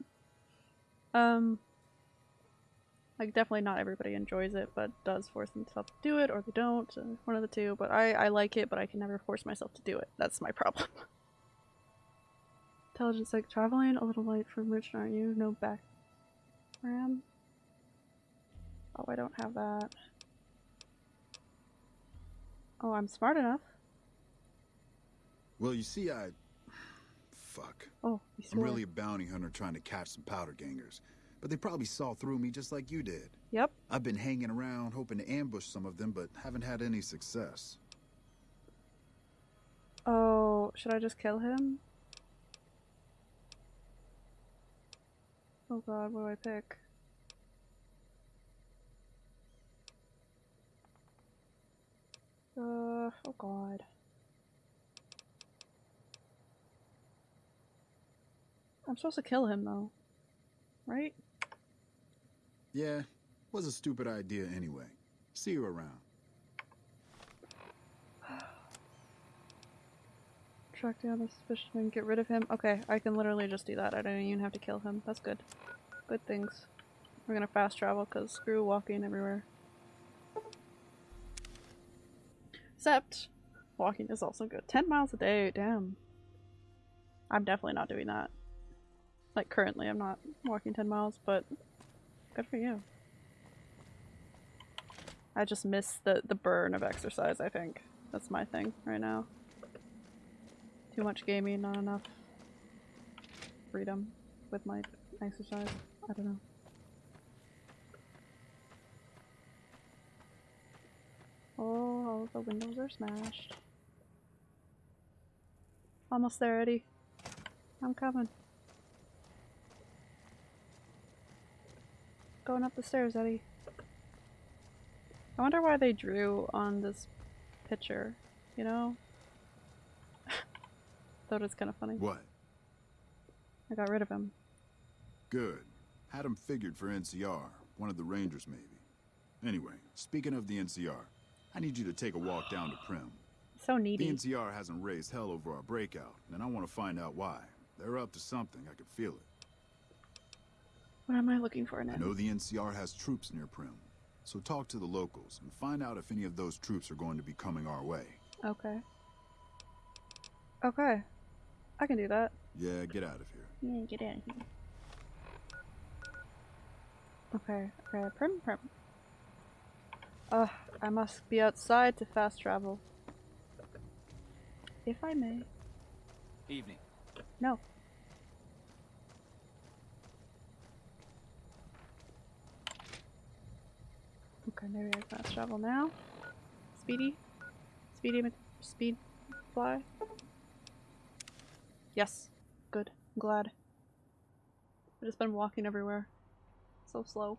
Um. Like, definitely not everybody enjoys it, but does force themselves to do it, or they don't. One of the two. But I, I like it, but I can never force myself to do it. That's my problem. Intelligence like traveling, a little light for merchant, aren't you? No back. Ram. Oh, I don't have that. Oh, I'm smart enough. Well, you see, I. Fuck. Oh, you I'm really a bounty hunter trying to catch some powder gangers. But they probably saw through me just like you did. Yep. I've been hanging around hoping to ambush some of them, but haven't had any success. Oh, should I just kill him? Oh god, what do I pick? Uh, oh god. I'm supposed to kill him though. Right? Yeah, was a stupid idea anyway. See you around. Track down the suspicious man, get rid of him. Okay, I can literally just do that. I don't even have to kill him. That's good. Good things. We're gonna fast travel because screw walking everywhere. Except, walking is also good. 10 miles a day, damn. I'm definitely not doing that. Like, currently, I'm not walking 10 miles, but good for you. I just miss the, the burn of exercise, I think. That's my thing right now. Too much gaming, not enough freedom with my exercise. I don't know. Oh, all the windows are smashed. Almost there, Eddie. I'm coming. Going up the stairs, Eddie. I wonder why they drew on this picture, you know? Thought it was kind of funny. What? I got rid of him. Good. Had him figured for NCR. One of the Rangers, maybe. Anyway, speaking of the NCR, I need you to take a walk down to Primm. So needy. The. NCR hasn't raised hell over our breakout, and I want to find out why. They're up to something, I can feel it. What am I looking for now? I know the NCR has troops near Primm, so talk to the locals and find out if any of those troops are going to be coming our way. Okay. Okay. I can do that. Yeah, get out of here. Yeah, get out of here. Okay, okay, Primm Primm. Ugh, I must be outside to fast travel. If I may. Evening. No. Okay, maybe I fast travel now. Speedy? Speedy speed fly? Yes. Good. I'm glad. I've just been walking everywhere. So slow.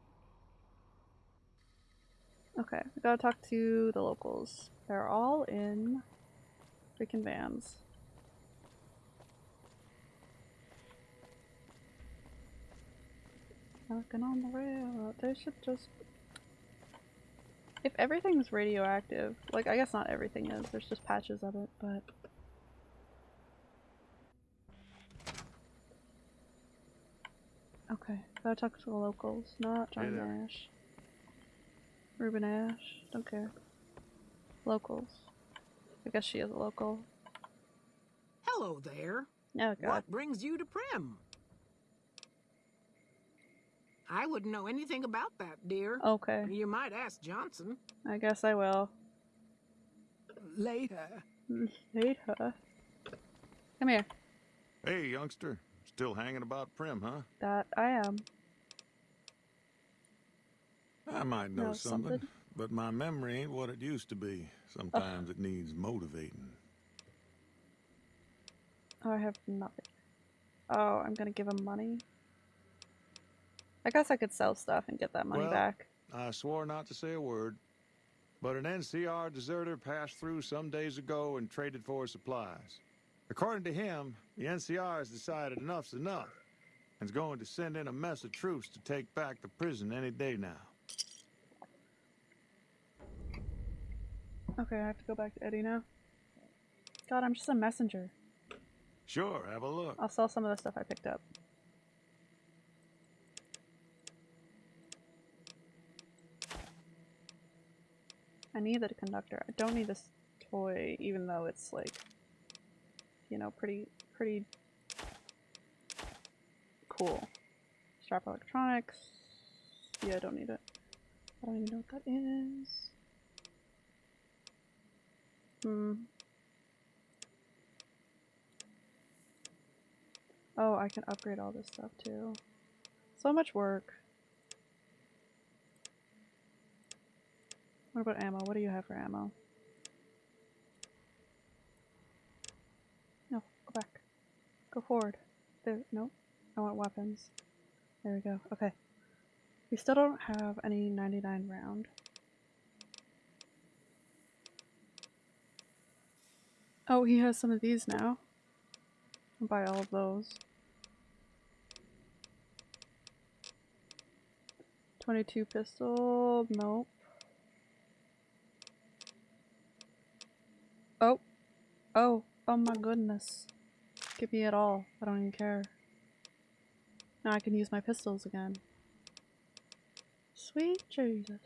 Okay, we gotta talk to the locals. They're all in freaking vans. Working on the rail, They should just. If everything's radioactive, like I guess not everything is, there's just patches of it, but. Okay, gotta talk to the locals, not Hey John there. Nash. Ruby Nash, don't care. Locals. I guess she is a local. Hello there. Oh god. What brings you to Primm? I wouldn't know anything about that, dear. Okay, You might ask Johnson. I guess I will. Later. Later. Come here. Hey, youngster. Still hanging about Primm, huh? That I am. I might know Know something, something? but my memory ain't what it used to be. Sometimes it needs motivating. Oh, I have nothing. Oh, I'm gonna give him money. I guess I could sell stuff and get that money Well- back. I swore not to say a word, but an NCR deserter passed through some days ago and traded for supplies. According to him, the NCR has decided enough's enough and is going to send in a mess of troops to take back the prison any day now. Okay, I have to go back to Eddie now. God, I'm just a messenger. Sure, have a look. I'll sell some of the stuff I picked up. I need the conductor. I don't need this toy, even though it's like, you know, pretty, pretty cool. Scrap electronics. Yeah, I don't need it. I don't even know what that is. Hmm. Oh, I can upgrade all this stuff too. So much work. What about ammo? What do you have for ammo? No, go back. Go forward. There, no. I want weapons. There we go. Okay. We still don't have any 99 round. Oh, he has some of these now. I'll buy all of those. 22 pistol, nope. Oh, oh, oh my goodness. Give me it all. I don't even care. Now I can use my pistols again. Sweet Jesus.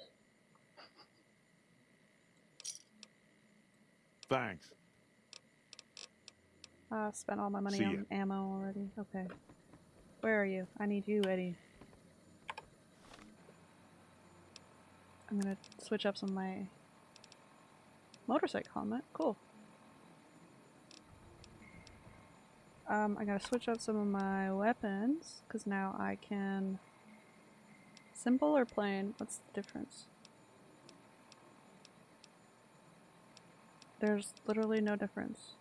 Thanks. I spent all my money See on ammo already. Okay. Where are you? I need you, Eddie. I'm gonna switch up some of my motorcycle helmet. Cool. Um, I gotta switch up some of my weapons because now I can. Simple or plain? What's the difference? There's literally no difference.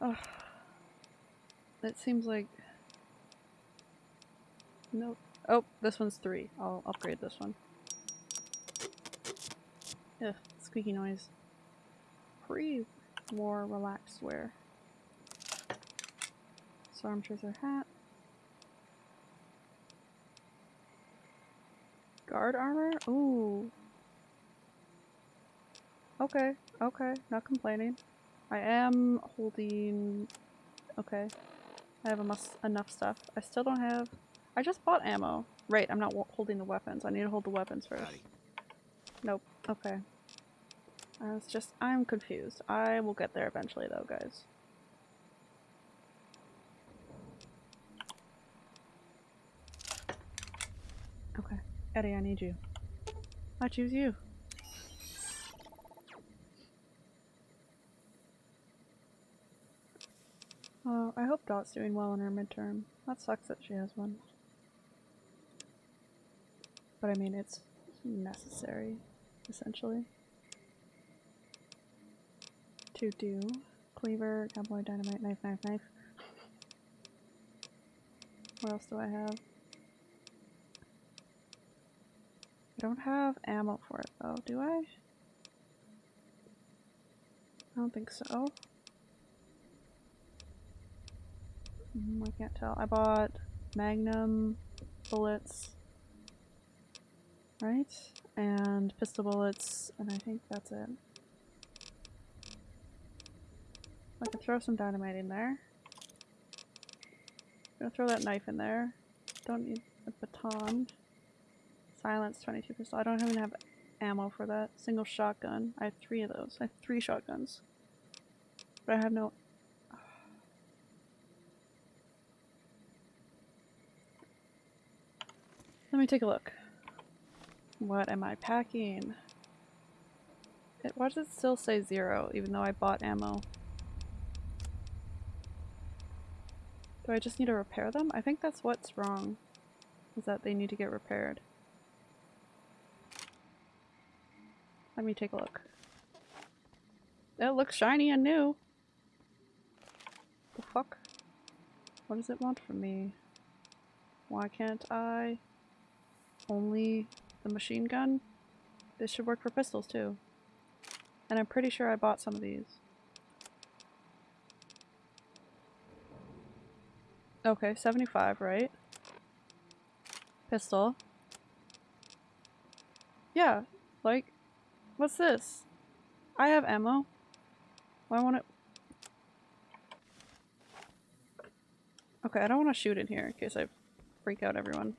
Ugh. It seems like. Nope. Oh, this one's three. I'll upgrade this one. Ugh, squeaky noise. Pre-war relaxed wear. Stormtrooper hat. Guard armor? Ooh. Okay, okay, not complaining. I am holding. Okay. I have enough, enough stuff. I still don't have. I just bought ammo. Right, I'm not holding the weapons. I need to hold the weapons first. Nope. Okay. I was just. I'm confused. I will get there eventually, though, guys. Okay. ED-E, I need you. I choose you. Oh, I hope Dot's doing well in her midterm. That sucks that she has one. But I mean, it's necessary, essentially. To do cleaver, cowboy, dynamite, knife, knife, knife. What else do I have? I don't have ammo for it though, do I? I don't think so. Mm, I can't tell. I bought magnum bullets, right? And pistol bullets, and I think that's it. I can throw some dynamite in there. gonna throw that knife in there. Don't need a baton. Silence 22 pistol. I don't even have ammo for that. Single shotgun. I have three of those. I have three shotguns. But I have no... Let me take a look. What am I packing? It, why does it still say zero, even though I bought ammo? Do I just need to repair them? I think that's what's wrong. Is that they need to get repaired. Let me take a look. It looks shiny and new. The fuck? What does it want from me? Why can't I? Only the machine gun? This should work for pistols too. And I'm pretty sure I bought some of these. Okay, 75, right? Pistol. Yeah, like, what's this? I have ammo. Why want it? Okay, I don't want to shoot in here in case I freak out everyone.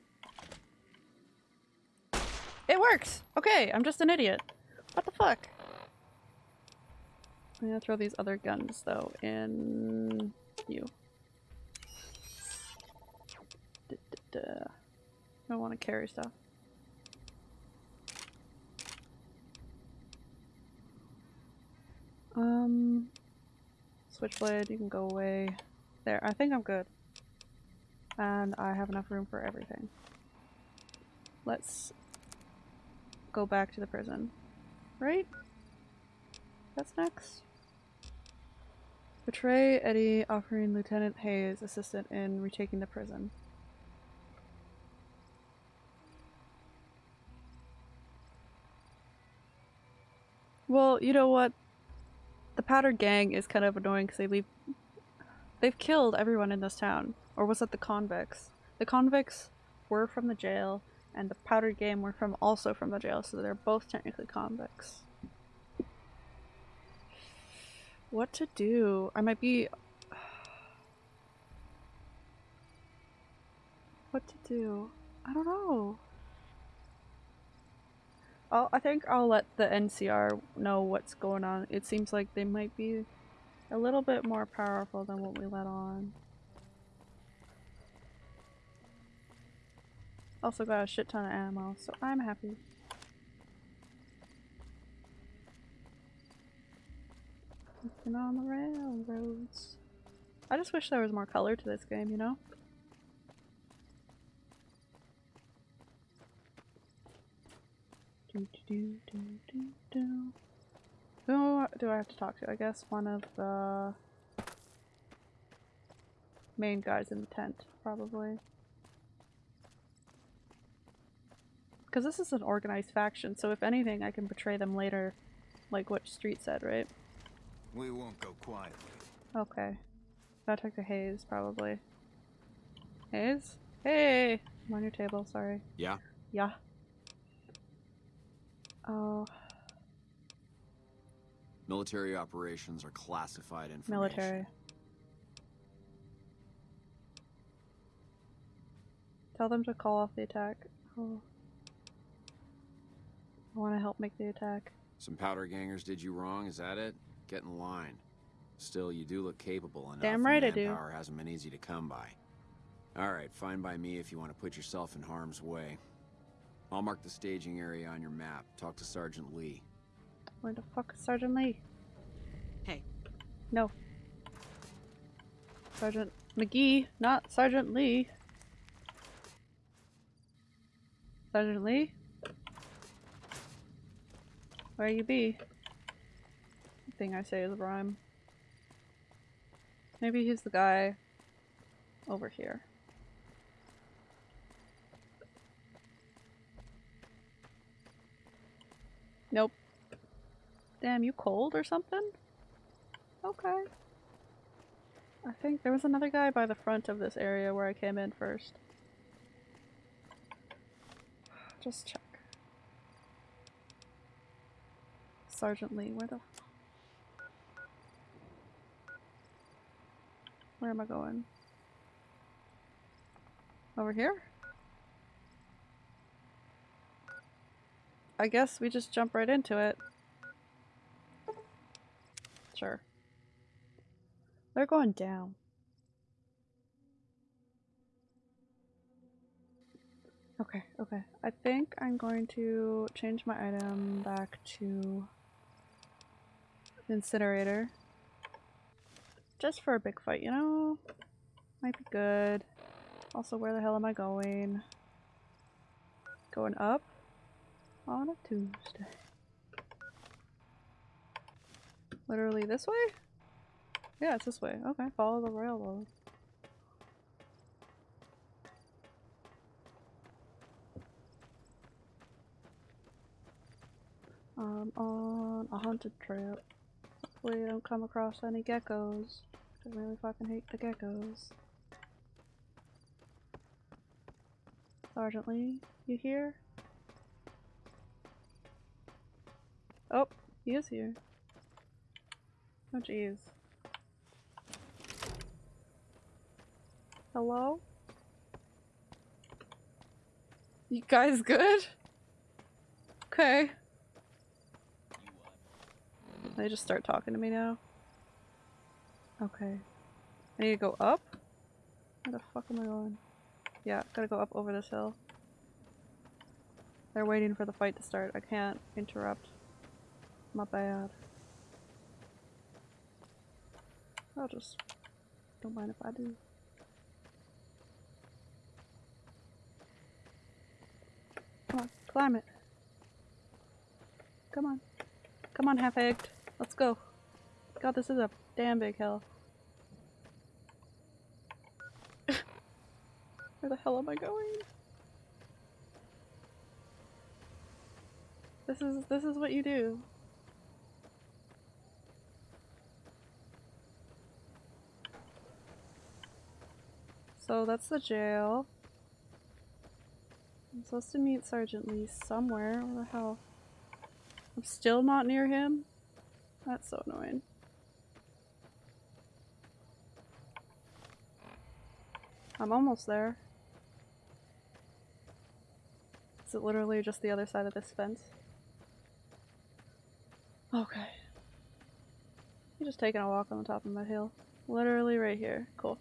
It works! Okay, I'm just an idiot. What the fuck? I'm gonna throw these other guns though in you. I don't want to carry stuff. Um, switchblade, you can go away. There, I think I'm good. And I have enough room for everything. Let's go back to the prison. Right? That's next. Betray Eddie offering Lieutenant Hayes assistant in retaking the prison. Well, you know what? The Powder Gang is kind of annoying because they leave- They've killed everyone in this town. Or was it the convicts? The convicts were from the jail, and the Powder Gang were from also from the jail, so they're both technically convicts. What to do? I might be... What to do? I don't know. I'll, I think I'll let the NCR know what's going on. It seems like they might be a little bit more powerful than what we let on. Also got a shit ton of ammo, so I'm happy. Looking on the railroads. I just wish there was more color to this game, you know? Do, do, do, do, do. Who do I have to talk to? I guess one of the main guys in the tent, probably. Because this is an organized faction, so if anything, I can betray them later, like what Street said, right? We won't go quietly. Okay. Gotta talk to Hayes, probably. Hayes? Hey! I'm on your table, sorry. Yeah? Yeah. Oh, Military operations are classified information. military. Tell them to call off the attack. Oh. I want to help make the attack. Some powder gangers did you wrong, is that it? Get in line. Still, you do look capable enough. Damn right I do. Manpower hasn't been easy to come by. Alright, fine by me if you want to put yourself in harm's way. I'll mark the staging area on your map. Talk to Sergeant Lee. Where the fuck is Sergeant Lee? Hey. No. Sergeant McGee, not Sergeant Lee. Sergeant Lee? Where you be? thing I say is a rhyme. Maybe he's the guy over here. Nope. Damn, you cold or something? Okay. I think there was another guy by the front of this area where I came in first. Just check. Sergeant Lee, where the Where am I going? Over here? I guess we just jump right into it. Sure. They're going down. Okay, okay. I think I'm going to change my item back to incinerator. Just for a big fight, you know? Might be good. Also, where the hell am I going? Going up? On a Tuesday. Literally this way? Yeah, it's this way. Okay, follow the railroad. I'm on a haunted trip. Hopefully I don't come across any geckos. I really fucking hate the geckos. Sergeant Lee, you here? Oh, he is here. Oh jeez. Hello? You guys good? Okay. They just start talking to me now. Okay. I need to go up? Where the fuck am I going? Yeah, gotta go up over this hill. They're waiting for the fight to start. I can't interrupt. My bad. I'll just... Don't mind if I do. Come on, climb it. Come on. Come on, half-egged. Let's go. God, this is a damn big hill. Where the hell am I going? This is this is what you do. So that's the jail. I'm supposed to meet Sergeant Lee somewhere. Where the hell? I'm still not near him? That's so annoying. I'm almost there. Is it literally just the other side of this fence? Okay. You're just taking a walk on the top of my hill. Literally right here. Cool.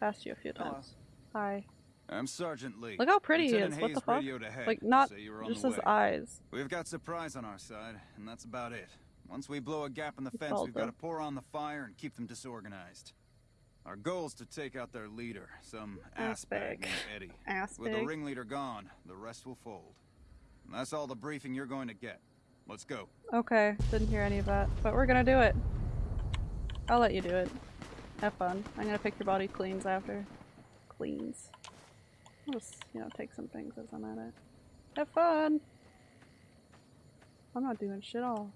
Passed you a few times. Hello. Hi. I'm Sergeant Lee. Look how pretty Lieutenant he is. What the Hayes fuck? ahead, Like, not just his eyes. We've got surprise on our side, and that's about it. Once we blow a gap in the He's fence, we've got to pour on the fire and keep them disorganized. Our goal is to take out their leader, some Ass assbag bag. named Eddie. Ass With the ringleader gone, the rest will fold. And that's all the briefing you're going to get. Let's go. Okay, didn't hear any of that. But we're gonna do it. I'll let you do it. Have fun. I'm gonna pick your body cleans after. Cleans. I'll just, you know, take some things as I'm at it. Have fun! I'm not doing shit all.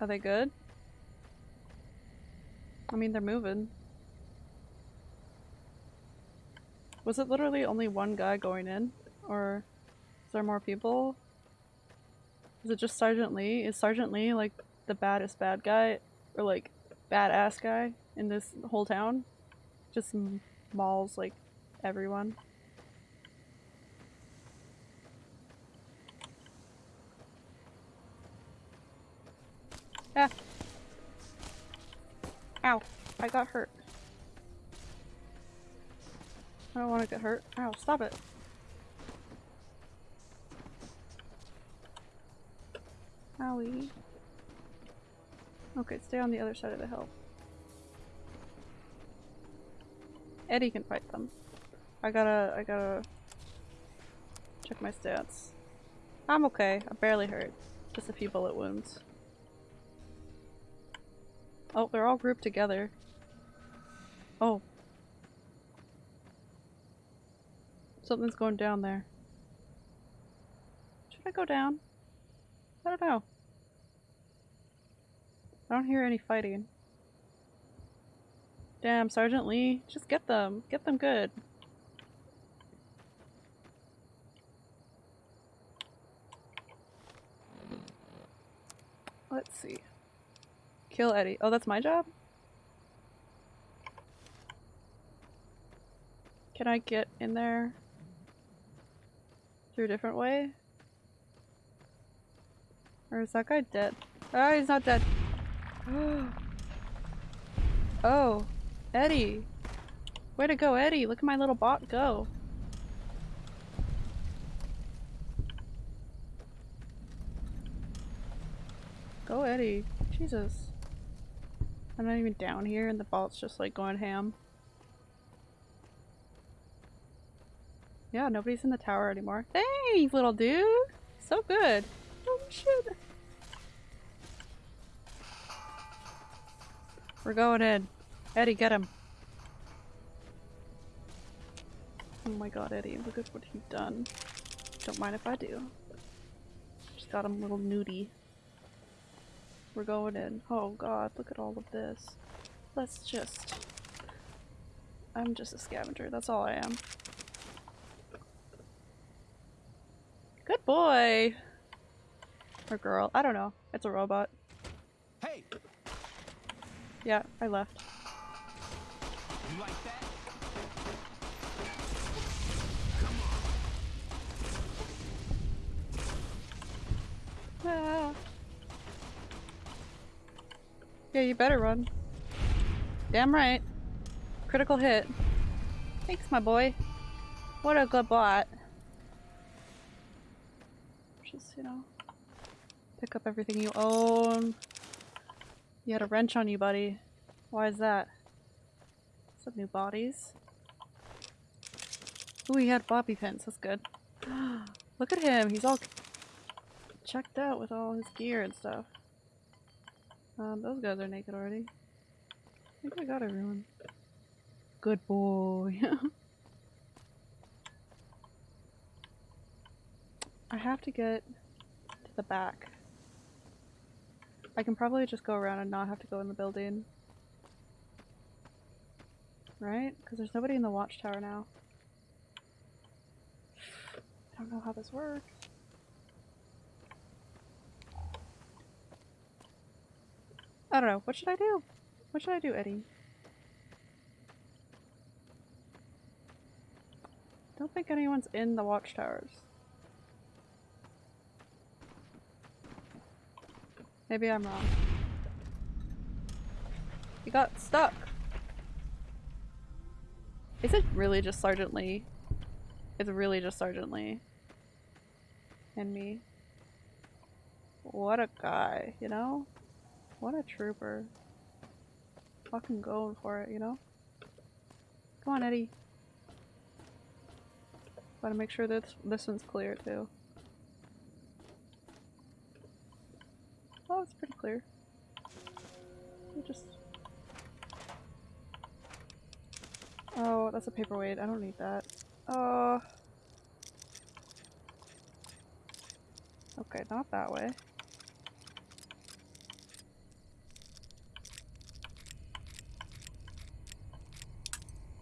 Are they good? I mean, they're moving. Was it literally only one guy going in? Or is there more people? Is it just Sergeant Lee? Is Sergeant Lee like the baddest bad guy? Or like badass guy in this whole town? Just mauls like everyone. Ah. Ow. I got hurt. I don't want to get hurt. Ow, stop it. Owie. Okay, stay on the other side of the hill. ED-E can fight them. I gotta, I gotta check my stats. I'm okay. I'm barely hurt. Just a few bullet wounds. Oh, they're all grouped together. Oh. Something's going down there. Should I go down? I don't know. I don't hear any fighting. Damn, Sergeant Lee. Just get them. Get them good. Let's see. Kill Eddie. Oh, that's my job? Can I get in there through a different way? Or is that guy dead? Oh, he's not dead. oh, ED-E. Way to go, ED-E. Look at my little bot go. Go, ED-E. Jesus. I'm not even down here and the bot's just like going ham. Yeah, nobody's in the tower anymore. Thanks, little dude! So good! Oh shit! We're going in. ED-E, get him. Oh my god, ED-E, look at what you've done. Don't mind if I do. Just got him a little nudie. We're going in. Oh god, look at all of this. Let's just... I'm just a scavenger, that's all I am. Good boy! Or girl, I don't know. It's a robot. Hey! Yeah, I left. You like that? Ah. Yeah, you better run. Damn right. Critical hit. Thanks, my boy. What a good bot. Just, you know, pick up everything you own. You had a wrench on you, buddy. Why is that? Some new bodies. Ooh, he had bobby pins. That's good. Look at him. He's all checked out with all his gear and stuff. Um, those guys are naked already. I think I got everyone. Good boy. I have to get to the back. I can probably just go around and not have to go in the building. Right? Because there's nobody in the watchtower now. I don't know how this works. I don't know. What should I do? What should I do, ED-E? Don't think anyone's in the watchtowers. Maybe I'm wrong. You got stuck. Is it really just Sergeant Lee? It's really just Sergeant Lee. And me. What a guy, you know? What a trooper. Fucking going for it, you know? Come on, ED-E. Gotta make sure that this one's clear, too. Oh, it's pretty clear. Just... Oh, that's a paperweight. I don't need that. Oh. Okay, not that way.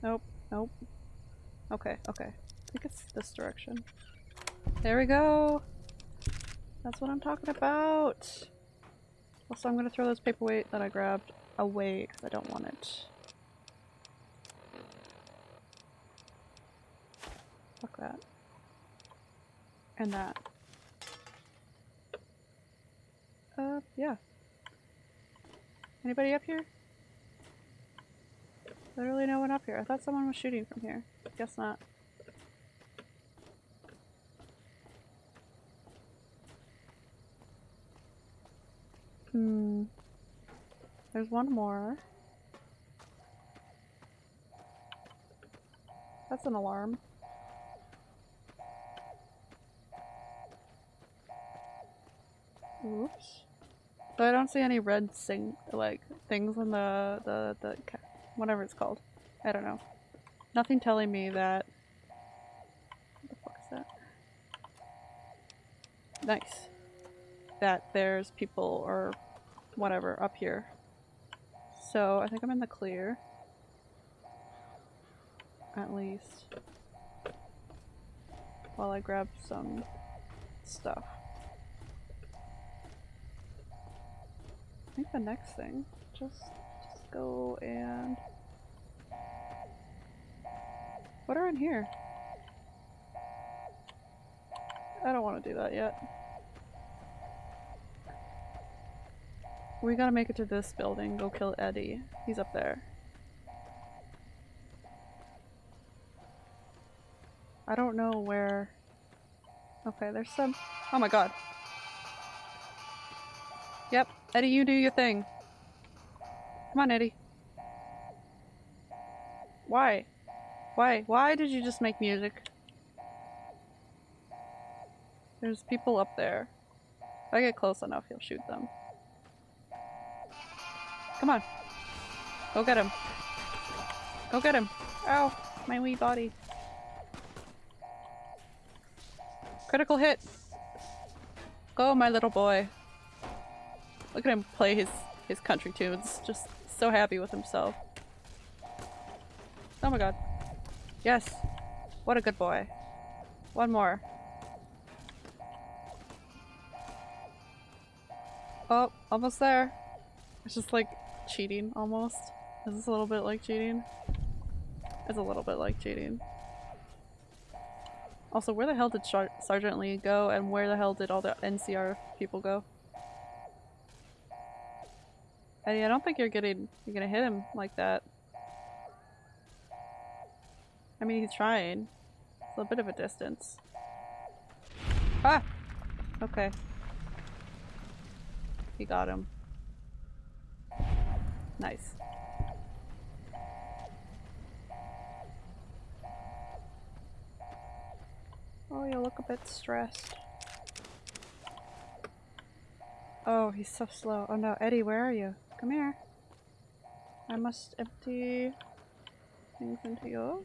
Nope, nope. Okay, okay. I think it's this direction. There we go! That's what I'm talking about! Also, I'm gonna throw this paperweight that I grabbed away because I don't want it. Fuck that. And that. Uh, yeah. Anybody up here? Literally no one up here. I thought someone was shooting from here. Guess not. Hmm. There's one more. That's an alarm. Oops. So I don't see any red sing like things in the the the whatever it's called. I don't know. Nothing telling me that. What the fuck is that? Nice. That there's people or whatever up here. So I think I'm in the clear. At least. While I grab some stuff. I think the next thing, just, just go and... What are in here? I don't want to do that yet. We gotta make it to this building, go kill Eddie. He's up there. I don't know where... Okay, there's some- Oh my god. Yep, ED-E, you do your thing. Come on, ED-E. Why? Why? Why did you just make music? There's people up there. If I get close enough, he'll shoot them. Come on. Go get him. Go get him. Ow! My wee body. Critical hit! Go, my little boy. Look at him play his, his country tunes. Just so happy with himself. Oh my god. Yes. What a good boy. One more. Oh, almost there. It's just like cheating almost. Is this a little bit like cheating? It's a little bit like cheating. Also, where the hell did Char Sergeant Lee go and where the hell did all the NCR people go? ED-E, I don't think you're getting you're gonna hit him like that. I mean, he's trying. It's a bit of a distance. Ah! Okay. He got him. Nice. Oh, you look a bit stressed. Oh, he's so slow. Oh no, ED-E, where are you? Come here. I must empty things into you.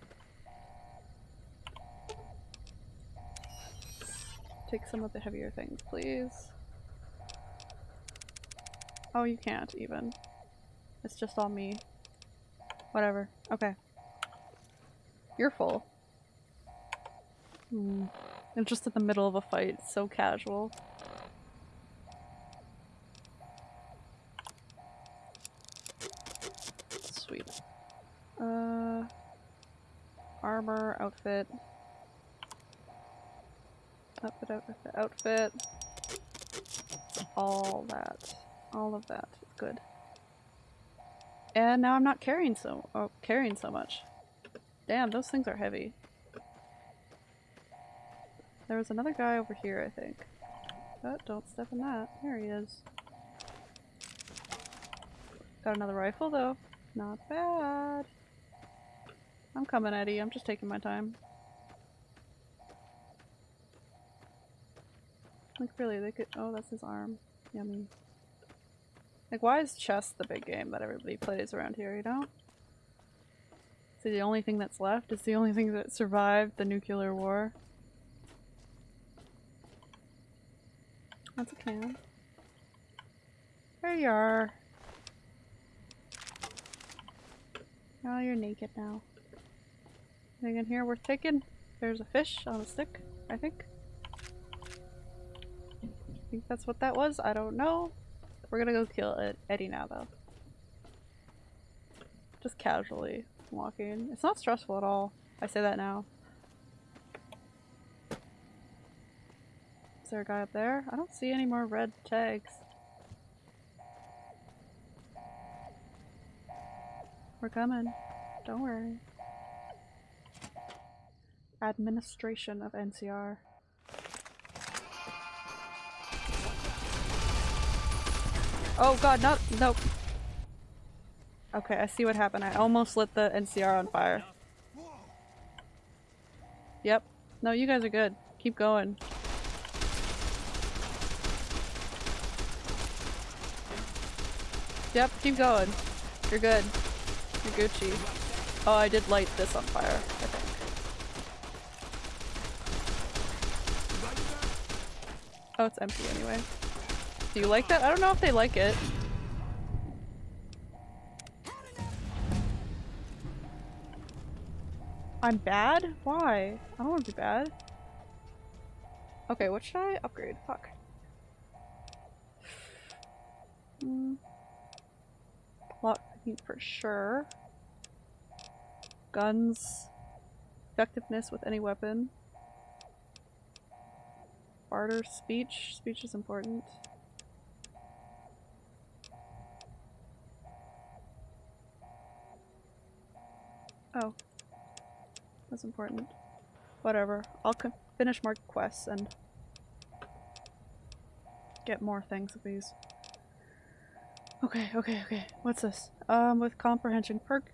Take some of the heavier things, please. Oh, you can't even. It's just all me. Whatever. Okay. You're full. Hmm. I'm just in the middle of a fight. So casual. Sweet. Uh, armor, outfit. Outfit, outfit, outfit. All that. All of that good. And now I'm not carrying so oh, carrying so much. Damn, those things are heavy. There was another guy over here, I think. Oh, don't step in that. There he is. Got another rifle though. Not bad. I'm coming, ED-E. I'm just taking my time. Like, really, they could- oh, that's his arm. Yummy. Like, why is chess the big game that everybody plays around here, you know? Is it the only thing that's left? It's the only thing that survived the nuclear war? That's a can. There you are. Oh, you're naked now. Anything in here worth taking? There's a fish on a stick, I think. I think that's what that was. I don't know. We're gonna go kill Eddie now, though. Just casually walking. It's not stressful at all. I say that now. Is there a guy up there? I don't see any more red tags. We're coming. Don't worry. Administration of NCR. Oh god, no, nope. Okay, I see what happened. I almost lit the NCR on fire. Yep. No, you guys are good. Keep going. Yep, keep going. You're good. You're Gucci. Oh, I did light this on fire, I think. Oh, it's empty anyway. Do you like that? I don't know if they like it. I'm bad? Why? I don't want to be bad. Okay, what should I upgrade? Fuck. Hmm. Plot for sure. Guns. Effectiveness with any weapon. Barter speech. Speech is important. Oh. That's important. Whatever. I'll finish more quests and get more things of these. Okay, okay, okay. What's this? Um, with comprehension perk.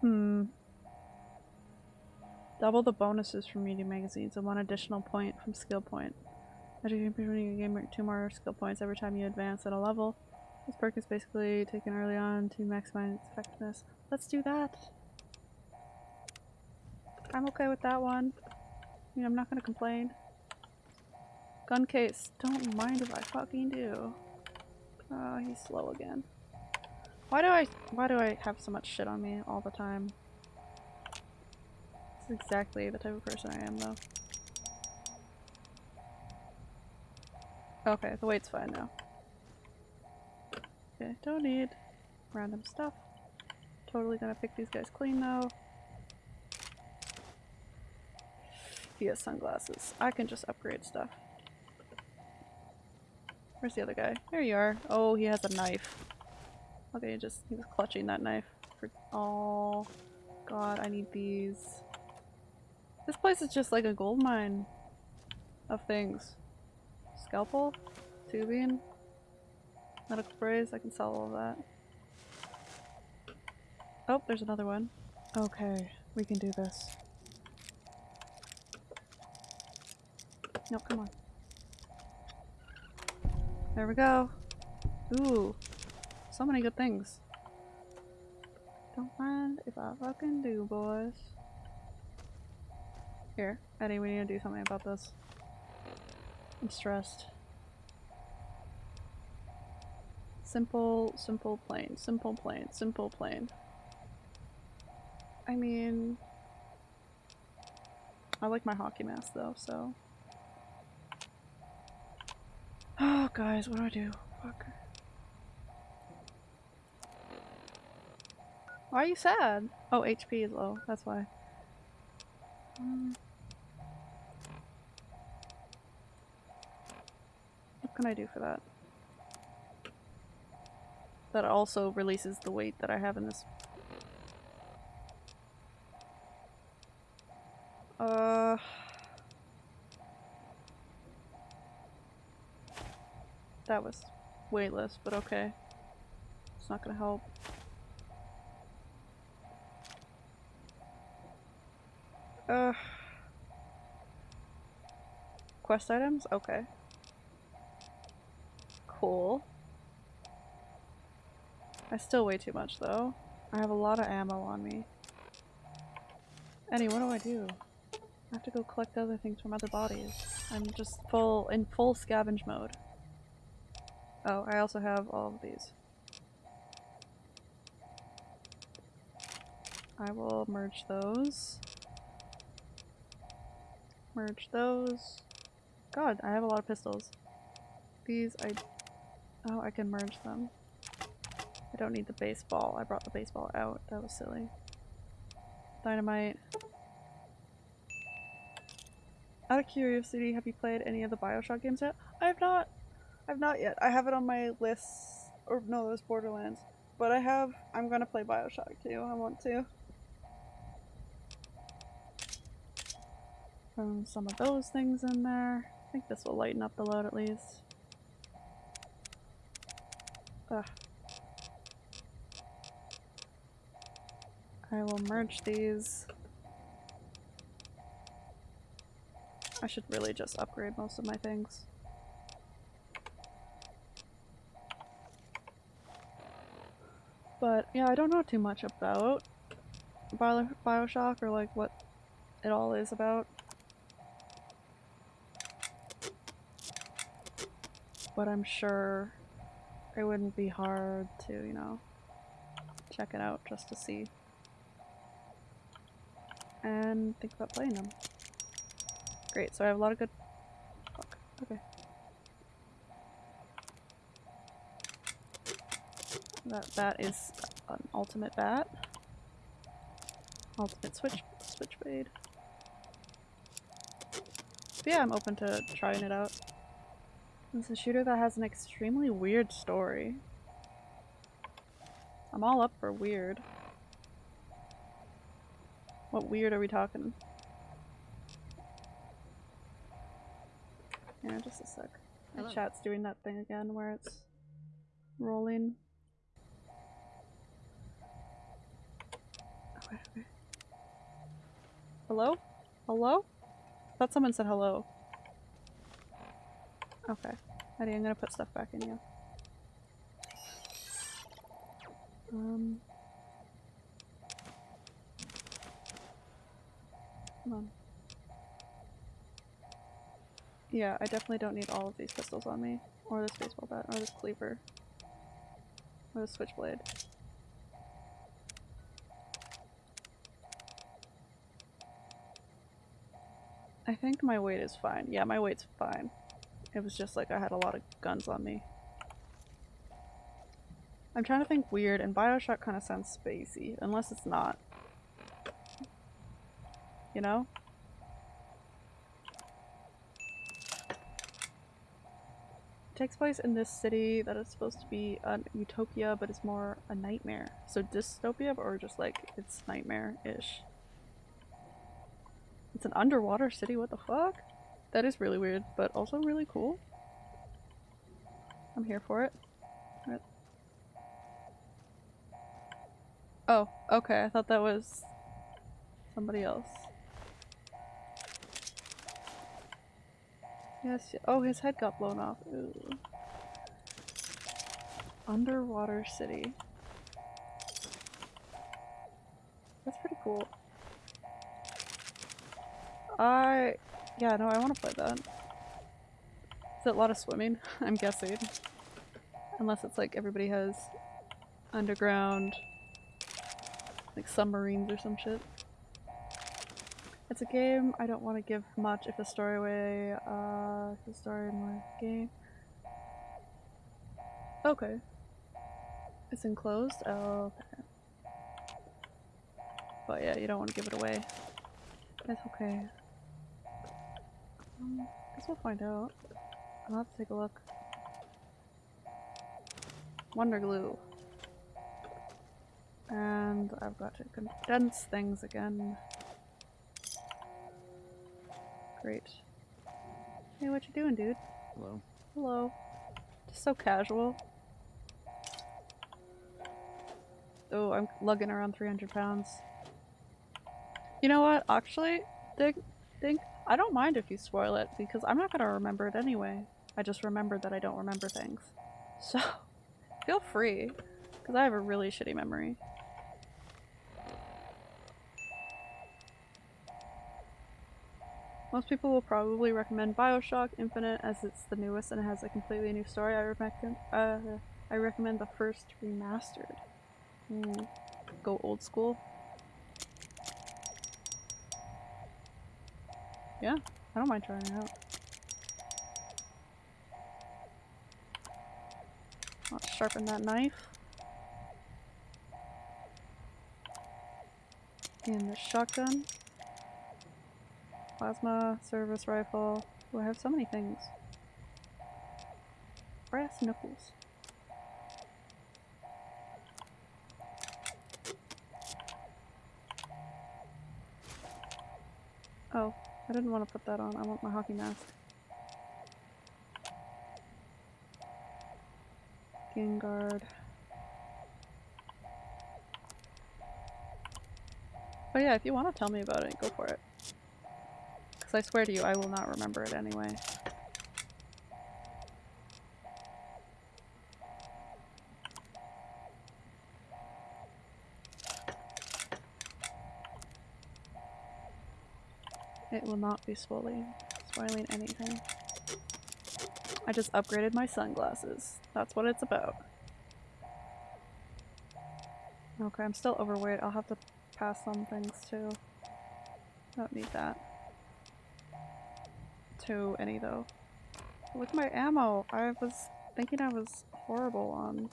Hmm. Double the bonuses from media magazines and one additional point from skill point. As you can gain two more skill points every time you advance at a level. This perk is basically taken early on to maximize its effectiveness. Let's do that. I'm okay with that one. I mean, I'm not gonna complain. Gun case. Don't mind if I fucking do. Oh, he's slow again. Why do I- why do I have so much shit on me all the time? This is exactly the type of person I am, though. Okay, the weight's fine now. Okay, don't need random stuff. Totally gonna pick these guys clean though. He has sunglasses. I can just upgrade stuff. Where's the other guy? There you are. Oh, he has a knife. Okay, he just he was clutching that knife. For oh god, I need these. This place is just like a gold mine of things. Scalpel? Tubing? Medical sprays, I can sell all of that. Oh, there's another one. Okay, we can do this. No, come on. There we go. Ooh. So many good things. Don't mind if I fucking do, boys. Here, ED-E, we need to do something about this. I'm stressed. Simple, simple, plain, simple, plain, simple, plain. I mean... I like my hockey mask though, so... Oh, guys, what do I do? Fuck. Why are you sad? Oh, HP is low, that's why. Um, what can I do for that? That also releases the weight that I have in this Uh... That was weightless, but okay. It's not gonna help. Uh... Quest items? Okay. Cool. I still weigh too much though. I have a lot of ammo on me. Annie, what do I do? I have to go collect other things from other bodies. I'm just full in full scavenge mode. Oh, I also have all of these. I will merge those. Merge those. God, I have a lot of pistols. These I... Oh, I can merge them. I don't need the baseball. I brought the baseball out. That was silly. Dynamite. Out of curiosity, have you played any of the Bioshock games yet? I have not. I've not yet. I have it on my list. Or no, was Borderlands. But I have. I'm gonna play Bioshock too. I want to. Um, some of those things in there. I think this will lighten up the load at least. Ugh. I will merge these. I should really just upgrade most of my things. But yeah, I don't know too much about Bio Bioshock or like what it all is about. But I'm sure it wouldn't be hard to, you know, check it out just to see. And think about playing them. Great, so I have a lot of good... Fuck, okay. That bat is an ultimate bat. Ultimate switch switchblade. But yeah, I'm open to trying it out. It's a shooter that has an extremely weird story. I'm all up for weird. What weird are we talking? Yeah, just a sec. My Hello. chat's doing that thing again where it's rolling. Okay, okay. Hello? Hello? I thought someone said hello. Okay. ED-E, I'm gonna put stuff back in you. Um. On. Yeah, I definitely don't need all of these pistols on me. Or this baseball bat, or this cleaver. Or this switchblade. I think my weight is fine. Yeah, my weight's fine. It was just like I had a lot of guns on me. I'm trying to think weird, and Bioshock kind of sounds spacey, unless it's not. You know? It takes place in this city that is supposed to be a utopia, but it's more a nightmare. So dystopia, or just like it's nightmare-ish. It's an underwater city, what the fuck? That is really weird, but also really cool. I'm here for it. Oh, okay, I thought that was somebody else. Yes, oh, his head got blown off. Ooh. Underwater city. That's pretty cool. I yeah, no, I want to play that. Is it a lot of swimming? I'm guessing. Unless it's like everybody has underground, like submarines or some shit. It's a game I don't want to give much if the story away, uh, the story in my game. Okay. It's enclosed? Oh, okay. But yeah, you don't want to give it away. It's okay. Um, guess we'll find out. I'll have to take a look. Wonder glue. And I've got to condense things again. Great. Hey, what you doing, dude? Hello. Hello. Just so casual. Oh, I'm lugging around 300 pounds. You know what? Actually, think, think, I don't mind if you spoil it because I'm not gonna remember it anyway. I just remembered that I don't remember things. So, feel free, because I have a really shitty memory. Most people will probably recommend Bioshock Infinite as it's the newest and it has a completely new story. I recommend, uh, I recommend the first remastered. Ooh, go old school. Yeah, I don't mind trying it out. Let's sharpen that knife. And the shotgun. Plasma, service rifle. Oh, I have so many things. Brass knuckles. Oh, I didn't want to put that on. I want my hockey mask. Guard. But yeah, if you want to tell me about it, go for it. Because I swear to you, I will not remember it anyway. It will not be spoiling, spoiling anything. I just upgraded my sunglasses. That's what it's about. Okay, I'm still overweight. I'll have to pass some things too. I don't need that. Any though. Look at my ammo! I was thinking I was horrible on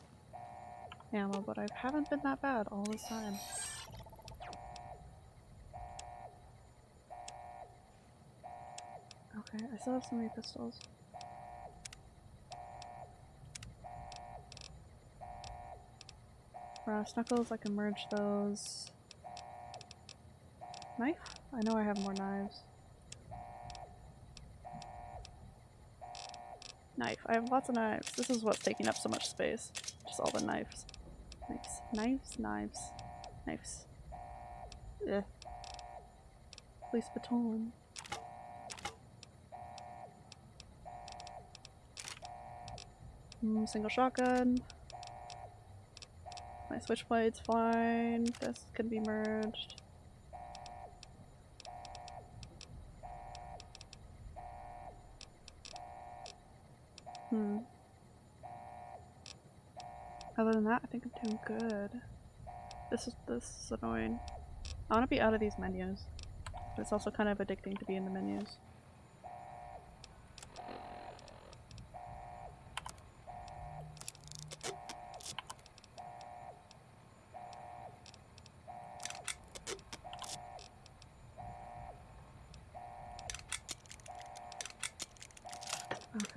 ammo, but I haven't been that bad all this time. Okay, I still have so many pistols. Brass knuckles, I can merge those. Knife? I know I have more knives. Knife. I have lots of knives. This is what's taking up so much space. Just all the knives. Knives. Knives, knives, knives. Eh. Police baton. Mm, single shotgun. My switchblade's fine. This can be merged. Hmm. Other than that, I think I'm doing good. This is this is annoying. I want to be out of these menus. But it's also kind of addicting to be in the menus.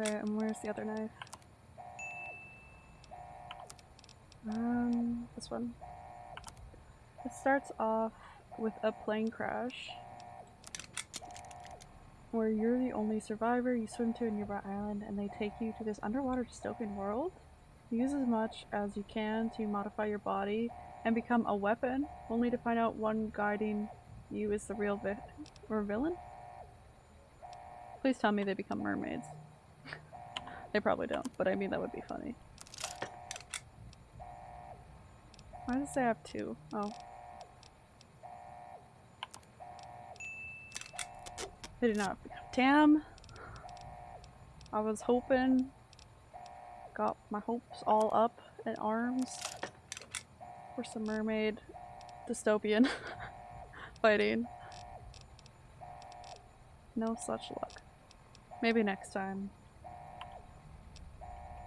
Okay, and where's the other knife? One. It starts off with a plane crash where you're the only survivor, you swim to a nearby island, and they take you to this underwater dystopian world. Use as much as you can to modify your body and become a weapon, only to find out one guiding you is the real vi or villain. Please tell me they become mermaids. they probably don't, but I mean that would be funny. Why does I have two? Oh. They did not Damn! I was hoping. Got my hopes all up in arms for some mermaid dystopian fighting. No such luck. Maybe next time.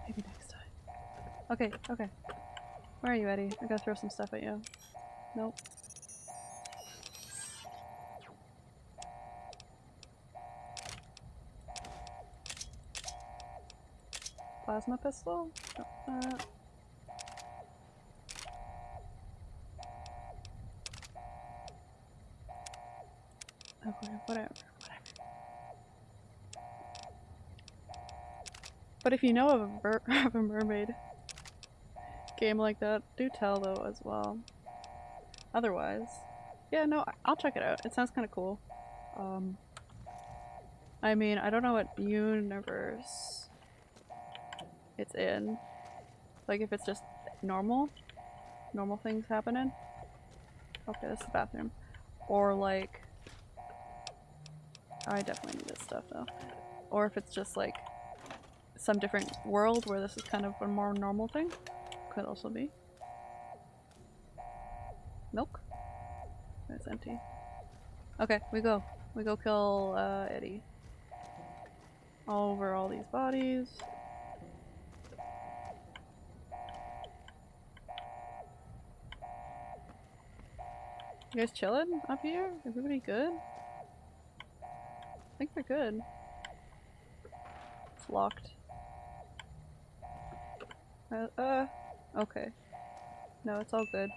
Maybe next time. Okay, okay. Where are you, ED-E? I gotta throw some stuff at you. Nope. Plasma pistol? Uh, okay, whatever, whatever. But if you know of a, of a mermaid game like that, do tell though as well. Otherwise, yeah, no, I'll check it out. It sounds kind of cool. Um, I mean, I don't know what universe it's in. Like if it's just normal, normal things happening. Okay, this is the bathroom. Or like, I definitely need this stuff though. Or if it's just like some different world where this is kind of a more normal thing. Could also be. Milk? It's empty. Okay, we go. We go kill uh, Eddie. All over all these bodies. You guys chilling up here? Everybody good? I think they're good. It's locked. Uh, uh, okay. No, it's all good.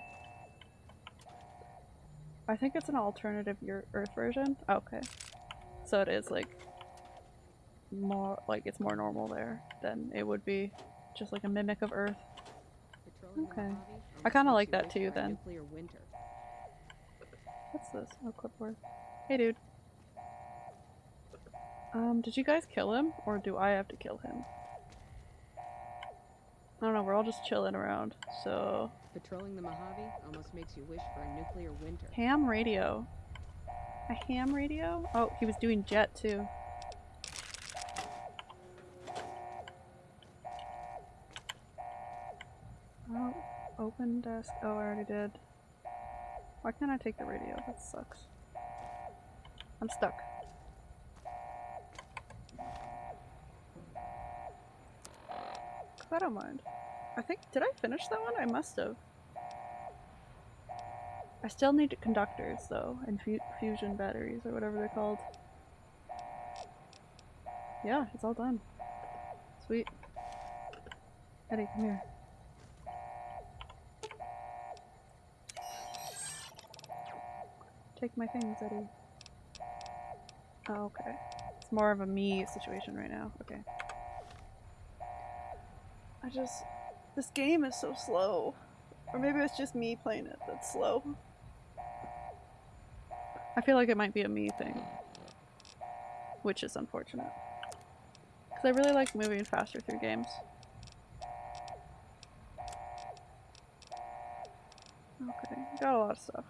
I think it's an alternative your Earth version. Okay. So it is like more like it's more normal there than it would be just like a mimic of Earth. Okay. I kind of like that too then. What's this? Oh, clipboard. Hey, dude. Um, did you guys kill him? Or do I have to kill him? I don't know, we're all just chilling around, so... Patrolling the Mojave almost makes you wish for a nuclear winter. Ham radio. A ham radio? Oh, he was doing jet too. Oh, open desk. Oh, I already did. Why can't I take the radio? That sucks. I'm stuck. I don't mind. I think- did I finish that one? I must have. I still need conductors though, and fu fusion batteries or whatever they're called. Yeah, it's all done. Sweet. ED-E, come here. Take my things, ED-E. Oh, okay. It's more of a me situation right now. Okay. I just... This game is so slow. Or maybe it's just me playing it that's slow. I feel like it might be a me thing. Which is unfortunate. Because I really like moving faster through games. Okay, got a lot of stuff.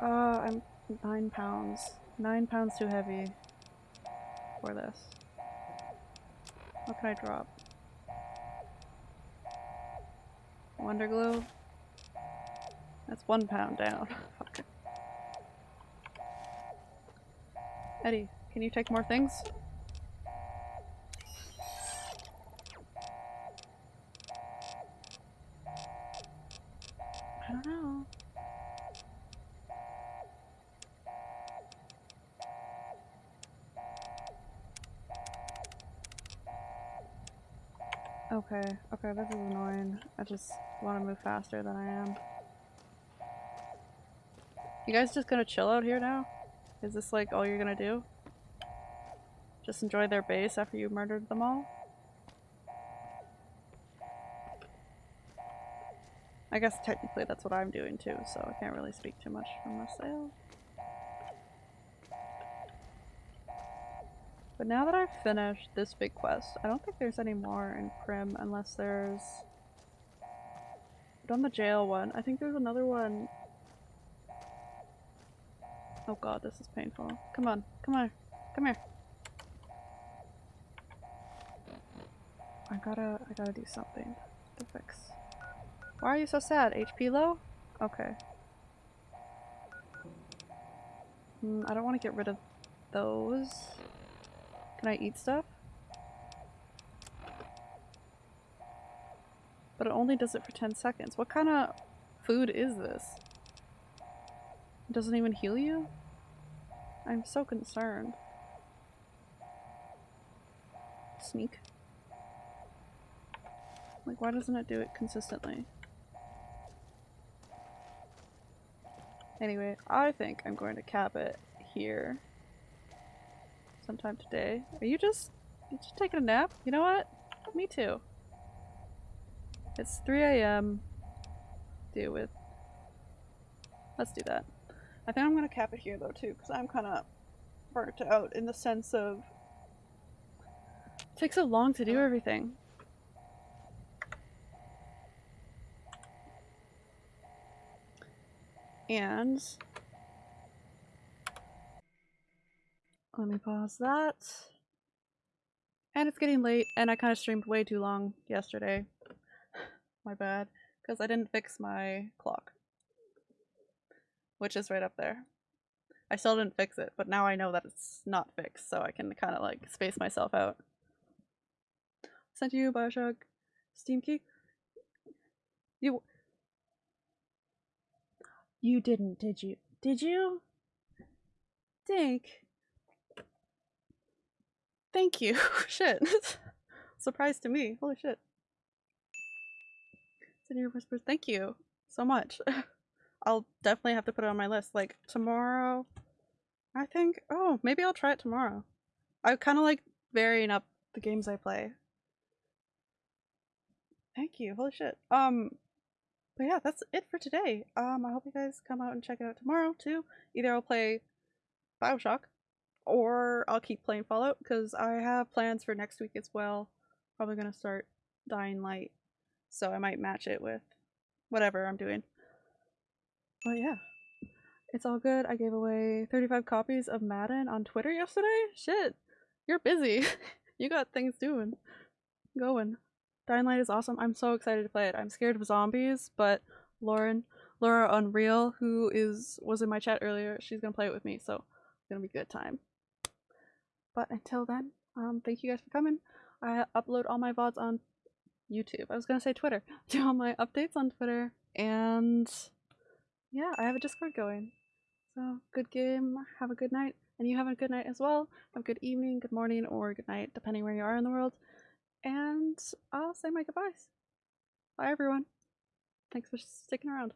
Uh, I'm nine pounds. Nine pounds too heavy for this. What can I drop? Wonder glue? That's one pound down. Fuck. ED-E, can you take more things? I don't know. Okay, okay, this is annoying. I just want to move faster than I am. You guys just gonna chill out here now? Is this like all you're gonna do? Just enjoy their base after you murdered them all? I guess technically that's what I'm doing too, so I can't really speak too much for myself. But now that I've finished this big quest, I don't think there's any more in Primm unless there's... Done the jail one. I think there's another one. Oh god, this is painful. Come on, come on, come here. I gotta, I gotta do something to fix. Why are you so sad? HP low? Okay. Mm, I don't want to get rid of those. Can I eat stuff? But it only does it for 10 seconds. What kind of food is this? It doesn't even heal you? I'm so concerned. Sneak. Like, why doesn't it do it consistently? Anyway, I think I'm going to cap it here sometime today. Are you just you just taking a nap? You know what? Me too. It's 3 a.m. Deal with. Let's do that. I think I'm gonna cap it here though too, because I'm kind of burnt out in the sense of it takes so long to do everything. And let me pause that. And it's getting late, and I kind of streamed way too long yesterday. My bad. Because I didn't fix my clock. Which is right up there. I still didn't fix it, but now I know that it's not fixed, so I can kind of like space myself out. Sent you Bioshock Steam key? You you didn't, did you? Did you? Dink. Thank you. shit. Surprise to me. Holy shit. Of Whispers, thank you so much. I'll definitely have to put it on my list. Like, tomorrow, I think, oh, maybe I'll try it tomorrow. I kind of like varying up the games I play. Thank you. Holy shit. Um, but yeah, that's it for today. Um, I hope you guys come out and check it out tomorrow too. Either I'll play Bioshock, or I'll keep playing Fallout because I have plans for next week as well. Probably gonna start Dying Light, so I might match it with whatever I'm doing. But yeah, it's all good. I gave away 35 copies of Madden on Twitter yesterday. Shit, you're busy. you got things doing, going. Dying Light is awesome. I'm so excited to play it. I'm scared of zombies, but Lauren, Laura Unreal, who is was in my chat earlier, she's gonna play it with me, so it's gonna be a good time. But until then, um, thank you guys for coming. I upload all my VODs on YouTube. I was gonna say Twitter. Do all my updates on Twitter, and yeah, I have a Discord going. So good game. Have a good night, and you have a good night as well. Have a good evening, good morning, or good night, depending where you are in the world. And I'll say my goodbyes. Bye, everyone. Thanks for sticking around.